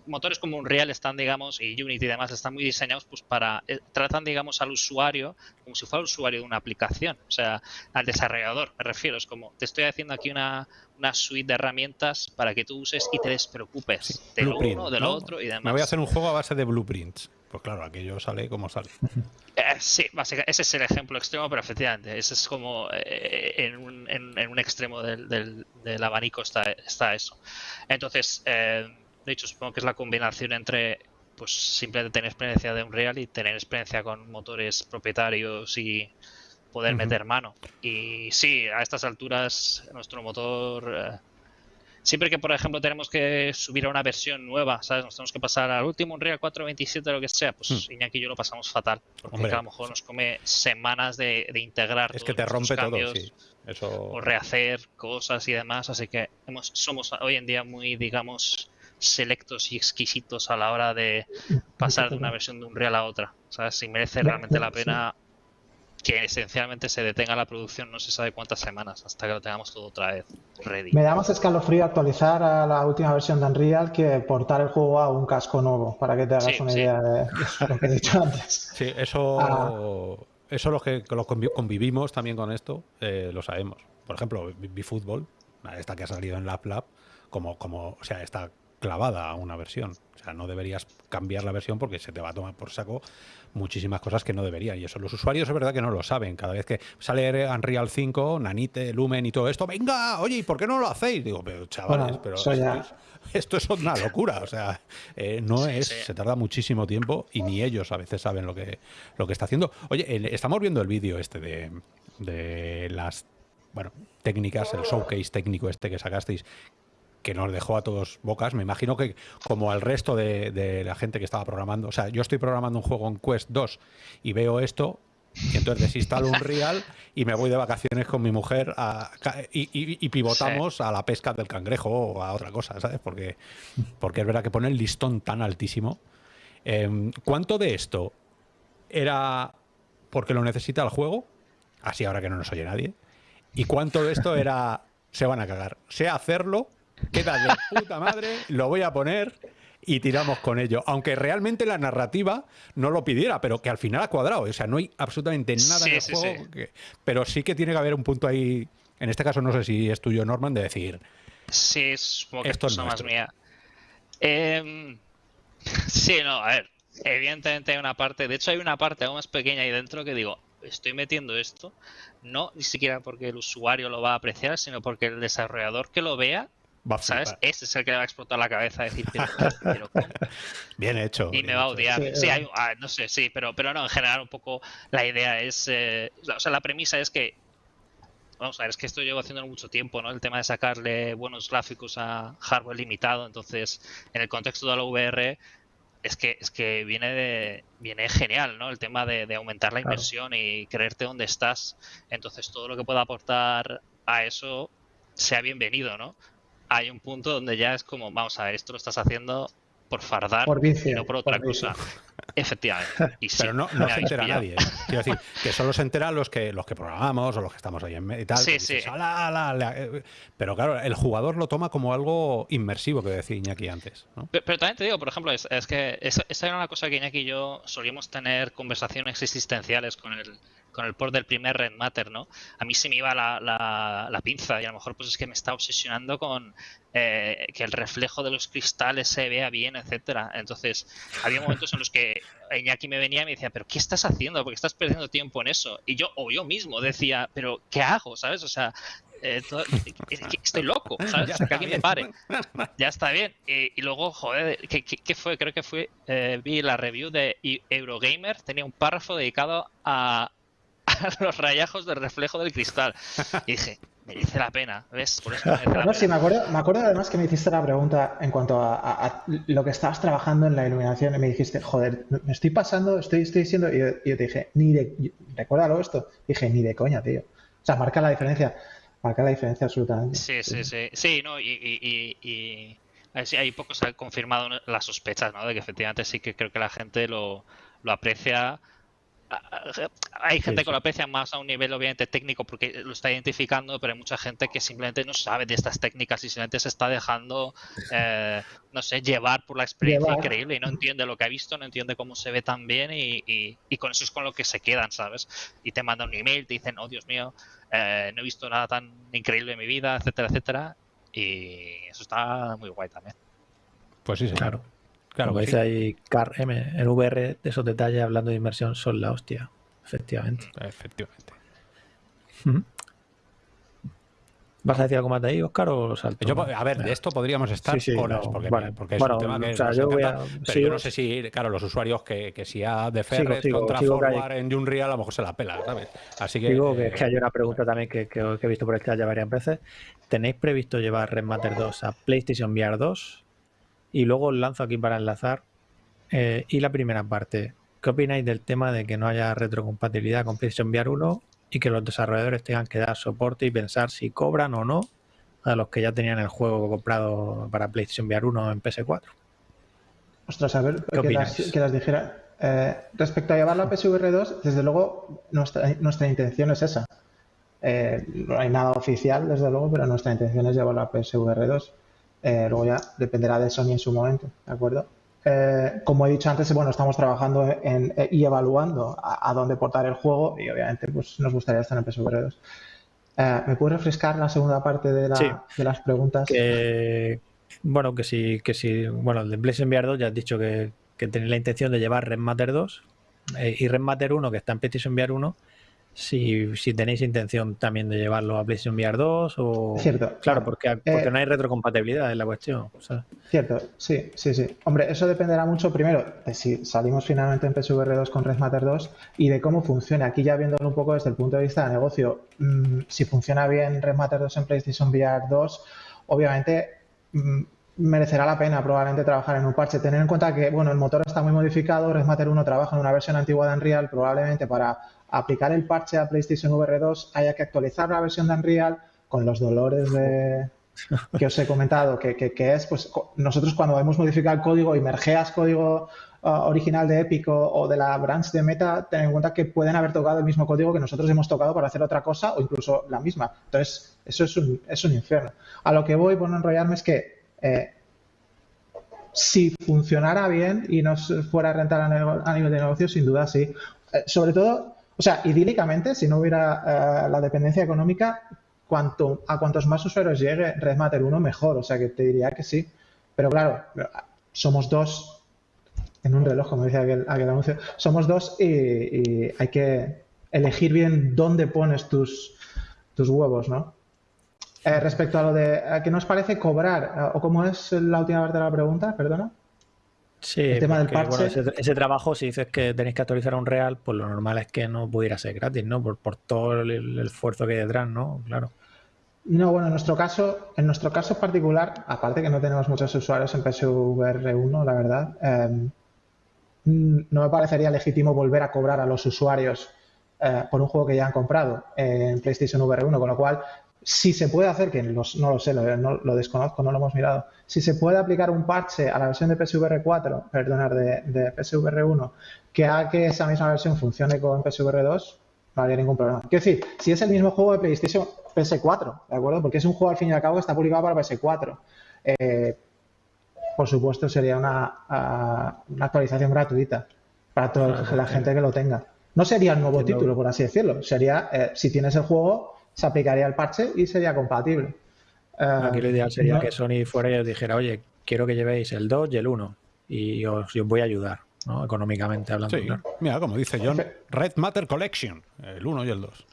motores como Unreal están, digamos, y Unity y demás están muy diseñados pues para eh, tratan, digamos, al usuario como si fuera el usuario de una aplicación, o sea, al desarrollador, me refiero, es como te estoy haciendo aquí una, una suite de herramientas para que tú uses y te despreocupes de lo uno, de lo otro y demás. Me voy a hacer un juego a base de blueprints. Pues claro, aquello sale como sale. Eh, sí, básicamente, ese es el ejemplo extremo, pero efectivamente, ese es como eh, en, un, en, un, extremo del, del, abanico está, está eso. Entonces, eh, de hecho, supongo que es la combinación entre pues simplemente tener experiencia de Unreal y tener experiencia con motores propietarios y poder meter mano. Y sí, a estas alturas nuestro motor siempre que, por ejemplo, tenemos que subir a una versión nueva, ¿sabes? Nos tenemos que pasar al último Unreal 4.27 o lo que sea, pues hmm. Iñaki y yo lo pasamos fatal. Porque a lo mejor nos come semanas de, integrar. Es que te rompe todo, sí. Eso... O rehacer cosas y demás. Así que hemos, somos hoy en día muy, digamos, selectos y exquisitos a la hora de pasar de una versión de Unreal a otra. ¿Sabes? Si merece realmente la pena que esencialmente se detenga la producción no se sabe cuántas semanas hasta que lo tengamos todo otra vez ready. Me da más escalofrío actualizar a la última versión de Unreal que portar el juego a un casco nuevo, para que te hagas una idea de lo que he dicho antes. Sí, eso, ah. eso los que los convivimos también con esto eh, lo sabemos. Por ejemplo, fútbol esta que ha salido en LabLab, como, como, o sea, está clavada a una versión. O sea, no deberías cambiar la versión porque se te va a tomar por saco muchísimas cosas que no deberían. Y eso los usuarios es verdad que no lo saben. Cada vez que sale Unreal 5, Nanite, Lumen y todo esto, venga, oye, ¿y por qué no lo hacéis? Digo, pero chavales, pero esto, es, una locura. O sea, eh, no es, se tarda muchísimo tiempo y ni ellos a veces saben lo que, lo que está haciendo. Oye, estamos viendo el vídeo este de, de las bueno, técnicas, el showcase técnico este que sacasteis, que nos dejó a todos bocas. Me imagino que como al resto de, la gente que estaba programando, o sea, yo estoy programando un juego en Quest 2 y veo esto, y entonces desinstalo un Real y me voy de vacaciones con mi mujer y, pivotamos a la pesca del cangrejo o a otra cosa, ¿sabes? Porque, porque es verdad que pone el listón tan altísimo. Em, ¿Cuánto de esto era porque lo necesita el juego? Así ahora que no nos oye nadie. ¿Y cuánto de esto era se van a cagar? Sea hacerlo queda de puta madre, lo voy a poner y tiramos con ello. Aunque realmente la narrativa no lo pidiera, pero que al final ha cuadrado. O sea, no hay absolutamente nada en el juego. pero sí que tiene que haber un punto ahí. En este caso, no sé si es tuyo, Norman, de decir. Sí, es como que esto es más mía. Em, sí, no, a ver. Evidentemente hay una parte. De hecho, hay una parte aún más pequeña ahí dentro que digo, estoy metiendo esto, no ni siquiera porque el usuario lo va a apreciar, sino porque el desarrollador que lo vea ¿Sabes? Ese es el que le va a explotar la cabeza decir, pero, Bien hecho. Y me va a odiar. Sí, ah, no sé, sí, pero, pero no, en general un poco la idea es, eh, o sea, la premisa es que, vamos a ver, es que esto llevo haciendo mucho tiempo, ¿no? El tema de sacarle buenos gráficos a hardware limitado, entonces, en el contexto de la VR, es que, es que viene de, viene genial, ¿no? El tema de, aumentar la inversión y creerte dónde estás. Entonces, todo lo que pueda aportar a eso sea bienvenido, ¿no? Hay un punto donde ya es como, vamos a ver, esto lo estás haciendo por fardar y no por otra cosa. Efectivamente. Pero no, se entera nadie. ¿eh? Quiero decir, que solo se enteran los que, los que programamos o los que estamos ahí en y tal. Sí, sí. Eh". Pero claro, el jugador lo toma como algo inmersivo, que decía Iñaki antes. Pero, también te digo, por ejemplo, es, que esa, era una cosa que Iñaki y yo solíamos tener conversaciones existenciales con el, con el port del primer Red Matter, ¿no? A mí se me iba la, la, pinza y a lo mejor pues es que me está obsesionando con eh, que el reflejo de los cristales se vea bien, etcétera. Entonces, había momentos en los que Iñaki me venía y me decía, pero ¿qué estás haciendo? Porque estás perdiendo tiempo en eso. Y yo, o yo mismo decía, pero ¿qué hago? ¿Sabes? O sea, eh, estoy loco, ¿sabes? que alguien me pare. Ya está bien. Y, luego, joder, ¿qué, fue? Creo que fue, eh, vi la review de Eurogamer, tenía un párrafo dedicado a, los rayajos de reflejo del cristal. Y dije, merece la pena, ¿ves? Por eso no, sí, me acuerdo, me acuerdo además que me hiciste la pregunta en cuanto a, lo que estabas trabajando en la iluminación y me dijiste, joder, me estoy pasando, estoy, estoy diciendo, y yo, te dije, ni de, recuérdalo esto, dije, ni de coña, tío. O sea, marca la diferencia, marca la diferencia absolutamente. Sí, sí, sí, sí, no, y, y, y, hay pocos han confirmado las sospechas, ¿no? De que efectivamente sí que creo que la gente lo, lo aprecia hay gente que lo aprecia más a un nivel obviamente técnico porque lo está identificando, pero hay mucha gente que simplemente no sabe de estas técnicas y simplemente se está dejando, eh, no sé, llevar por la experiencia increíble y no entiende lo que ha visto, no entiende cómo se ve tan bien y, con eso es con lo que se quedan, ¿sabes? Y te mandan un email, te dicen, oh Dios mío, eh, no he visto nada tan increíble en mi vida, etcétera, etcétera. Y eso está muy guay también. Pues sí, Claro. Claro, Como dice ahí Car M, en VR, esos detalles hablando de inversión son la hostia, efectivamente. Efectivamente. ¿Vas a decir algo más de ahí, Oscar, o salto? Yo, a ver, de esto podríamos estar horas, porque, porque, es un tema que o sea, yo pero yo no sé si, claro, los usuarios que, que si a de Ferret contra Forward en Unreal a lo mejor se la pela, ¿sabes? Así que... Digo que, que hay una pregunta también que, que, he visto por el chat ya varias veces. ¿Tenéis previsto llevar Red Matter 2 a PlayStation VR 2? Y luego os lanzo aquí para enlazar. Eh, y la primera parte, ¿qué opináis del tema de que no haya retrocompatibilidad con PlayStation VR 1 y que los desarrolladores tengan que dar soporte y pensar si cobran o no a los que ya tenían el juego comprado para PlayStation VR 1 en PS4? Ostras, a ver, que las, dijera. Eh, respecto a llevarlo a PSVR 2, desde luego nuestra, nuestra intención es esa. Eh, no hay nada oficial, desde luego, pero nuestra intención es llevarlo a PSVR 2. Eh, luego ya dependerá de Sony en su momento, ¿de acuerdo? Eh, como he dicho antes, bueno, estamos trabajando en, y evaluando a, dónde portar el juego y obviamente pues nos gustaría estar en PSVR 2. Eh, ¿Me puedes refrescar la segunda parte de, las preguntas? bueno, que si, que si, bueno, el de PlayStation VR 2 ya has dicho que, que tenéis la intención de llevar Red Matter 2 y Red Matter 1, que está en PlayStation VR 1, si, si tenéis intención también de llevarlo a PlayStation VR 2 o... Cierto. Claro, porque, porque eh, no hay retrocompatibilidad en la cuestión. Cierto, sí, sí, sí. Hombre, eso dependerá mucho primero de si salimos finalmente en PSVR 2 con Red Matter 2 y de cómo funciona. Aquí ya viéndolo un poco desde el punto de vista de negocio, mm, si funciona bien Red Matter 2 en PlayStation VR 2, obviamente mm, merecerá la pena probablemente trabajar en un parche. Tener en cuenta que, bueno, el motor está muy modificado, Red Matter 1 trabaja en una versión antigua de Unreal, probablemente para aplicar el parche a PlayStation VR 2 haya que actualizar la versión de Unreal con los dolores de, que os he comentado, que, que, es, pues nosotros cuando hemos modificado el código y mergeas código uh, original de Epic o, de la branch de Meta, ten en cuenta que pueden haber tocado el mismo código que nosotros hemos tocado para hacer otra cosa o incluso la misma. Entonces, eso es un, es un infierno. A lo que voy, por no enrollarme, es que eh, si funcionara bien y nos fuera a rentar a, nivel de negocio, sin duda sí. Eh, sobre todo, o sea, idílicamente, si no hubiera eh, la dependencia económica, cuanto, a cuantos más usuarios llegue Red Matter 1, mejor. O sea, que te diría que sí. Pero claro, somos dos en un reloj, como decía aquel, anuncio, somos dos y, hay que elegir bien dónde pones tus, tus huevos, ¿no? Eh, respecto a lo de ¿qué nos parece cobrar, eh, o cómo es la última parte de la pregunta, perdona. Sí, el tema del parche. ese, trabajo, si dices que tenéis que actualizar a un real, pues lo normal es que no pudiera ser gratis, ¿no? Por, por todo el, esfuerzo que hay detrás, ¿no? Claro. No, bueno, en nuestro caso, en nuestro caso particular, aparte que no tenemos muchos usuarios en PSVR 1, la verdad, em, no me parecería legítimo volver a cobrar a los usuarios eh, por un juego que ya han comprado en PlayStation VR 1, con lo cual si se puede hacer, que no lo sé, lo, desconozco, no lo hemos mirado, si se puede aplicar un parche a la versión de PSVR 4, perdonar, de, de PSVR 1, que haga que esa misma versión funcione con PSVR 2, no habría ningún problema. Quiero decir, si es el mismo juego de PlayStation PS4, ¿de acuerdo? Porque es un juego al fin y al cabo que está publicado para PS4. Eh, por supuesto, sería una, una, actualización gratuita para toda la gente que lo tenga. No sería el nuevo título, por así decirlo. Sería, eh, si tienes el juego, se aplicaría el parche y sería compatible. Aquí lo ideal sería que Sony fuera y os dijera, oye, quiero que llevéis el 2 y el 1 y os, voy a ayudar, ¿no? económicamente hablando. Mira, como dice John, Red Matter Collection, el 1 y el 2.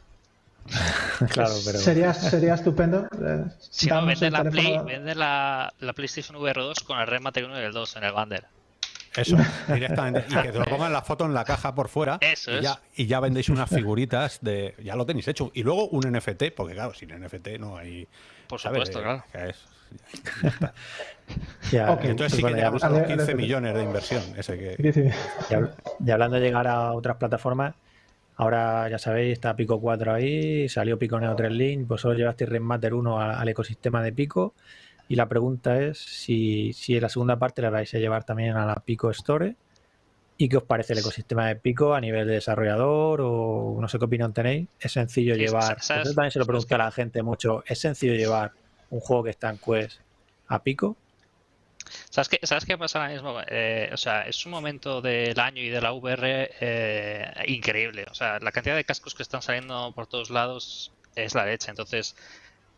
claro, pero... sería, sería estupendo. Eh, si no, vende, la, Play, vende la, la, PlayStation VR 2 con el Red Matter 1 y el 2 en el bundle. Eso, directamente. Y que te lo pongan la foto en la caja por fuera. Eso y, ya, y ya vendéis unas figuritas de. Ya lo tenéis hecho. Y luego un NFT, porque claro, sin NFT no hay. Por supuesto, claro. entonces sí que ya 15 millones de inversión. Ese que... y, hablando de llegar a otras plataformas, ahora ya sabéis, está Pico 4 ahí, salió Pico Neo 3 Link, vosotros llevasteis Remaster 1 al, ecosistema de Pico. Y la pregunta es si, si en la segunda parte la vais a llevar también a la Pico Store. ¿Y qué os parece el ecosistema de Pico a nivel de desarrollador? O no sé qué opinión tenéis. ¿Es sencillo llevar? Yo también se lo pregunto a la gente mucho. ¿Es sencillo llevar un juego que está en Quest a pico. ¿Sabes qué, ¿Sabes qué pasa ahora mismo? Eh, o sea, es un momento del año y de la VR eh, increíble. O sea, la cantidad de cascos que están saliendo por todos lados es la leche. Entonces,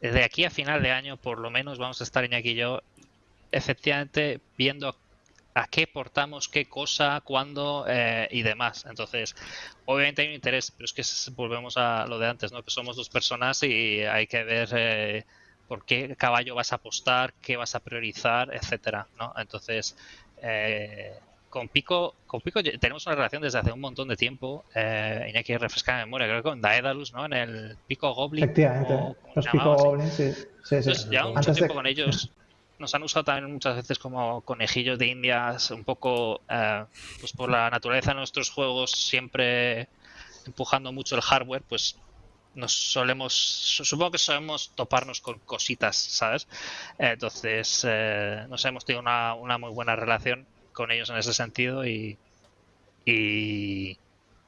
de aquí a final de año, por lo menos, vamos a estar Iñaki y yo, efectivamente, viendo a qué portamos qué cosa, cuándo eh, y demás. Entonces, obviamente hay un interés, pero es que volvemos a lo de antes, ¿no? Que somos dos personas y hay que ver por qué caballo vas a apostar, qué vas a priorizar, etcétera, ¿no? Entonces, eh, con Pico, con Pico tenemos una relación desde hace un montón de tiempo. Eh, y hay que refrescar la memoria, creo que con Daedalus, ¿no? En el Pico Goblin. Efectivamente, los Pico Goblin, sí. sí, sí. ya mucho tiempo con ellos. Nos han usado también muchas veces como conejillos de indias, un poco eh, pues por la naturaleza de nuestros juegos, siempre empujando mucho el hardware, pues nos solemos, supongo que solemos toparnos con cositas, ¿sabes? Entonces, eh, nos hemos tenido una, una, muy buena relación con ellos en ese sentido y, y,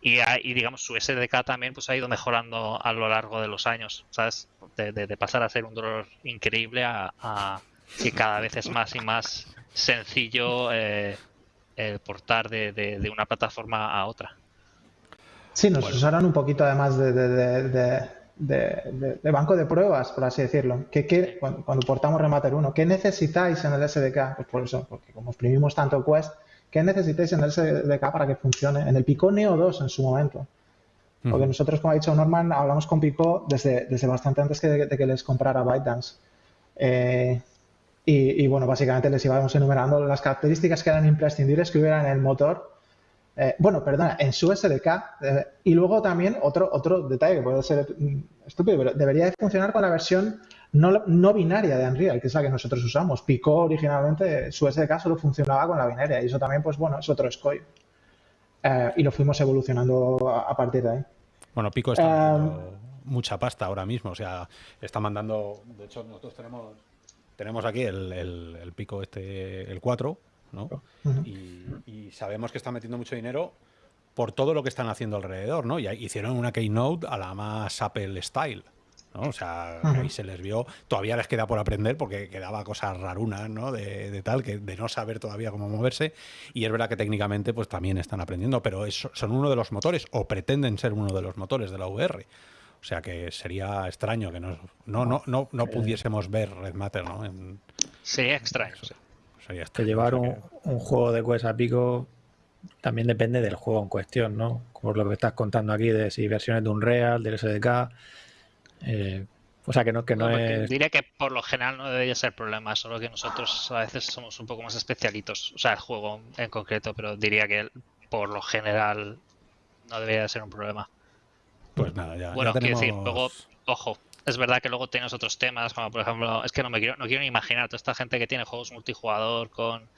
y, digamos su SDK también pues ha ido mejorando a lo largo de los años, ¿sabes? De, pasar a ser un dolor increíble a, que cada vez es más y más sencillo eh, el portar de, de una plataforma a otra. Sí, nos usaron un poquito además de, banco de pruebas, por así decirlo. ¿Qué, cuando, portamos Remater 1, ¿qué necesitáis en el SDK? Pues por eso, porque como exprimimos tanto Quest, ¿qué necesitáis en el SDK para que funcione? En el Pico Neo 2 en su momento. Porque nosotros, como ha dicho Norman, hablamos con Pico desde, desde bastante antes que, de que les comprara ByteDance. Eh, y, y, bueno, básicamente les íbamos enumerando las características que eran imprescindibles que hubiera en el motor eh, bueno, perdona, en su SDK. Eh, y luego también otro, otro detalle que puede ser mm, estúpido, pero debería de funcionar con la versión no, binaria de Unreal, que es la que nosotros usamos. Pico originalmente, su SDK solo funcionaba con la binaria y eso también, pues bueno, es otro escollo. Eh, y lo fuimos evolucionando a, partir de ahí. Bueno, Pico está mucha pasta ahora mismo, o sea, está mandando, de hecho nosotros tenemos tenemos aquí el, el Pico este, el 4, y, sabemos que están metiendo mucho dinero por todo lo que están haciendo alrededor, ¿no? Y hicieron una Keynote a la más Apple Style. ¿no? O sea, ahí se les vio, todavía les queda por aprender porque quedaba cosas rarunas, ¿no? De, tal, que de no saber todavía cómo moverse. Y es verdad que técnicamente pues también están aprendiendo, pero son uno de los motores, o pretenden ser uno de los motores de la VR. O sea que sería extraño que no, no, no, no, pudiésemos ver Red Matter, ¿no? Sería extraño. Que llevar un, juego de Quest a pico también depende del juego en cuestión, ¿no? Por lo que estás contando aquí de si versiones de un Real, del SDK. Eh, o sea, que no, que no, es... Diría que por lo general no debería ser problema, solo que nosotros a veces somos un poco más especialitos. O sea, el juego en concreto, pero diría que por lo general no debería ser un problema. Pues nada, ya. Bueno, quiero decir, luego, ojo, es verdad que luego tienes otros temas, como por ejemplo, es que no me quiero, no quiero ni imaginar toda esta gente que tiene juegos multijugador con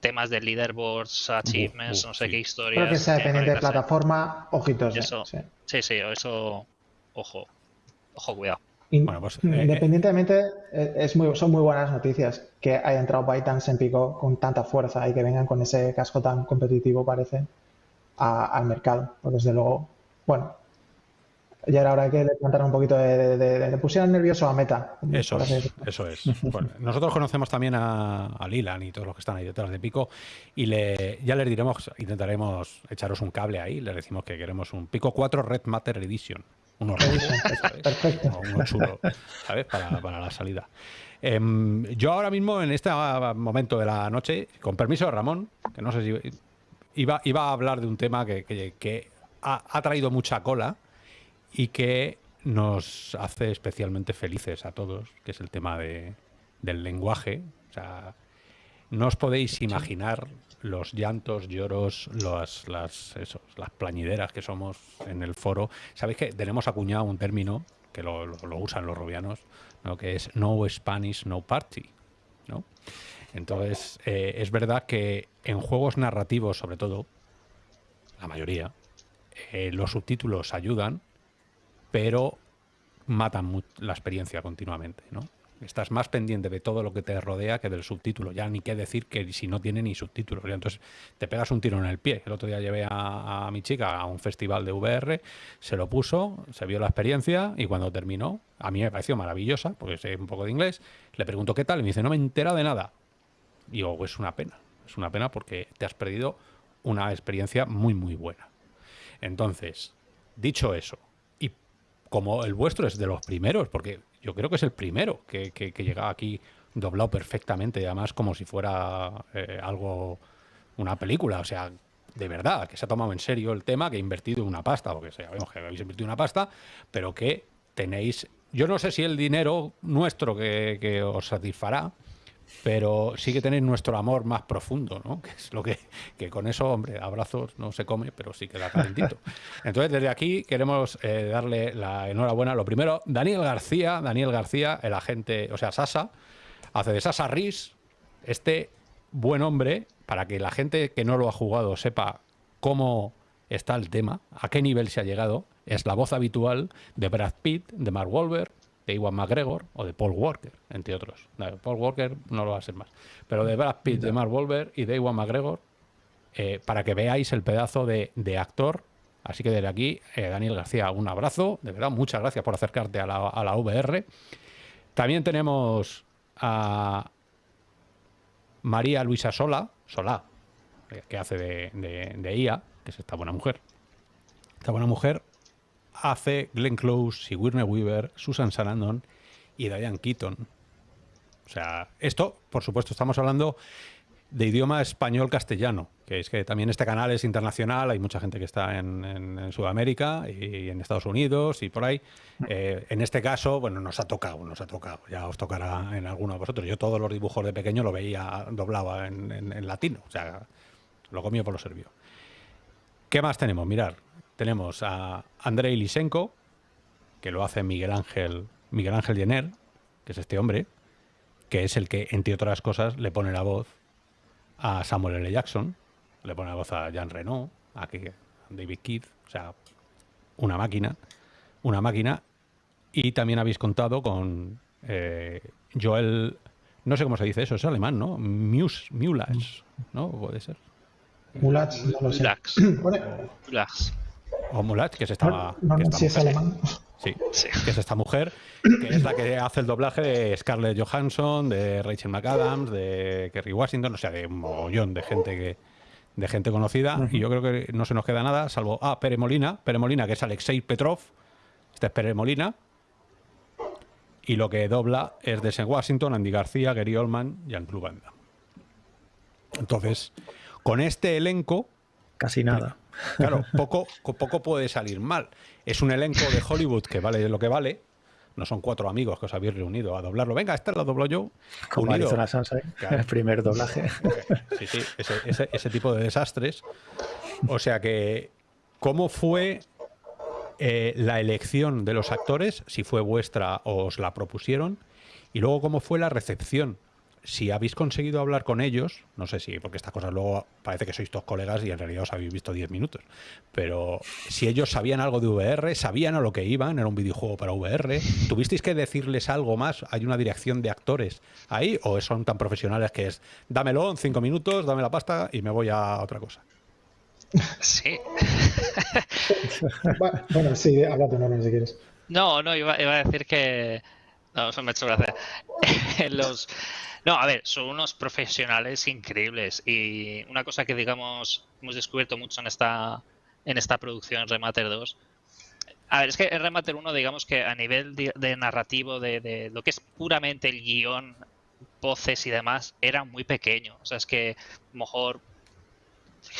temas de leaderboards, achievements, no sé qué historias. Creo que sea dependiente de plataforma, ojitos. Eso, sí. sí, eso, ojo, ojo, cuidado. Pues, eh, independientemente, eh, es muy, son muy buenas noticias que haya entrado ByteDance en pico con tanta fuerza y que vengan con ese casco tan competitivo, parece, al mercado. Pues desde luego, bueno, y ahora habrá que plantar un poquito de, de, pusieran nervioso a Meta. Eso es, eso es. nosotros conocemos también a, a, Lilan y todos los que están ahí detrás de Pico y le, ya les diremos, intentaremos echaros un cable ahí, les decimos que queremos un Pico 4 Red Matter Edition. Uno Perfecto. Uno chulo, ¿sabes? Para, para la salida. Em, yo ahora mismo, en este momento de la noche, con permiso de Ramón, que no sé si iba, iba a hablar de un tema que, que, ha, ha traído mucha cola y que nos hace especialmente felices a todos, que es el tema de, del lenguaje. O sea, no os podéis imaginar los llantos, lloros, las, las, las plañideras que somos en el foro. Sabéis que tenemos acuñado un término que lo, usan los robianos, ¿no? que es no Spanish, no party. ¿no? Entonces, eh, es verdad que en juegos narrativos, sobre todo, la mayoría, eh, los subtítulos ayudan, pero matan la experiencia continuamente, ¿no? Estás más pendiente de todo lo que te rodea que del subtítulo. Ya ni qué decir que si no tiene ni subtítulos. Entonces te pegas un tiro en el pie. El otro día llevé a, mi chica a un festival de VR, se lo puso, se vio la experiencia y cuando terminó, a mí me pareció maravillosa, porque sé un poco de inglés, le pregunto qué tal y me dice, no me entera de nada. Y digo, es una pena. Es una pena porque te has perdido una experiencia muy, muy buena. Entonces, dicho eso, como el vuestro es de los primeros, porque yo creo que es el primero que, que, llega aquí doblado perfectamente, además como si fuera eh, algo, una película, o sea, de verdad, que se ha tomado en serio el tema, que ha invertido una pasta, porque sabemos que habéis invertido una pasta, pero que tenéis, yo no sé si el dinero nuestro que, que os satisfará, pero sí que tenéis nuestro amor más profundo, ¿no? Que es lo que, que con eso, hombre, abrazos no se come, pero sí queda calentito. Entonces, desde aquí queremos eh, darle la enhorabuena. Lo primero, Daniel García, Daniel García, el agente, o sea, Sasa, hace de Sasa Riz este buen hombre para que la gente que no lo ha jugado sepa cómo está el tema, a qué nivel se ha llegado. Es la voz habitual de Brad Pitt, de Mark Wahlberg, de Iwan McGregor o de Paul Walker, entre otros. Paul Walker no lo va a ser más. Pero de Brad Pitt, de Mark Wahlberg y de Iwan McGregor, eh, para que veáis el pedazo de, actor. Así que desde aquí, eh, Daniel García, un abrazo. De verdad, muchas gracias por acercarte a la, a la VR. También tenemos a María Luisa Sola, Sola, eh, que hace de, de, de IA, que es esta buena mujer. Esta buena mujer hace Glenn Close, Sigourney Weaver, Susan Sarandon y Diane Keaton. O sea, esto, por supuesto, estamos hablando de idioma español-castellano, que es que también este canal es internacional, hay mucha gente que está en, Sudamérica y en Estados Unidos y por ahí. Eh, en este caso, bueno, nos ha tocado, nos ha tocado, ya os tocará en alguno de vosotros. Yo todos los dibujos de pequeño lo veía doblaba en, latino, o sea, lo comía por lo servio. ¿Qué más tenemos? Mirar, tenemos a Andrei Lisenko, que lo hace Miguel Ángel, Miguel Ángel Jenner, que es este hombre, que es el que, entre otras cosas, le pone la voz a Samuel L. Jackson, le pone la voz a Jean Reno, a David Keith, o sea, una máquina, una máquina. Y también habéis contado con eh, Joel, no sé cómo se dice eso, es alemán, ¿no? Mus, ¿no? Puede ser. Mulats, no lo sé. O Mulat, que es esta. si es alemán. Sí, que es esta mujer, que es la que hace el doblaje de Scarlett Johansson, de Rachel McAdams, de Kerry Washington, o sea, de un mogollón de gente que de gente conocida. Y yo creo que no se nos queda nada, salvo. Ah, Pere Molina. Pere Molina, que es Alexei Petrov. Este es Pere Molina. Y lo que dobla es de Washington, Andy García, Gary Oldman y Jean-Claude Van Entonces, con este elenco. Casi nada. Claro, poco, poco puede salir mal. Es un elenco de Hollywood que vale lo que vale. No son cuatro amigos que os habéis reunido a doblarlo. Venga, este lo doblo yo. Como Arizona Sunshine, el primer doblaje. Sí, sí, ese, tipo de desastres. O sea que, ¿cómo fue eh, la elección de los actores? Si fue vuestra o os la propusieron. Y luego, ¿cómo fue la recepción? Si habéis conseguido hablar con ellos, no sé si, porque estas cosas luego parece que sois todos colegas y en realidad os habéis visto 10 minutos, pero si ellos sabían algo de VR, sabían a lo que iban, era un videojuego para VR, ¿tuvisteis que decirles algo más? ¿Hay una dirección de actores ahí o son tan profesionales que es, dámelo en 5 minutos, dame la pasta y me voy a otra cosa? Sí. bueno, sí, habla tu nombre si quieres. No, no, iba, iba a decir que... No, eso me ha hecho gracia. los no, a ver, son unos profesionales increíbles y una cosa que digamos hemos descubierto mucho en esta en esta producción Remater 2. A ver, es que en Remater 1 digamos que a nivel de, narrativo de, de, lo que es puramente el guion, voces y demás, era muy pequeño. O sea, es que mejor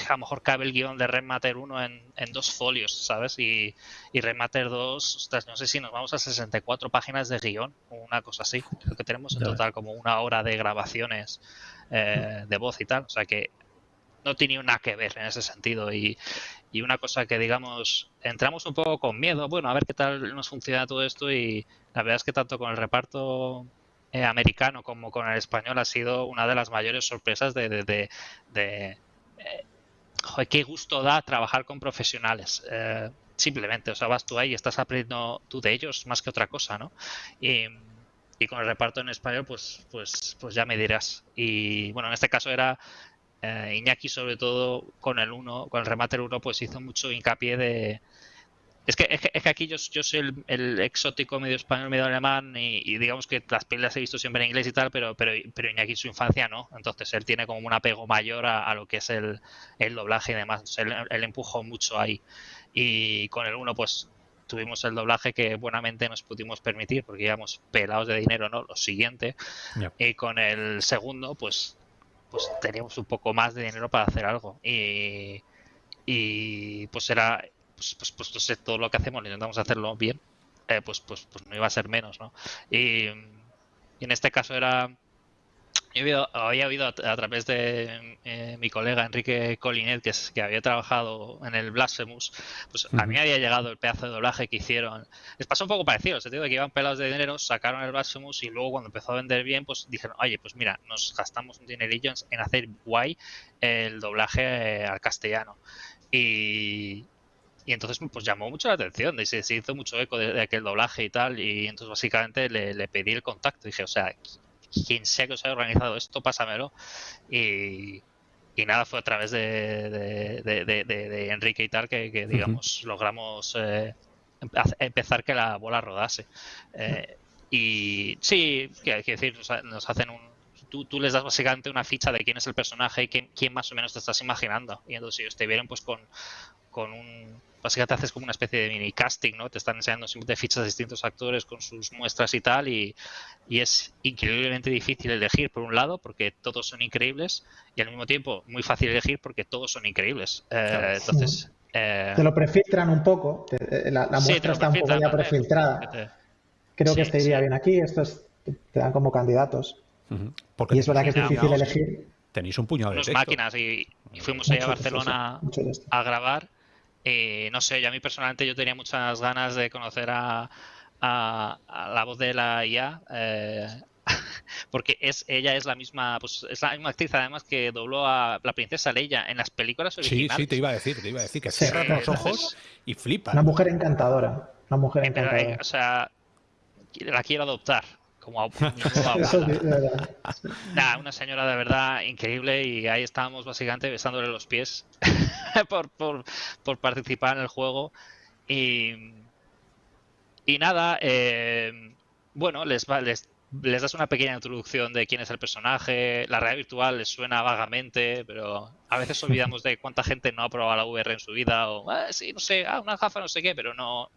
a lo mejor cabe el guion de Remater 1 en, dos folios, ¿sabes? Y, y Remater 2, ostras, no sé si nos vamos a 64 páginas de guion o una cosa así. Creo que tenemos en total como una hora de grabaciones eh, de voz y tal. O sea que no tiene nada que ver en ese sentido. Y, y una cosa que, digamos, entramos un poco con miedo, bueno, a ver qué tal nos funciona todo esto. Y la verdad es que tanto con el reparto eh, americano como con el español ha sido una de las mayores sorpresas de, de, de, eh, joder, qué gusto da trabajar con profesionales. Eh, simplemente, o sea, vas tú ahí y estás aprendiendo tú de ellos más que otra cosa, ¿no? Y, con el reparto en español, pues, pues, pues ya me dirás. Y bueno, en este caso era eh, Iñaki, sobre todo con el 1, con el Remater 1, pues hizo mucho hincapié de. Es que, es que, aquí yo, yo soy el, exótico medio español, medio alemán, y, digamos que las películas he visto siempre en inglés y tal, pero, pero, pero Iñaki su infancia no. Entonces él tiene como un apego mayor a, lo que es el, el, doblaje y demás. Entonces él, empujó mucho ahí. Y con el 1, pues tuvimos el doblaje que buenamente nos pudimos permitir porque íbamos pelados de dinero, ¿no? Lo siguiente. Y con el segundo, pues pues teníamos un poco más de dinero para hacer algo. Y, y pues era, pues, pues, pues sé, todo lo que hacemos, intentamos hacerlo bien, eh, pues, pues, pues no iba a ser menos, ¿no? Y, y en este caso era Yo había oído a, través de eh, mi colega Enrique Colinet, que, es, que había trabajado en el Blasphemous, pues a mí había llegado el pedazo de doblaje que hicieron. Les pasó un poco parecido, en el sentido de que iban pelados de dinero, sacaron el Blasphemous y luego cuando empezó a vender bien, pues dijeron, oye, pues mira, nos gastamos un dinerillo en hacer guay el doblaje eh, al castellano. Y, y entonces pues llamó mucho la atención, y se, hizo mucho eco de, aquel doblaje y tal, y entonces básicamente le, le pedí el contacto, dije, o sea, quien sea que os haya organizado esto, pásamelo. Y, y nada, fue a través de, de, Enrique y tal que, digamos, logramos eh, empezar que la bola rodase. Eh, y sí, quiero decir, nos hacen un, Tú, tú, les das básicamente una ficha de quién es el personaje y quién, quién, más o menos te estás imaginando. Y entonces ellos te vienen pues con, con un, básicamente haces como una especie de mini casting, ¿no? Te están enseñando siempre fichas de distintos actores con sus muestras y tal, y, y, es increíblemente difícil elegir por un lado, porque todos son increíbles, y al mismo tiempo muy fácil elegir porque todos son increíbles. Eh, entonces... Eh, te lo prefiltran un poco, eh, la, muestra está un poco ya prefiltrada. Creo que este iría bien aquí, estos te dan como candidatos. y es verdad que es difícil elegir. Tenéis un puñado de máquinas y, fuimos allá a Barcelona a grabar eh, no sé, yo a mí personalmente yo tenía muchas ganas de conocer a, la voz de la IA. Eh, porque es ella es la misma pues es la misma actriz además que dobló a la princesa Leia en las películas originales. Sí, sí, te iba a decir, te iba a decir que cierras los ojos y flipa. Una mujer encantadora, una mujer encantadora. Eh, o sea, la quiero adoptar como una señora de verdad increíble y ahí estábamos básicamente besándole los pies por, por, por, participar en el juego. Y, y nada, eh, bueno, les, les, les das una pequeña introducción de quién es el personaje, la realidad virtual les suena vagamente, pero a veces olvidamos de cuánta gente no ha probado la VR en su vida o, ah, sí, no sé, ah, una gafa, no sé qué, pero no,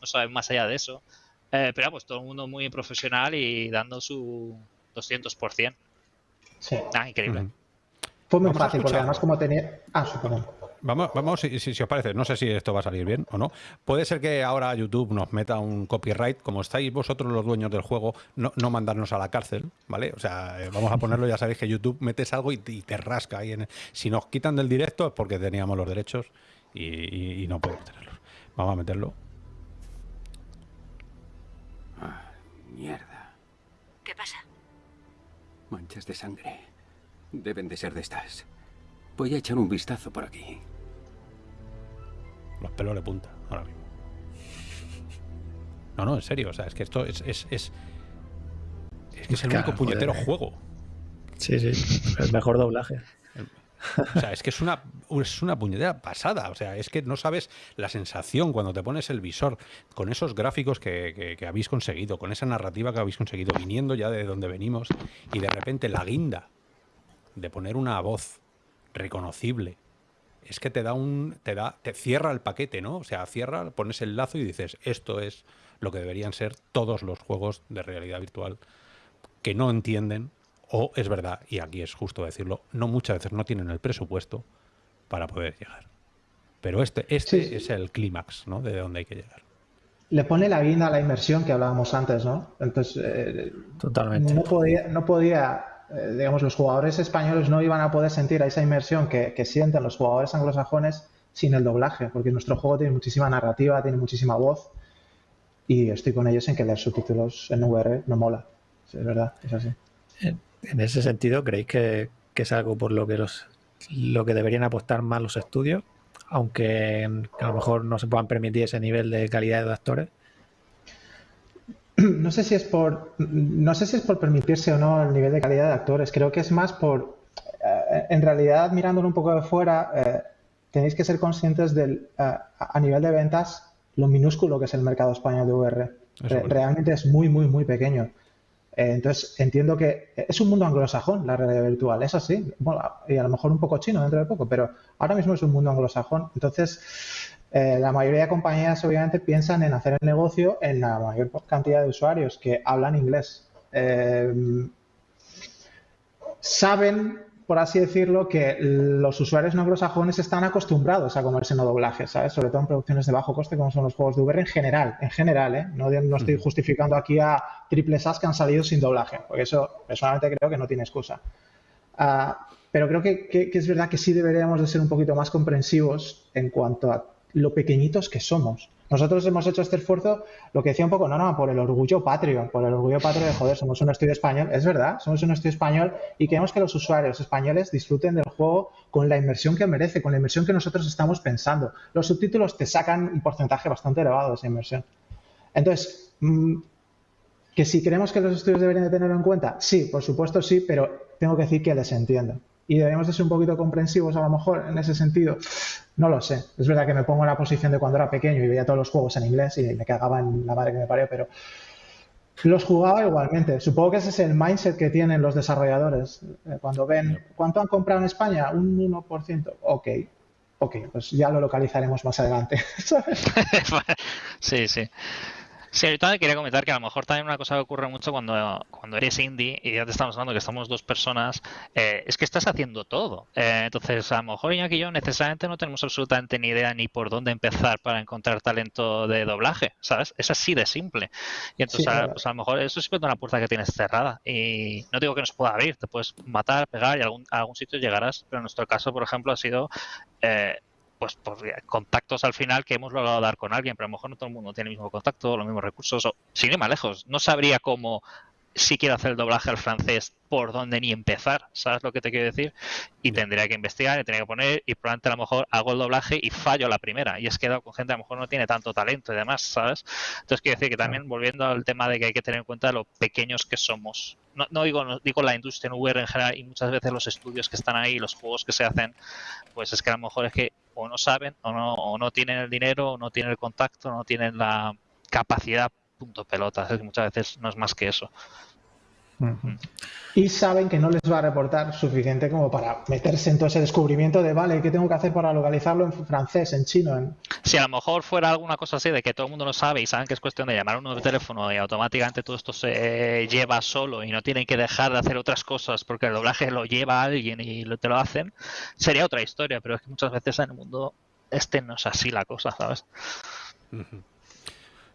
no saben más allá de eso. Eh, pero pues todo el mundo muy profesional y dando su 200%. Sí. Ah, increíble. Fue muy fácil, porque además como tenía... Ah, supongo. Vamos, vamos si, si, os parece, no sé si esto va a salir bien o no. Puede ser que ahora YouTube nos meta un copyright, como estáis vosotros los dueños del juego, no, no mandarnos a la cárcel, ¿vale? O sea, eh, vamos a ponerlo, ya sabéis que YouTube metes algo y te, rasca ahí. En si nos quitan del directo es porque teníamos los derechos y, y no podemos tenerlos. Vamos a meterlo. Mierda. ¿Qué pasa? Manchas de sangre. Deben de ser de estas. Voy a echar un vistazo por aquí. Los pelos de punta, ahora mismo. No, no, en serio. O sea, es que esto es. Es, es, es que es el único puñetero juego. Sí, sí. El mejor doblaje. O sea, es que es una, es una puñetera pasada. O sea, es que no sabes la sensación cuando te pones el visor con esos gráficos que, habéis conseguido, con esa narrativa que habéis conseguido, viniendo ya de donde venimos, y de repente la guinda de poner una voz reconocible. Es que te da un. te da. te cierra el paquete, ¿no? O sea, cierra, pones el lazo y dices, esto es lo que deberían ser todos los juegos de realidad virtual que no entienden o es verdad, y aquí es justo decirlo, no muchas veces no tienen el presupuesto para poder llegar. Pero este, este es el clímax, ¿no? De donde hay que llegar. Le pone la guinda a la inversión que hablábamos antes, ¿no? Entonces, eh, Totalmente. No podía, no podía eh, digamos, los jugadores españoles no iban a poder sentir esa inmersión que, que sienten los jugadores anglosajones sin el doblaje, porque nuestro juego tiene muchísima narrativa, tiene muchísima voz y estoy con ellos en que leer subtítulos en VR no mola. Es verdad, es así. En ese sentido, ¿creéis que, es algo por lo que los lo que deberían apostar más los estudios? Aunque a lo mejor no se puedan permitir ese nivel de calidad de actores. No sé si es por no sé si es por permitirse o no el nivel de calidad de actores. Creo que es más por eh, en realidad mirándolo un poco de fuera eh, tenéis que ser conscientes del eh, a nivel de ventas lo minúsculo que es el mercado español de VR. realmente es muy, muy, muy pequeño. Eh, entonces, entiendo que es un mundo anglosajón la realidad virtual, es así. y a lo mejor un poco chino dentro de poco, pero ahora mismo es un mundo anglosajón. Entonces, eh, la mayoría de compañías obviamente piensan en hacer el negocio en la mayor cantidad de usuarios que hablan inglés. Eh, saben por así decirlo, que los usuarios no anglosajones están acostumbrados a comerse no doblaje, ¿sabes? Sobre todo en producciones de bajo coste como son los juegos de VR en general, en general, ¿eh? No, estoy justificando aquí a triples As que han salido sin doblaje, porque eso personalmente creo que no tiene excusa. Ah, pero creo que, que, es verdad que sí deberíamos de ser un poquito más comprensivos en cuanto a lo pequeñitos que somos. Nosotros hemos hecho este esfuerzo, lo que decía un poco, no, no, por el orgullo patrio, por el orgullo patrio de, joder, somos un estudio español, es verdad, somos un estudio español y queremos que los usuarios españoles disfruten del juego con la inversión que merece, con la inversión que nosotros estamos pensando. Los subtítulos te sacan un porcentaje bastante elevado de esa inversión. Entonces, mm, que si creemos que los estudios deberían de tenerlo en cuenta, sí, por supuesto sí, pero tengo que decir que les entiendo y debemos de ser un poquito comprensivos a lo mejor en ese sentido. No lo sé. Es verdad que me pongo en la posición de cuando era pequeño y veía todos los juegos en inglés y me cagaba en la madre que me parió, pero los jugaba igualmente. Supongo que ese es el mindset que tienen los desarrolladores. Eh, cuando ven, ¿cuánto han comprado en España? Un 1%. Ok, ok, pues ya lo localizaremos más adelante. sí, sí. Sí, ahorita quería comentar que a lo mejor también una cosa que ocurre mucho cuando, cuando eres indie y ya te estamos hablando que estamos dos personas, eh, es que estás haciendo todo. Eh, entonces, a lo mejor Iñaki y yo necesariamente no tenemos absolutamente ni idea ni por dónde empezar para encontrar talento de doblaje, ¿sabes? Es así de simple. Y entonces, a, pues a lo mejor eso es una puerta que tienes cerrada. Y no digo que no se pueda abrir, te puedes matar, pegar y a algún, a algún sitio llegarás, pero en nuestro caso, por ejemplo, ha sido... Eh, pues por contactos al final que hemos logrado dar con alguien, pero a lo mejor no todo el mundo tiene el mismo contacto, los mismos recursos, o sin ir más lejos, no sabría cómo si quiero hacer el doblaje al francés, por dónde ni empezar, ¿sabes lo que te quiero decir? Y tendría que investigar, y tendría que poner, y probablemente a lo mejor hago el doblaje y fallo la primera, y es quedado con gente a lo mejor no tiene tanto talento y demás, ¿sabes? Entonces quiero decir que también volviendo al tema de que hay que tener en cuenta lo pequeños que somos. No, no digo, no, digo la industria en VR en general y muchas veces los estudios que están ahí, los juegos que se hacen, pues es que a lo mejor es que o no saben, o no, o no tienen el dinero, o no tienen el contacto, no tienen la capacidad, punto pelota. Es que muchas veces no es más que eso. Y saben que no les va a reportar suficiente como para meterse en todo ese descubrimiento de, vale, ¿qué tengo que hacer para localizarlo en francés, en chino? En... Si a lo mejor fuera alguna cosa así de que todo el mundo lo sabe y saben que es cuestión de llamar a uno de teléfono y automáticamente todo esto se lleva solo y no tienen que dejar de hacer otras cosas porque el doblaje lo lleva a alguien y te lo hacen, sería otra historia, pero es que muchas veces en el mundo este no es así la cosa, ¿sabes?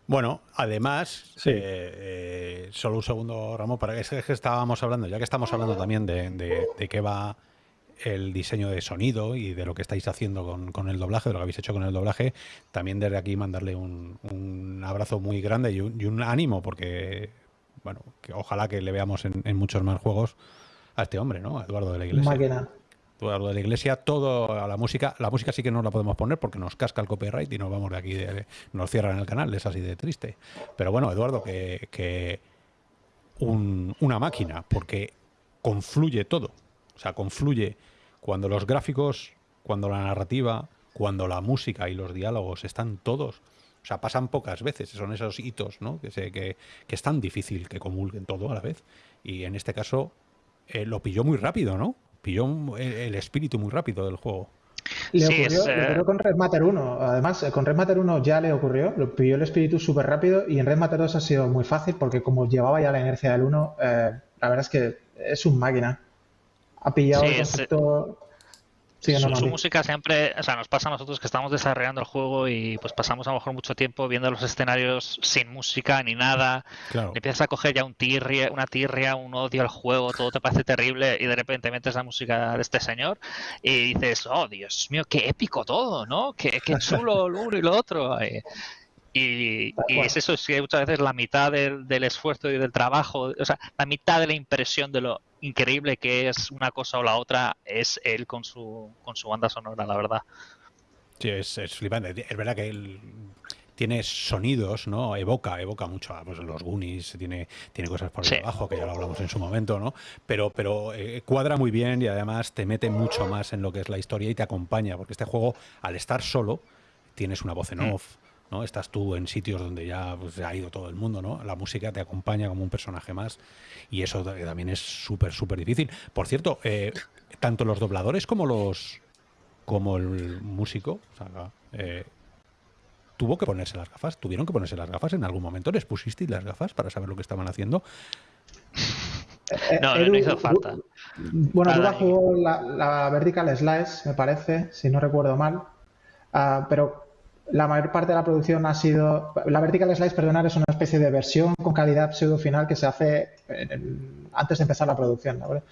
Bueno, además, eh, eh, solo un segundo, Ramón, para que, es que estábamos hablando, ya que estamos hablando también de, qué va el diseño de sonido y de lo que estáis haciendo con, el doblaje, de lo que habéis hecho con el doblaje, también desde aquí mandarle un, abrazo muy grande y un, ánimo, porque, bueno, que ojalá que le veamos en, muchos más juegos a este hombre, ¿no? A Eduardo de la Iglesia lo de la iglesia, todo a la música. La música sí que no la podemos poner porque nos casca el copyright y nos vamos de aquí, nos cierran el canal, es así de triste. Pero bueno, Eduardo, que, una máquina, porque confluye todo. O sea, confluye cuando los gráficos, cuando la narrativa, cuando la música y los diálogos están todos. O sea, pasan pocas veces, son esos hitos, ¿no? Que, sé, que, es tan difícil que comulguen todo a la vez. Y en este caso eh, lo pilló muy rápido, ¿no? Pilló el, espíritu muy rápido del juego. Le, ocurrió, eh, con Red Matter 1. Además, eh, con Red Matter 1 ya le ocurrió, lo pilló el espíritu súper rápido y en Red Matter 2 ha sido muy fácil porque como llevaba ya la inercia del 1, eh, la verdad es que es un máquina. Ha pillado el concepto... su, música siempre, o sea, nos pasa a nosotros que estamos desarrollando el juego y pues pasamos a lo mejor mucho tiempo viendo los escenarios sin música ni nada. Empiezas a coger ya un tirria, una tirria, un odio al juego, todo te parece terrible y de repente metes la música de este señor y dices, oh Dios mío, qué épico todo, ¿no? Qué, qué chulo lo uno y lo otro. Y, es eso, es que muchas veces la mitad del, del, esfuerzo y del trabajo, o sea, la mitad de la impresión de lo increíble que es una cosa o la otra es él con su, con su banda sonora, la verdad. Sí, es, es flipante. Es verdad que él tiene sonidos, ¿no? Evoca, evoca mucho a pues, los Goonies, tiene, tiene cosas por debajo, que ya lo hablamos en su momento, ¿no? Pero, pero eh, cuadra muy bien y además te mete mucho más en lo que es la historia y te acompaña, porque este juego, al estar solo, tienes una voz en mm. off. ¿No? Estás tú en sitios donde ya pues, ha ido todo el mundo, ¿no? La música te acompaña como un personaje más y eso también es súper, súper difícil. Por cierto, eh, tanto los dobladores como los como el músico, eh, tuvo que ponerse las gafas, tuvieron que ponerse las gafas en algún momento, les pusisteis las gafas para saber lo que estaban haciendo. No, no hizo falta. Bueno, Duda jugó la, la, Vertical Slice, me parece, si no recuerdo mal. Ah, pero la mayor parte de la producción ha sido. La Vertical Slice, perdonar, es una especie de versión con calidad pseudo final que se hace antes de empezar la producción. ¿vale?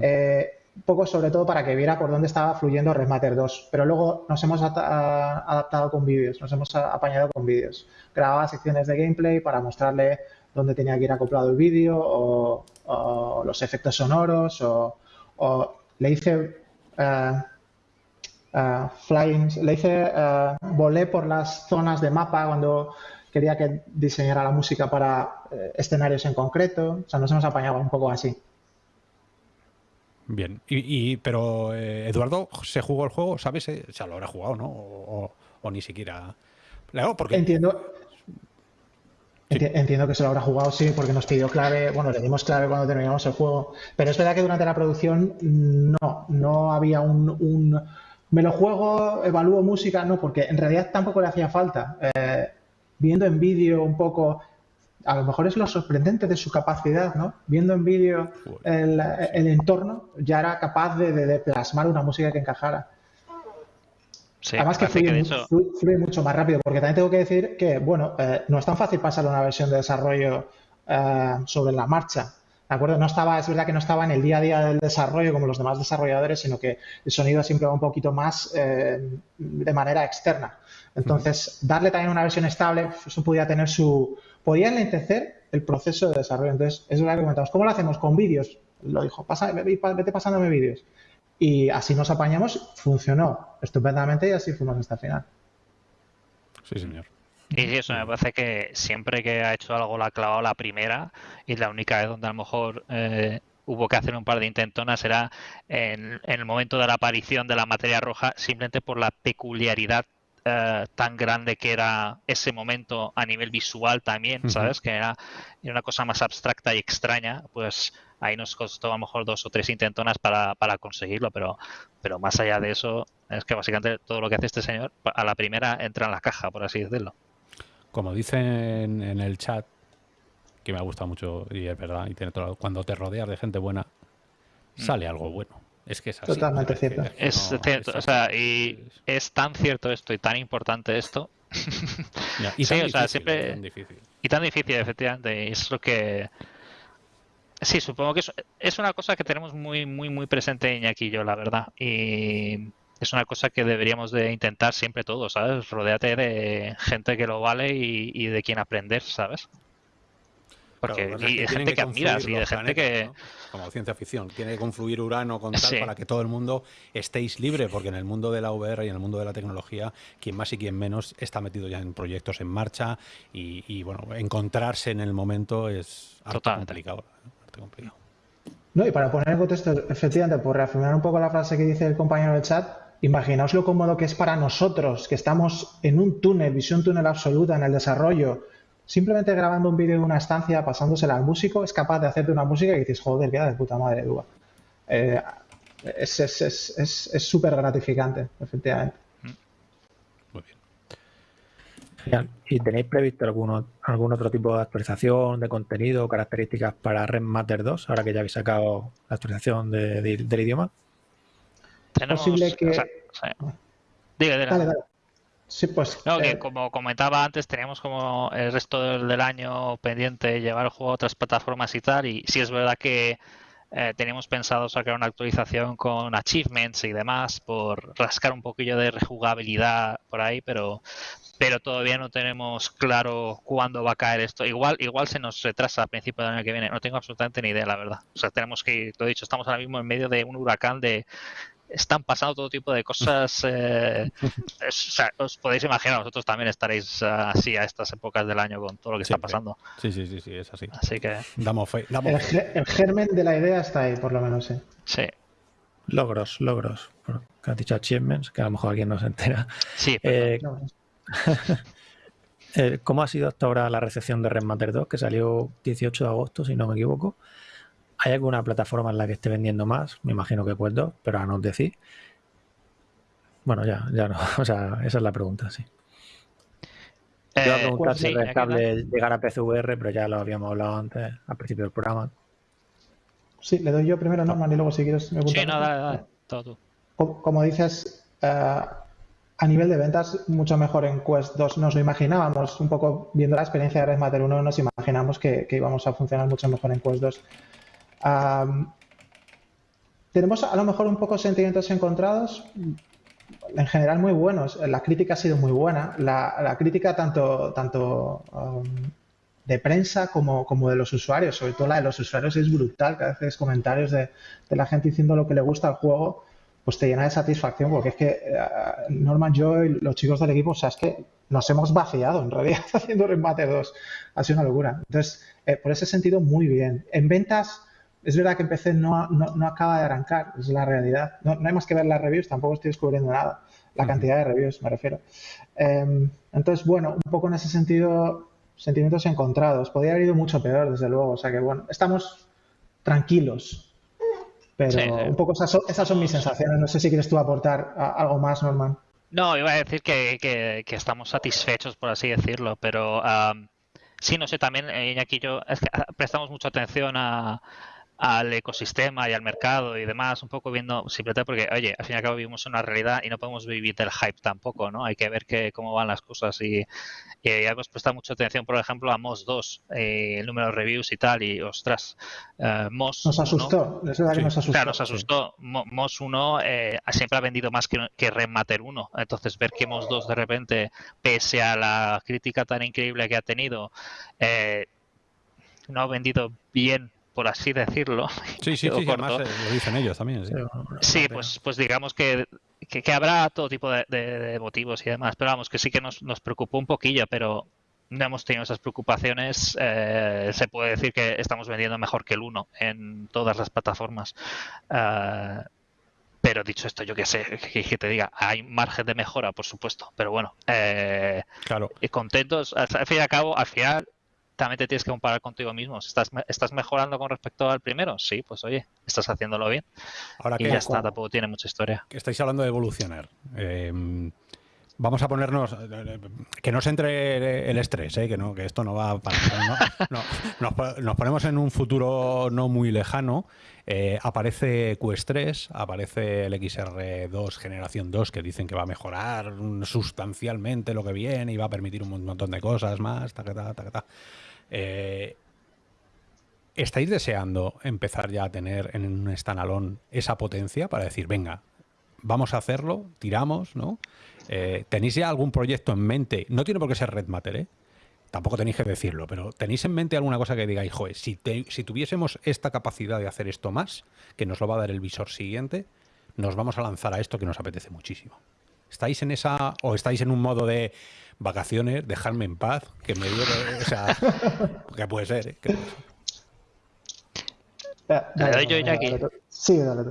Eh, un poco sobre todo para que viera por dónde estaba fluyendo Matter 2. Pero luego nos hemos adaptado con vídeos, nos hemos apañado con vídeos. Grababa secciones de gameplay para mostrarle dónde tenía que ir acoplado el vídeo o, los efectos sonoros o, le hice. Eh, uh, flying, le hice, uh, volé por las zonas de mapa cuando quería que diseñara la música para eh, escenarios en concreto. O sea, nos hemos apañado un poco así. Bien, y, pero eh, Eduardo, ¿se jugó el juego? ¿Sabes? Eh, o sea, lo habrá jugado, ¿no? O, ni siquiera. Porque... Entiendo. Entiendo que se lo habrá jugado, sí, porque nos pidió clave, bueno, le dimos clave cuando terminamos el juego, pero es verdad que durante la producción no, no había un me lo juego, evalúo música, no, porque en realidad tampoco le hacía falta. Eh, viendo en vídeo un poco, a lo mejor es lo sorprendente de su capacidad, ¿no? Viendo en vídeo el, entorno, ya era capaz de, plasmar una música que encajara. Además que fluye, mucho más rápido, porque también tengo que decir que, bueno, eh, no es tan fácil pasar una versión de desarrollo eh, sobre la marcha acuerdo? No estaba, es verdad que no estaba en el día a día del desarrollo como los demás desarrolladores, sino que el sonido siempre va un poquito más eh, de manera externa. Entonces, darle también una versión estable, eso podía tener su. podía enlentecer el proceso de desarrollo. Entonces, es lo que comentamos. ¿Cómo lo hacemos? Con vídeos. Lo dijo, Pasa, vete pasándome vídeos. Y así nos apañamos, funcionó estupendamente y así fuimos hasta el final. Sí, señor. Y eso me parece que siempre que ha hecho algo la ha clavado la primera y la única vez donde a lo mejor eh, hubo que hacer un par de intentonas era en, el momento de la aparición de la materia roja, simplemente por la peculiaridad eh, tan grande que era ese momento a nivel visual también, ¿sabes? Que era, una cosa más abstracta y extraña, pues ahí nos costó a lo mejor dos o tres intentonas para, para conseguirlo, pero, pero más allá de eso, es que básicamente todo lo que hace este señor a la primera entra en la caja, por así decirlo como dicen en el chat, que me ha gustado mucho y es verdad, y tiene todo, cuando te rodeas de gente buena, mm. sale algo bueno. Es que es así. Totalmente cierto. Es cierto, o sea, y es tan cierto esto y tan importante esto. y sí, o sea, siempre. Tan difícil. Y tan difícil, efectivamente. Es lo que. Sí, supongo que es, es una cosa que tenemos muy, muy, muy presente Iñaki y yo, la verdad. Y es una cosa que deberíamos de intentar siempre todos, ¿sabes? Rodéate de gente que lo vale y, de quien aprender, ¿sabes? Porque hay gente que, admiras y de gente que... Como ciencia ficción, tiene que confluir Urano con tal para que todo el mundo estéis libre, porque en el mundo de la VR y en el mundo de la tecnología, quien más y quien menos está metido ya en proyectos en marcha y, bueno, encontrarse en el momento es algo complicado, complicado. No, y para poner en contexto, efectivamente, por reafirmar un poco la frase que dice el compañero del chat, Imaginaos lo cómodo que es para nosotros, que estamos en un túnel, visión túnel absoluta en el desarrollo, simplemente grabando un vídeo en una estancia, pasándosela al músico, es capaz de hacerte una música y dices, joder, queda de puta madre, Dúa. Eh, es súper gratificante, efectivamente. Muy bien. ¿Y tenéis previsto algún, algún otro tipo de actualización de contenido o características para Red Matter 2, ahora que ya habéis sacado la actualización del idioma? Es posible que... Diga, diga. Sí, pues. No, que eh, como comentaba antes, teníamos como el resto del, año pendiente llevar el juego a otras plataformas y tal. Y sí es verdad que eh, teníamos pensado sacar una actualización con achievements y demás por rascar un poquillo de rejugabilidad por ahí, pero pero todavía no tenemos claro cuándo va a caer esto. Igual igual se nos retrasa a principios del año que viene. No tengo absolutamente ni idea, la verdad. O sea, tenemos que, lo he dicho, estamos ahora mismo en medio de un huracán de están pasando todo tipo de cosas. Eh, os podéis imaginar, vosotros también estaréis así a estas épocas del año con todo lo que está pasando. Sí, sí, sí, sí, es así. Así que. Damos fe. el, germen de la idea está ahí, por lo menos, sí. Sí. Logros, logros. Que has dicho achievements, que a lo mejor alguien no se entera. Sí, eh, eh, ¿Cómo ha sido hasta ahora la recepción de Red Matter 2, que salió 18 de agosto, si no me equivoco? ¿Hay alguna plataforma en la que esté vendiendo más? Me imagino que pues dos, pero a no decir. Bueno, ya, ya no. O sea, esa es la pregunta, sí. Yo iba a eh, preguntar pues si es rentable llegar a PCVR, pero ya lo habíamos hablado antes, al principio del programa. Sí, le doy yo primero a Norman y luego si quieres me Sí, no, dale, Todo Como, dices, eh, a nivel de ventas, mucho mejor en Quest 2. Nos lo imaginábamos, un poco viendo la experiencia de Red Matter 1, nos imaginamos que, que íbamos a funcionar mucho mejor en Quest 2 tenemos a lo mejor un poco sentimientos encontrados, en general muy buenos. La crítica ha sido muy buena. La, crítica tanto, tanto de prensa como, como, de los usuarios, sobre todo la de los usuarios es brutal. Cada vez comentarios de, la gente diciendo lo que le gusta al juego, pues te llena de satisfacción porque es que eh, Norman, yo y los chicos del equipo, o sea, es que nos hemos vaciado en realidad haciendo Remate 2. Ha sido una locura. Entonces, eh, por ese sentido, muy bien. En ventas es verdad que empecé no, no, acaba de arrancar, es la realidad. No, hay más que ver las reviews, tampoco estoy descubriendo nada. La cantidad de reviews, me refiero. Em, entonces, bueno, un poco en ese sentido, sentimientos encontrados. Podría haber ido mucho peor, desde luego. O sea que, bueno, estamos tranquilos. Pero un poco esas son, mis sensaciones. No sé si quieres tú aportar algo más, Norman. No, iba a decir que, que, estamos satisfechos, por así decirlo, pero sí, no sé, también, eh, Iñaki y yo es que ah, prestamos mucha atención a, al ecosistema y al mercado y demás, un poco viendo simplemente porque, oye, al fin y al cabo vivimos una realidad y no podemos vivir del hype tampoco, ¿no? Hay que ver que, cómo van las cosas y, y hemos prestado mucha atención, por ejemplo, a MOS 2, eh, el número de reviews y tal, y ostras, eh, MOS Nos asustó, es verdad que nos asustó. Claro, nos asustó. MOS 1 eh, siempre ha vendido más que, que Matter 1, entonces ver que MOS 2 de repente, pese a la crítica tan increíble que ha tenido, eh, no ha vendido bien por así decirlo. Sí, sí, sí, además eh, lo dicen ellos también. Sí, pues, pues digamos que, que, habrá todo tipo de, motivos y demás, pero vamos, que sí que nos, nos preocupó un poquillo, pero no hemos tenido esas preocupaciones. Eh, se puede decir que estamos vendiendo mejor que el 1 en todas las plataformas. Eh, pero dicho esto, yo qué sé, que, te diga, hay margen de mejora, por supuesto, pero bueno, claro. y contentos, al fin y al cabo, al final también te tienes que comparar contigo mismo. ¿Estás, ¿Estás mejorando con respecto al primero? Sí, pues oye, estás haciéndolo bien. Ahora y ya está, tampoco tiene mucha historia. Que estáis hablando de evolucionar. Eh, vamos a ponernos que no se entre el estrés, ¿eh? que no, que esto no va para nos, ponemos en un futuro no muy lejano. Eh, aparece Quest 3, aparece el XR2 generación 2 que dicen que va a mejorar sustancialmente lo que viene y va a permitir un montón de cosas más. Ta, ta, ta, eh, ¿Estáis deseando empezar ya a tener en un standalone esa potencia para decir, venga, vamos a hacerlo, tiramos, ¿no? Eh, ¿Tenéis ya algún proyecto en mente? No tiene por qué ser Red Matter, ¿eh? Tampoco tenéis que decirlo, pero ¿tenéis en mente alguna cosa que digáis, joder, si, si tuviésemos esta capacidad de hacer esto más, que nos lo va a dar el visor siguiente, nos vamos a lanzar a esto que nos apetece muchísimo? ¿Estáis en esa o estáis en un modo de vacaciones, dejarme en paz, que me dio, o sea, que puede ser, ¿eh? Que doy yo aquí. Sí, dale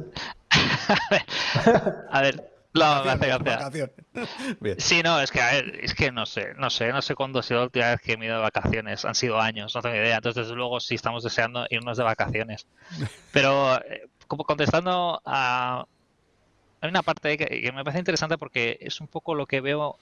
a ver, gracia. Sí, no, es que a ver, es que no sé, no sé, no sé cuándo ha sido la última vez que he ido de vacaciones. Han sido años, no tengo idea. Entonces, desde luego, sí estamos deseando irnos de vacaciones. Pero, eh, como contestando a. Hay una parte que, me parece interesante porque es un poco lo que veo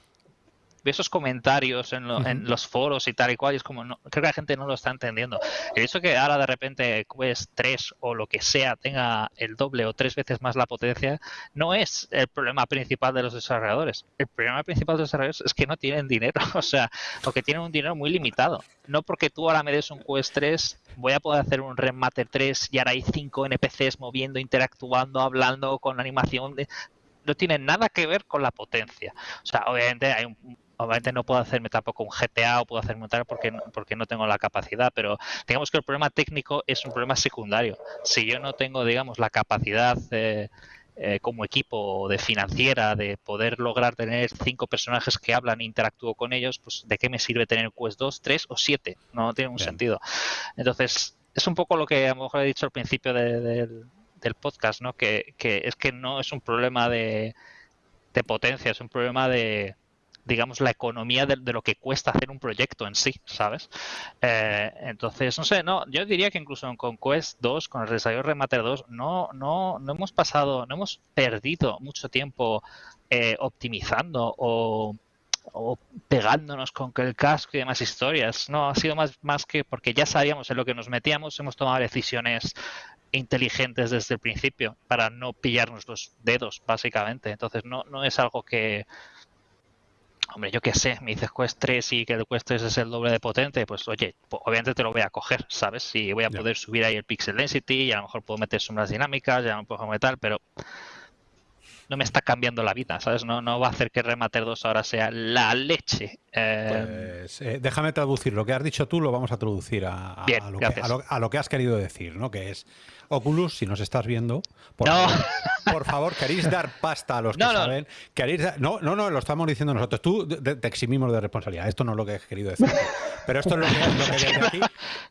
esos comentarios en, los foros y tal y cual, y es como, no, creo que la gente no lo está entendiendo. El hecho que ahora de repente Quest 3 o lo que sea tenga el doble o tres veces más la potencia, no es el problema principal de los desarrolladores. El problema principal de los desarrolladores es que no tienen dinero, o sea, o que tienen un dinero muy limitado. No porque tú ahora me des un Quest 3, voy a poder hacer un Remaster 3 y ahora hay cinco NPCs moviendo, interactuando, hablando con animación. No tiene nada que ver con la potencia. O sea, obviamente hay un, obviamente no puedo hacerme tampoco un GTA o puedo hacerme un tal porque, porque no tengo la capacidad, pero digamos que el problema técnico es un problema secundario. Si yo no tengo, digamos, la capacidad eh, eh, como equipo de financiera de poder lograr tener cinco personajes que hablan e interactúo con ellos, pues ¿de qué me sirve tener Quest 2, 3 o 7? No tiene un sentido. Entonces, es un poco lo que a lo mejor he dicho al principio del podcast, ¿no? Que, que, es que no es un problema de, de potencia, es un problema de, digamos, la economía de, lo que cuesta hacer un proyecto en sí, ¿sabes? Eh, entonces, no sé, no, yo diría que incluso con Quest 2, con el desarrollo Remater 2, no, no, no hemos pasado, no hemos perdido mucho tiempo eh, optimizando o, pegándonos con el casco y demás historias. No, ha sido más, más que porque ya sabíamos en lo que nos metíamos, hemos tomado decisiones inteligentes desde el principio para no pillarnos los dedos, básicamente. Entonces, no, no es algo que, Hombre, yo qué sé, me dices Quest 3 y que el Quest 3 es el doble de potente, pues oye, obviamente te lo voy a coger, ¿sabes? Si voy a poder subir ahí el pixel density y a lo mejor puedo meter sombras dinámicas, ya no puedo meter, pero no me está cambiando la vida, ¿sabes? No, no va a hacer que Remater 2 ahora sea la leche. Eh, pues, eh, déjame traducir, lo que has dicho tú lo vamos a traducir a, lo que, a, lo que, has querido decir, ¿no? Que es Oculus, si nos estás viendo, por, favor, por favor, queréis dar pasta a los que saben. No. no, no, lo estamos diciendo nosotros. Tú te, eximimos de responsabilidad. Esto no es lo que he querido decir. Pero esto es lo que, desde aquí,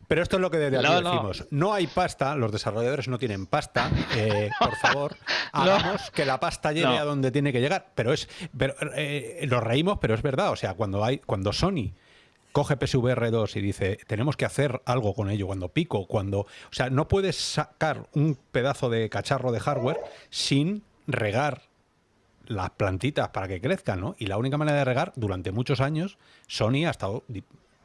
pero esto es lo que desde aquí decimos. No hay pasta, los desarrolladores no tienen pasta. Eh, por favor, hagamos que la pasta llegue a donde tiene que llegar. Pero es, pero, eh, nos reímos, pero es verdad. O sea, cuando hay, cuando Sony coge PSVR 2 y dice, tenemos que hacer algo con ello, cuando pico, cuando... O sea, no puedes sacar un pedazo de cacharro de hardware sin regar las plantitas para que crezcan, ¿no? Y la única manera de regar, durante muchos años, Sony ha estado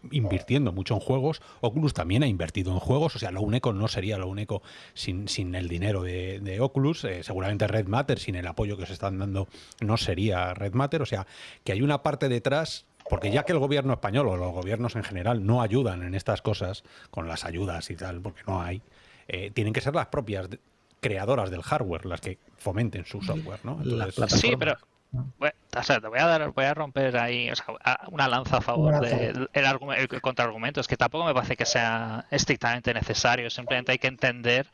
invirtiendo mucho en juegos, Oculus también ha invertido en juegos, o sea, lo único no sería lo único sin, sin el dinero de, Oculus, eh, seguramente Red Matter, sin el apoyo que se están dando, no sería Red Matter, o sea, que hay una parte detrás porque ya que el gobierno español o los gobiernos en general no ayudan en estas cosas, con las ayudas y tal, porque no hay, eh, tienen que ser las propias creadoras del hardware las que fomenten su software, ¿no? sí, pero o sea, te voy a dar, voy a romper ahí una lanza a favor del el contraargumento. Es que tampoco me parece que sea estrictamente necesario. Simplemente hay que entender,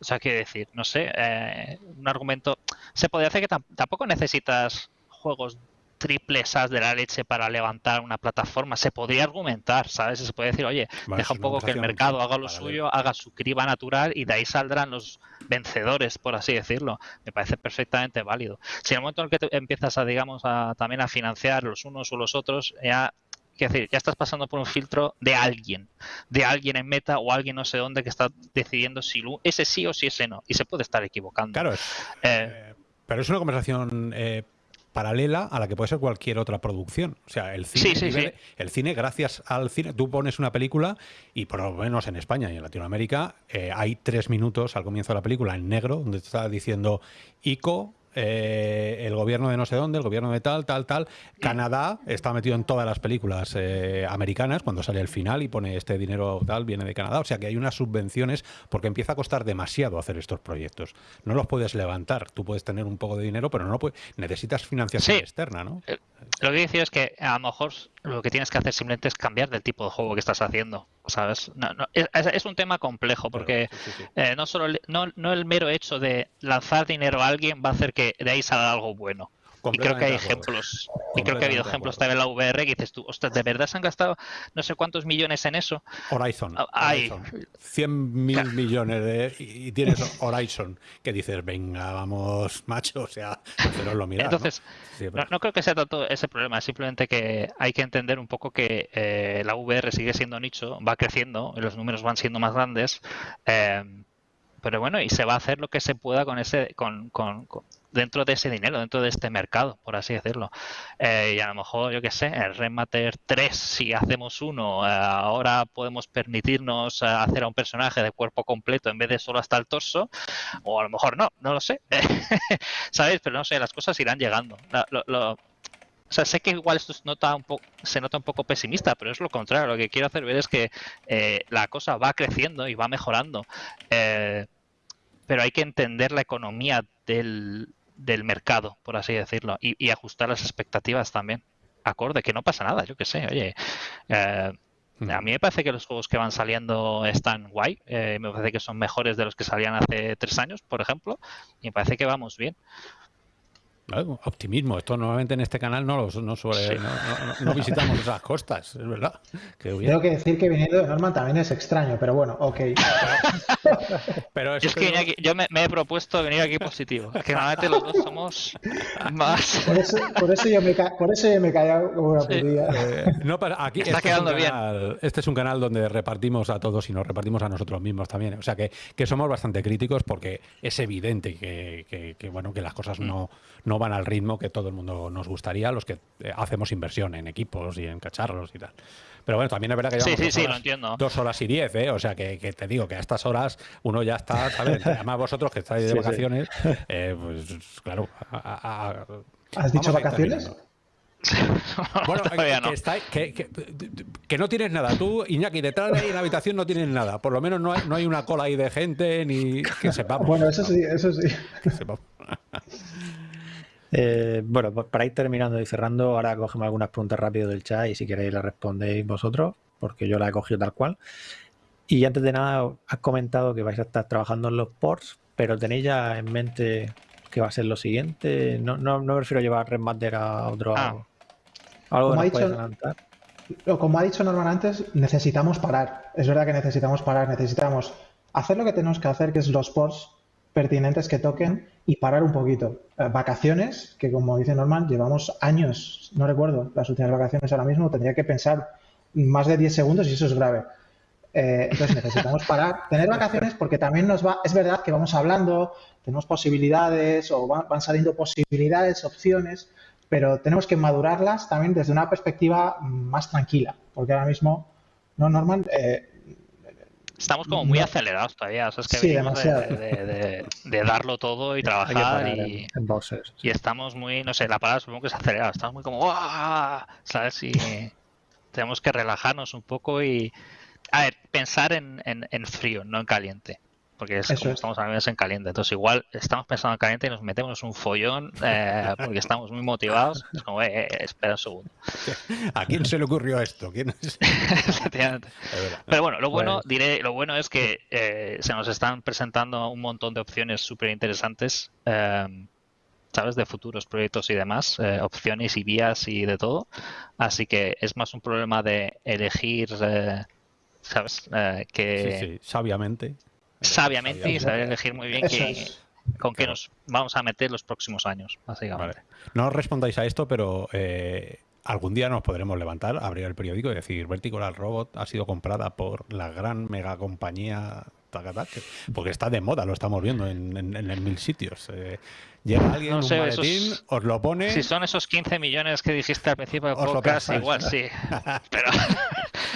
o sea, qué decir, no sé, eh, un argumento. Se podría hacer que tampoco necesitas juegos triple SAS de la leche para levantar una plataforma. Se podría argumentar, ¿sabes? Se puede decir, oye, deja un poco que el mercado haga lo suyo, haga su criba natural y de ahí saldrán los vencedores, por así decirlo. Me parece perfectamente válido. Si en el momento en el que empiezas a, digamos, a, también a financiar los unos o los otros, ya decir, ya estás pasando por un filtro de alguien, de alguien en meta o alguien no sé dónde que está decidiendo si ese sí o si ese no. Y se puede estar equivocando. Claro, eh, pero es una conversación eh, paralela a la que puede ser cualquier otra producción. O sea, el cine, el cine gracias al cine, tú pones una película y por lo menos en España y en Latinoamérica eh, hay tres minutos al comienzo de la película en negro donde te está diciendo ICO eh, el gobierno de no sé dónde, el gobierno de tal, tal, tal. Canadá está metido en todas las películas eh, americanas cuando sale el final y pone este dinero tal, viene de Canadá. O sea que hay unas subvenciones porque empieza a costar demasiado hacer estos proyectos. No los puedes levantar. Tú puedes tener un poco de dinero, pero no puedes, necesitas financiación externa, ¿no? Lo que decir es que a lo mejor lo que tienes que hacer simplemente es cambiar del tipo de juego que estás haciendo, ¿sabes? es, un tema complejo porque eh, no solo no, no el mero hecho de lanzar dinero a alguien va a hacer que de ahí salga algo bueno. Y creo que hay ejemplos. Y creo que ha habido ejemplos también en la VR que dices tú, ostras, ¿de verdad se han gastado no sé cuántos millones en eso? Horizon. Hay ah, 100 mil millones de, y tienes Horizon que dices, venga, vamos, macho, o sea, pero lo miras. Entonces, ¿no? creo que sea tanto ese problema, simplemente que hay que entender un poco que eh, la VR sigue siendo nicho, va creciendo, los números van siendo más grandes. Eh, pero bueno, y se va a hacer lo que se pueda con ese, con, con, dentro de ese dinero, dentro de este mercado, por así decirlo. Eh, y a lo mejor, yo qué sé, el Remater 3, si hacemos uno, eh, ahora podemos permitirnos hacer a un personaje de cuerpo completo en vez de solo hasta el torso, o a lo mejor no, no lo sé. ¿Sabéis? Pero no sé, las cosas irán llegando. O sea, sé que igual esto se nota un poco, se nota un poco pesimista, pero es lo contrario. Lo que quiero hacer ver es que eh, la cosa va creciendo y va mejorando. Eh, pero hay que entender la economía del, mercado, por así decirlo, y, ajustar las expectativas también. Acorde, que no pasa nada, yo qué sé, oye. Eh, a mí me parece que los juegos que van saliendo están guay. me parece que son mejores de los que salían hace tres años, por ejemplo. Y me parece que vamos bien optimismo. Esto normalmente en este canal no, los, no, suele, no, visitamos esas costas, es verdad. Tengo que decir que viniendo de Norman también es extraño, pero bueno, ok. pero es que yo me, he propuesto venir aquí positivo. que normalmente los dos somos más. Por eso, por eso yo me, por eso yo me he callado como una eh, no, aquí Está este quedando bien. Este es un canal donde repartimos a todos y nos repartimos a nosotros mismos también. O sea que, que somos bastante críticos porque es evidente que, que, bueno que las cosas no, no van al ritmo que todo el mundo nos gustaría, los que eh, hacemos inversión en equipos y en cacharros y tal. Pero bueno, también es verdad que llevamos dos, horas, y diez, ¿eh? O sea, que, te digo que a estas horas uno ya está, ¿sabes? Además vosotros que estáis de vacaciones, eh, pues claro. ¿Has dicho vacaciones? bueno, que, no. tienes nada. Tú, Iñaki, detrás de ahí en la habitación no tienes nada. Por lo menos no hay, no hay una cola ahí de gente ni que sepamos. Bueno, eso sí, eso sí. Eh, bueno, pues para ir terminando y cerrando, ahora cogemos algunas preguntas rápido del chat y si queréis las respondéis vosotros, porque yo la he cogido tal cual. Y antes de nada, has comentado que vais a estar trabajando en los ports, pero ¿tenéis ya en mente que va a ser lo siguiente? No, no, no prefiero llevar Redmaster a otro... Ah. Algo como, dicho, como ha dicho Norman antes, necesitamos parar. Es verdad que necesitamos parar, necesitamos hacer lo que tenemos que hacer, que es los ports pertinentes que toquen y parar un poquito. Eh, vacaciones, que como dice Norman, llevamos años, no recuerdo las últimas vacaciones ahora mismo, tendría que pensar más de 10 segundos y eso es grave. Eh, entonces necesitamos parar, tener vacaciones porque también nos va, es verdad que vamos hablando, tenemos posibilidades o van, saliendo posibilidades, opciones, pero tenemos que madurarlas también desde una perspectiva más tranquila, porque ahora mismo, ¿no, Norman? Eh, Estamos como muy acelerados todavía. O sea, es que venimos de, darlo todo y trabajar y, y estamos muy, no sé, la palabra supongo que es acelerado. Estamos muy como, ¿sabes? Y tenemos que relajarnos un poco y, a ver, pensar en, en frío, no en caliente porque estamos a veces en caliente. Entonces, igual estamos pensando en caliente y nos metemos un follón eh, porque estamos muy motivados. Es como, eh, eh, espera un segundo. ¿A quién se le ocurrió esto? Pero bueno, lo bueno, diré, lo bueno es que se nos están presentando un montón de opciones súper interesantes. ¿sabes? De futuros proyectos y demás, opciones y vías y de todo. Así que es más un problema de elegir, ¿sabes? que... Sí, sí, sabiamente sabiamente y saber elegir muy bien con qué nos vamos a meter los próximos años, básicamente. No respondáis a esto, pero eh, algún día nos podremos levantar, abrir el periódico y decir Vertical Robot ha sido comprada por la gran mega compañía porque está de moda, lo estamos viendo en, en, mil sitios. Eh, llega alguien, un maletín, os lo pone. Si son esos 15 millones que dijiste al principio del podcast, igual sí. pero...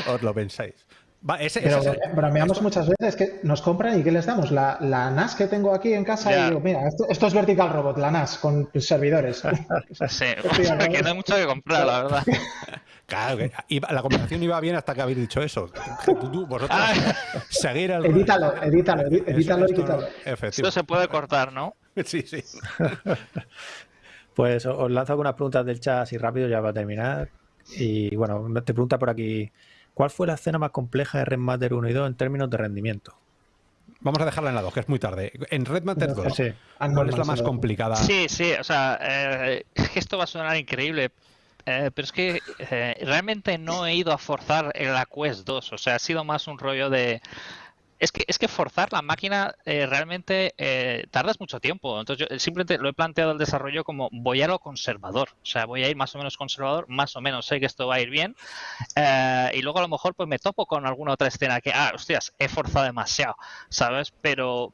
os lo pensáis pero bromeamos muchas veces que nos compran y ¿qué les damos? La, NAS que tengo aquí en casa y digo, mira, esto, es Vertical Robot, la NAS con servidores. sí, que no hay mucho que comprar, la verdad. Claro, la conversación iba bien hasta que habéis dicho eso. vosotros ah. seguir el... Edítalo, edítalo, edítalo, edítalo. Esto se puede cortar, ¿no? Sí, sí. Pues os lanzo algunas preguntas del chat así rápido ya va a terminar. Y bueno, te pregunta por aquí ¿Cuál fue la escena más compleja de Red Matter 1 y 2 en términos de rendimiento? Vamos a dejarla en la 2, que es muy tarde. En Red Matter 2, ¿cuál es la más complicada? Sí, sí, o sea, eh, esto va a sonar increíble, eh, pero es que eh, realmente no he ido a forzar en la Quest 2, o sea, ha sido más un rollo de es que, es que forzar la máquina eh, realmente eh, tardas mucho tiempo. Entonces yo simplemente lo he planteado el desarrollo como voy a lo conservador. O sea, voy a ir más o menos conservador, más o menos sé que esto va a ir bien. Eh, y luego a lo mejor pues me topo con alguna otra escena que, ah, hostias, he forzado demasiado, ¿sabes? Pero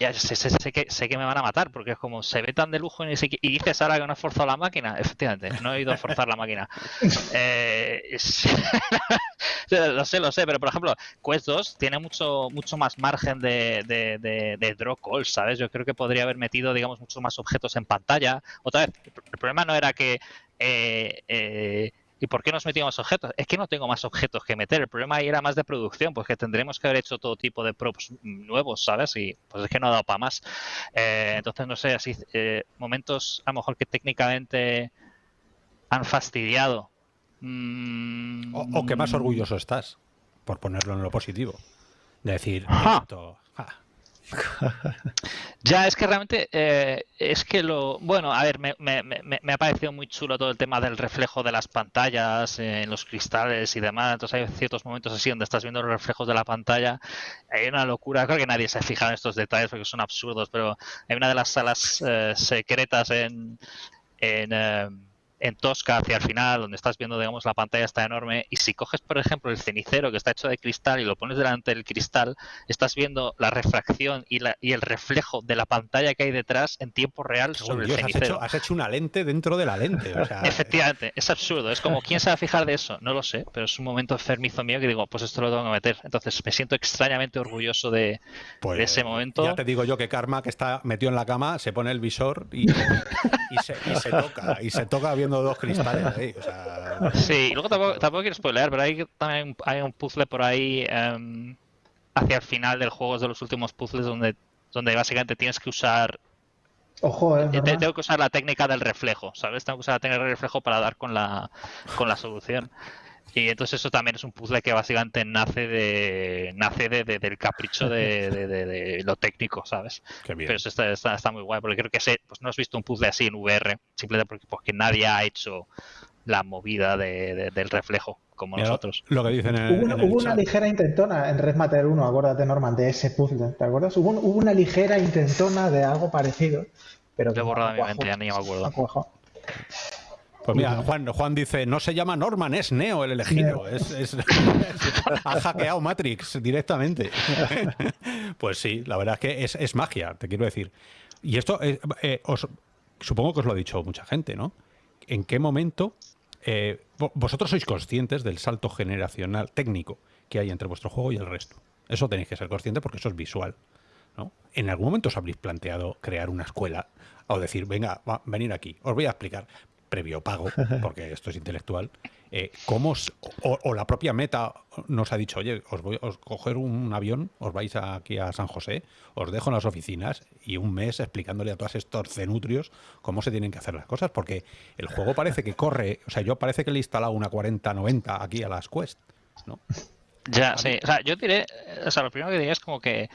ya sé, sé, que, sé que me van a matar, porque es como se ve tan de lujo y, y dices ahora que no has forzado la máquina. Efectivamente, no he ido a forzar la máquina. Eh, lo sé, lo sé, pero por ejemplo, Quest 2 tiene mucho mucho más margen de, de, draw calls, ¿sabes? Yo creo que podría haber metido, digamos, muchos más objetos en pantalla. Otra vez, el problema no era que eh, eh, ¿Y por qué nos metíamos objetos? Es que no tengo más objetos que meter. El problema ahí era más de producción, pues que tendremos que haber hecho todo tipo de props nuevos, ¿sabes? Y pues es que no ha dado para más. Eh, entonces, no sé, así, eh, momentos a lo mejor que técnicamente han fastidiado. Mm. O, que más orgulloso estás, por ponerlo en lo positivo. De decir, esto, ya, es que realmente eh, es que lo. Bueno, a ver, me, me, ha parecido muy chulo todo el tema del reflejo de las pantallas en los cristales y demás. Entonces, hay ciertos momentos así donde estás viendo los reflejos de la pantalla. Hay una locura. Creo que nadie se ha fijado en estos detalles porque son absurdos, pero hay una de las salas eh, secretas en. en eh, en Tosca hacia el final, donde estás viendo, digamos, la pantalla está enorme, y si coges, por ejemplo, el cenicero que está hecho de cristal y lo pones delante del cristal, estás viendo la refracción y, la, y el reflejo de la pantalla que hay detrás en tiempo real sobre el cenicero. Has hecho, una lente dentro de la lente. Efectivamente, es absurdo. Es como, ¿quién se va a fijar de eso? No lo sé, pero es un momento enfermizo mío que digo, pues esto lo tengo que meter. Entonces me siento extrañamente orgulloso de, pues, ese momento. Ya te digo yo que Karma, que está metido en la cama, se pone el visor y, y, se, y se toca. Y se toca dos cristales ahí. Sí, y luego tampoco, tampoco, quiero spoilear, pero hay también hay un puzzle por ahí em, hacia el final del juego, es de los últimos puzzles donde, donde básicamente tienes que usar. Ojo, eh, Tengo que usar la técnica del reflejo, ¿sabes? Tengo que usar la técnica del reflejo para dar con la, con la solución. Y entonces eso también es un puzzle que básicamente nace de nace de, del capricho de, lo técnico, ¿sabes? Pero eso está, está, muy guay, porque creo que sé, pues no has visto un puzzle así en VR, simplemente porque, porque nadie ha hecho la movida del reflejo como nosotros. Lo que dicen hubo, una ligera intentona en Red Matter 1, acuérdate Norman, de ese puzzle, ¿te acuerdas? Hubo, una ligera intentona de algo parecido. Pero Lo he borrado de mi mente, ya ni me acuerdo. Pues mira, Juan, Juan dice, no se llama Norman, es Neo el elegido. Es, ha hackeado Matrix directamente. pues sí, la verdad es que es, magia, te quiero decir. Y esto, eh, eh, os, supongo que os lo ha dicho mucha gente, ¿no? ¿En qué momento eh, vosotros sois conscientes del salto generacional técnico que hay entre vuestro juego y el resto? Eso tenéis que ser conscientes porque eso es visual. ¿no? ¿En algún momento os habréis planteado crear una escuela o decir, venga, va, venir aquí, os voy a explicar? Previo pago, porque esto es intelectual, eh, ¿cómo o, la propia meta nos ha dicho, oye, os voy a coger un avión, os vais aquí a San José, os dejo en las oficinas y un mes explicándole a todos estos cenutrios cómo se tienen que hacer las cosas, porque el juego parece que corre, o sea, yo parece que le he instalado una 4090 aquí a las Quest, ¿no? Ya, sí, o sea, yo diré, o sea, lo primero que diría es como que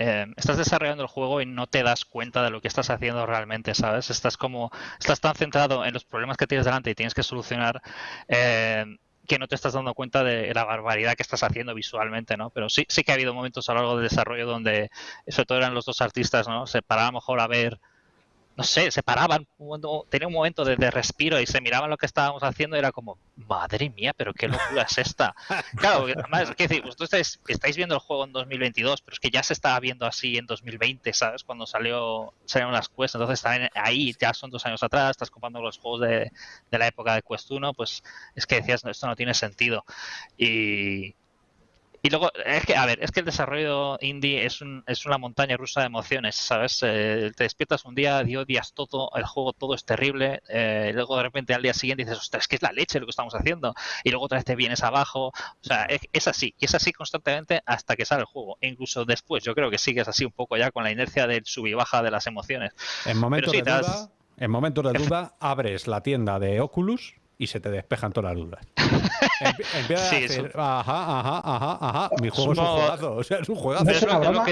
eh, estás desarrollando el juego y no te das cuenta de lo que estás haciendo realmente, ¿sabes? Estás como, estás tan centrado en los problemas que tienes delante y tienes que solucionar eh, que no te estás dando cuenta de la barbaridad que estás haciendo visualmente, ¿no? Pero sí, sí que ha habido momentos a lo largo del desarrollo donde, sobre todo eran los dos artistas, ¿no? Se paraba mejor a ver no sé, se paraban, tenía un momento de, respiro y se miraban lo que estábamos haciendo y era como, madre mía, pero qué locura es esta. Claro, además, ¿qué decir? Vosotros estáis, estáis, viendo el juego en 2022, pero es que ya se estaba viendo así en 2020, ¿sabes? Cuando salió salieron las Quest, entonces también ahí ya son dos años atrás, estás comparando los juegos de, de la época de Quest 1, pues es que decías, esto no tiene sentido. Y, y luego, es que, a ver, es que el desarrollo indie es, un, es una montaña rusa de emociones, ¿sabes? Eh, te despiertas un día y odias todo, el juego todo es terrible, eh, luego de repente al día siguiente dices, ostras, es que es la leche lo que estamos haciendo, y luego otra vez te vienes abajo, o sea, es, así, y es así constantemente hasta que sale el juego, e incluso después, yo creo que sigues así un poco ya con la inercia del sub y baja de las emociones. En momentos, de, duda, en momentos de duda, abres la tienda de Oculus y se te despejan todas las dudas. Empieza a decir, ajá, ajá, ajá, ajá, mi juego es un juegazo, o sea, es un juegazo. No es una broma,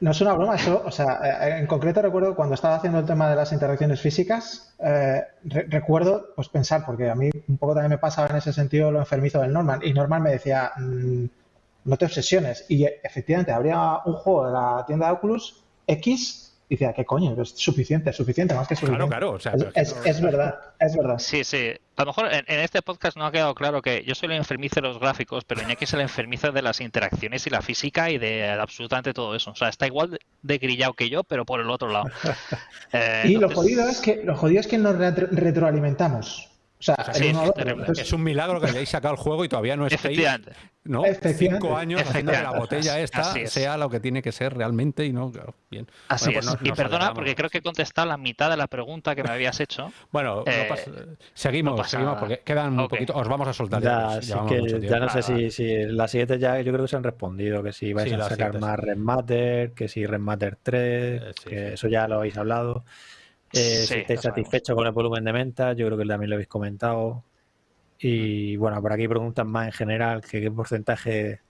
no es una broma eso, o sea, eh, en concreto recuerdo cuando estaba haciendo el tema de las interacciones físicas, eh, recuerdo pues pensar, porque a mí un poco también me pasaba en ese sentido lo enfermizo del Norman, y Norman me decía, mm, no te obsesiones, y efectivamente habría un juego de la tienda de Oculus X Y decía, ¿qué coño? Es suficiente, es suficiente, más que suficiente. Claro, claro. es, verdad, es verdad. Sí, sí. A lo mejor en, este podcast no ha quedado claro que yo soy el enfermizo de los gráficos, pero Iñaki es el enfermizo de las interacciones y la física y de absolutamente todo eso. O sea, está igual de grillado que yo, pero por el otro lado. Eh, y lo jodido es que lo jodido es que nos retroalimentamos. O sea, es un milagro que hayáis sacado el juego y todavía no estéis ¿no? cinco años haciendo que la botella esta sea lo que tiene que ser realmente y no bien. Así pues es. y perdona porque creo que he contestado la mitad de la pregunta que me habías hecho. Bueno, eh, seguimos, seguimos porque quedan un poquito. Os vamos a soltar. Ya, ya, no sé si, si las siguientes ya yo creo que se han respondido que si vais a sacar más Red Matter, que si Red Matter 3, eh, que eso ya lo habéis hablado. Eh, si estáis satisfechos con el volumen de ventas, yo creo que también lo habéis comentado. Y bueno, por aquí preguntan más en general que qué porcentaje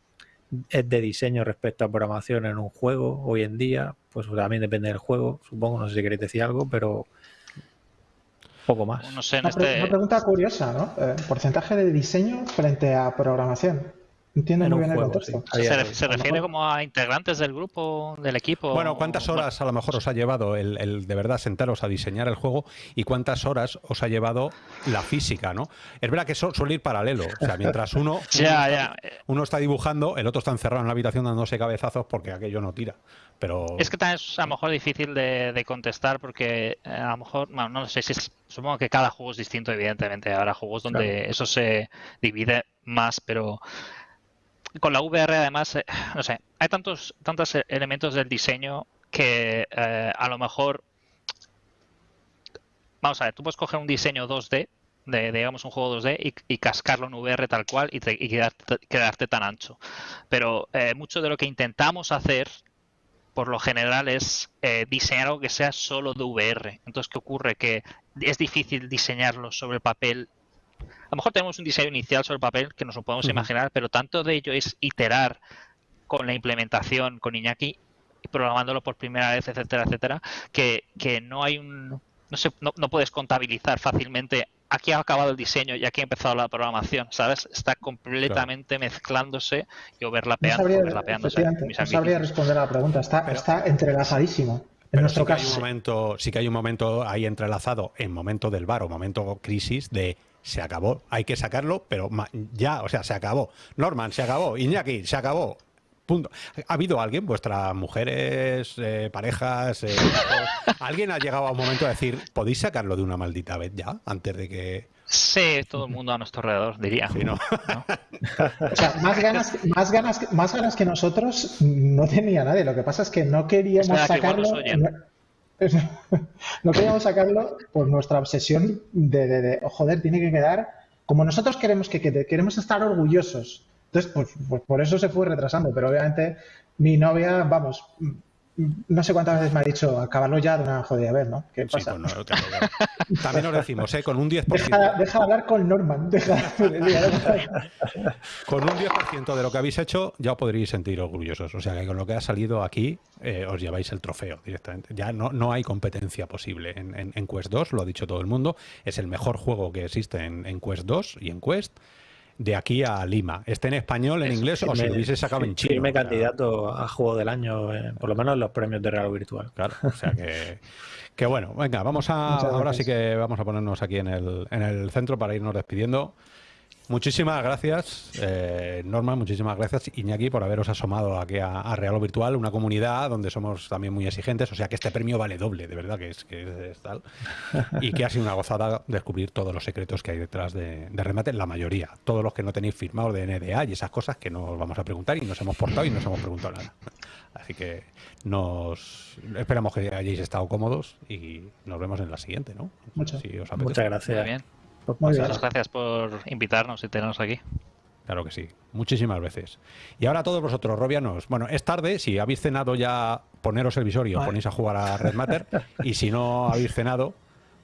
es de diseño respecto a programación en un juego hoy en día. Pues también depende del juego, supongo, no sé si queréis decir algo, pero poco más. No sé, una, este pregunta curiosa, ¿no? Eh, porcentaje de diseño frente a programación. Entiendo muy bien el contexto. ¿Se, refiere como a integrantes del grupo, del equipo? Bueno, ¿cuántas horas a lo mejor os ha llevado el, de verdad sentaros a diseñar el juego y cuántas horas os ha llevado la física, ¿no? Es verdad que suele ir paralelo. O sea, mientras uno, uno, Está, dibujando, el otro está encerrado en la habitación dándose cabezazos porque aquello no tira. Pero... Es que también es a lo mejor difícil de, contestar porque eh, a lo mejor, bueno, no sé si supongo que cada juego es distinto, evidentemente. Habrá juegos donde eso se divide más, pero con la VR además, eh, no sé, hay tantos, tantos elementos del diseño que eh, a lo mejor, vamos a ver, tú puedes coger un diseño 2D, de, digamos un juego 2D, y, cascarlo en VR tal cual y, quedarte, tan ancho. Pero eh, mucho de lo que intentamos hacer por lo general es diseñar algo que sea solo de VR. Entonces, ¿qué ocurre? Que es difícil diseñarlo sobre el papel a lo mejor tenemos un diseño inicial sobre el papel que nos lo podemos imaginar, pero tanto de ello es iterar con la implementación con Iñaki, programándolo por primera vez, etcétera, etcétera, que, no hay un. No, se, no, puedes contabilizar fácilmente aquí ha acabado el diseño y aquí ha empezado la programación, ¿sabes? Está completamente mezclándose y overlapeando, no sabría, no sabría responder a la pregunta, está, está entrelazadísimo. En nuestro sí caso. Que hay un momento, sí que hay un momento ahí entrelazado, en momento del bar o momento crisis, de se acabó. Hay que sacarlo, pero ya, o sea, se acabó. Norman, se acabó. Iñaki, se acabó. Punto. ¿Ha habido alguien, vuestras mujeres, eh, parejas, eh, alguien ha llegado a un momento de decir, ¿podéis sacarlo de una maldita vez ya? Antes de que... Sí, todo el mundo a nuestro alrededor, diría. ¿no? o sea, más ganas, más, ganas, más ganas que nosotros no tenía nadie. Lo que pasa es que no queríamos sacarlo... no queríamos sacarlo por nuestra obsesión de, oh, joder, tiene que quedar como nosotros queremos que quede, queremos estar orgullosos. Entonces, pues, pues por eso se fue retrasando, pero obviamente mi novia, vamos, no sé cuántas veces me ha dicho acabarlo ya de una jodida vez, ¿no? ¿Qué pasa? también nos decimos, ¿eh? Con un 10%. Deja, deja hablar con Norman. con un 10% de lo que habéis hecho ya os podréis sentir orgullosos. O sea que con lo que ha salido aquí eh, os lleváis el trofeo directamente. Ya no, no hay competencia posible en, en, Quest 2, lo ha dicho todo el mundo. Es el mejor juego que existe en, en Quest 2 y en Quest de aquí a Lima. Esté en español, en inglés o si lo hubiese sacado en chino. me candidato a juego del año, eh, por lo menos en los premios de Real Virtual. Claro, o sea que, que bueno, venga, vamos a, ahora sí que vamos a ponernos aquí en el, en el centro para irnos despidiendo. Muchísimas gracias, eh, Norma, muchísimas gracias, Iñaki, por haberos asomado aquí a, Real o Virtual, una comunidad donde somos también muy exigentes, o sea que este premio vale doble, de verdad que es, que es tal. Y que ha sido una gozada descubrir todos los secretos que hay detrás de, Remate, la mayoría, todos los que no tenéis firmados de NDA y esas cosas que nos vamos a preguntar y nos hemos portado y no nos hemos preguntado nada. Así que nos esperamos que hayáis estado cómodos y nos vemos en la siguiente, ¿no? Muchas, Muchas gracias. bien. Muchas gracias por invitarnos y tenernos aquí. Claro que sí, muchísimas veces. Y ahora todos vosotros, robianos, bueno, es tarde, si habéis cenado ya, poneros el visor y os ponéis a jugar a Red Matter, y si no habéis cenado,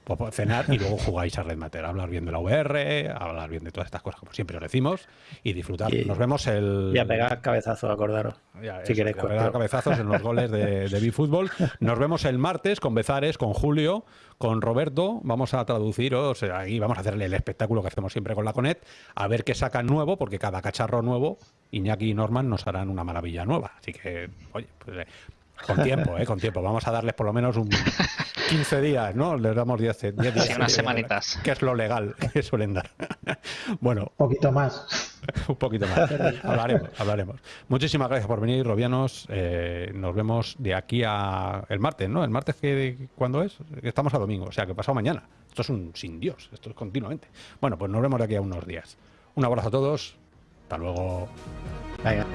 pues cenar y luego jugáis a Red Matter, hablar bien de la VR, hablar bien de todas estas cosas, como siempre os decimos, y disfrutar. Nos vemos el... Y a pegar cabezazos, acordaros. si queréis. A pegar cabezazos en los goles de, de B-Fútbol. Nos vemos el martes con Bezares, con Julio, con Roberto. Vamos a traducir, o sea, ahí vamos a hacerle el espectáculo que hacemos siempre con la Conet, a ver qué sacan nuevo, porque cada cacharro nuevo, Iñaki y Norman nos harán una maravilla nueva. Así que, oye, pues... Con tiempo, ¿eh? Con tiempo. Vamos a darles por lo menos un 15 días, ¿no? Les damos 10, días. Sí, unas semanitas. Que es lo legal que suelen dar. bueno. Un poquito más. un poquito más. hablaremos, hablaremos. Muchísimas gracias por venir, Robianos. Eh, nos vemos de aquí a el martes, ¿no? El martes, que ¿cuándo es? Estamos a domingo, o sea, que pasado mañana. Esto es un sin Dios, esto es continuamente. Bueno, pues nos vemos de aquí a unos días. Un abrazo a todos. Hasta luego. Venga.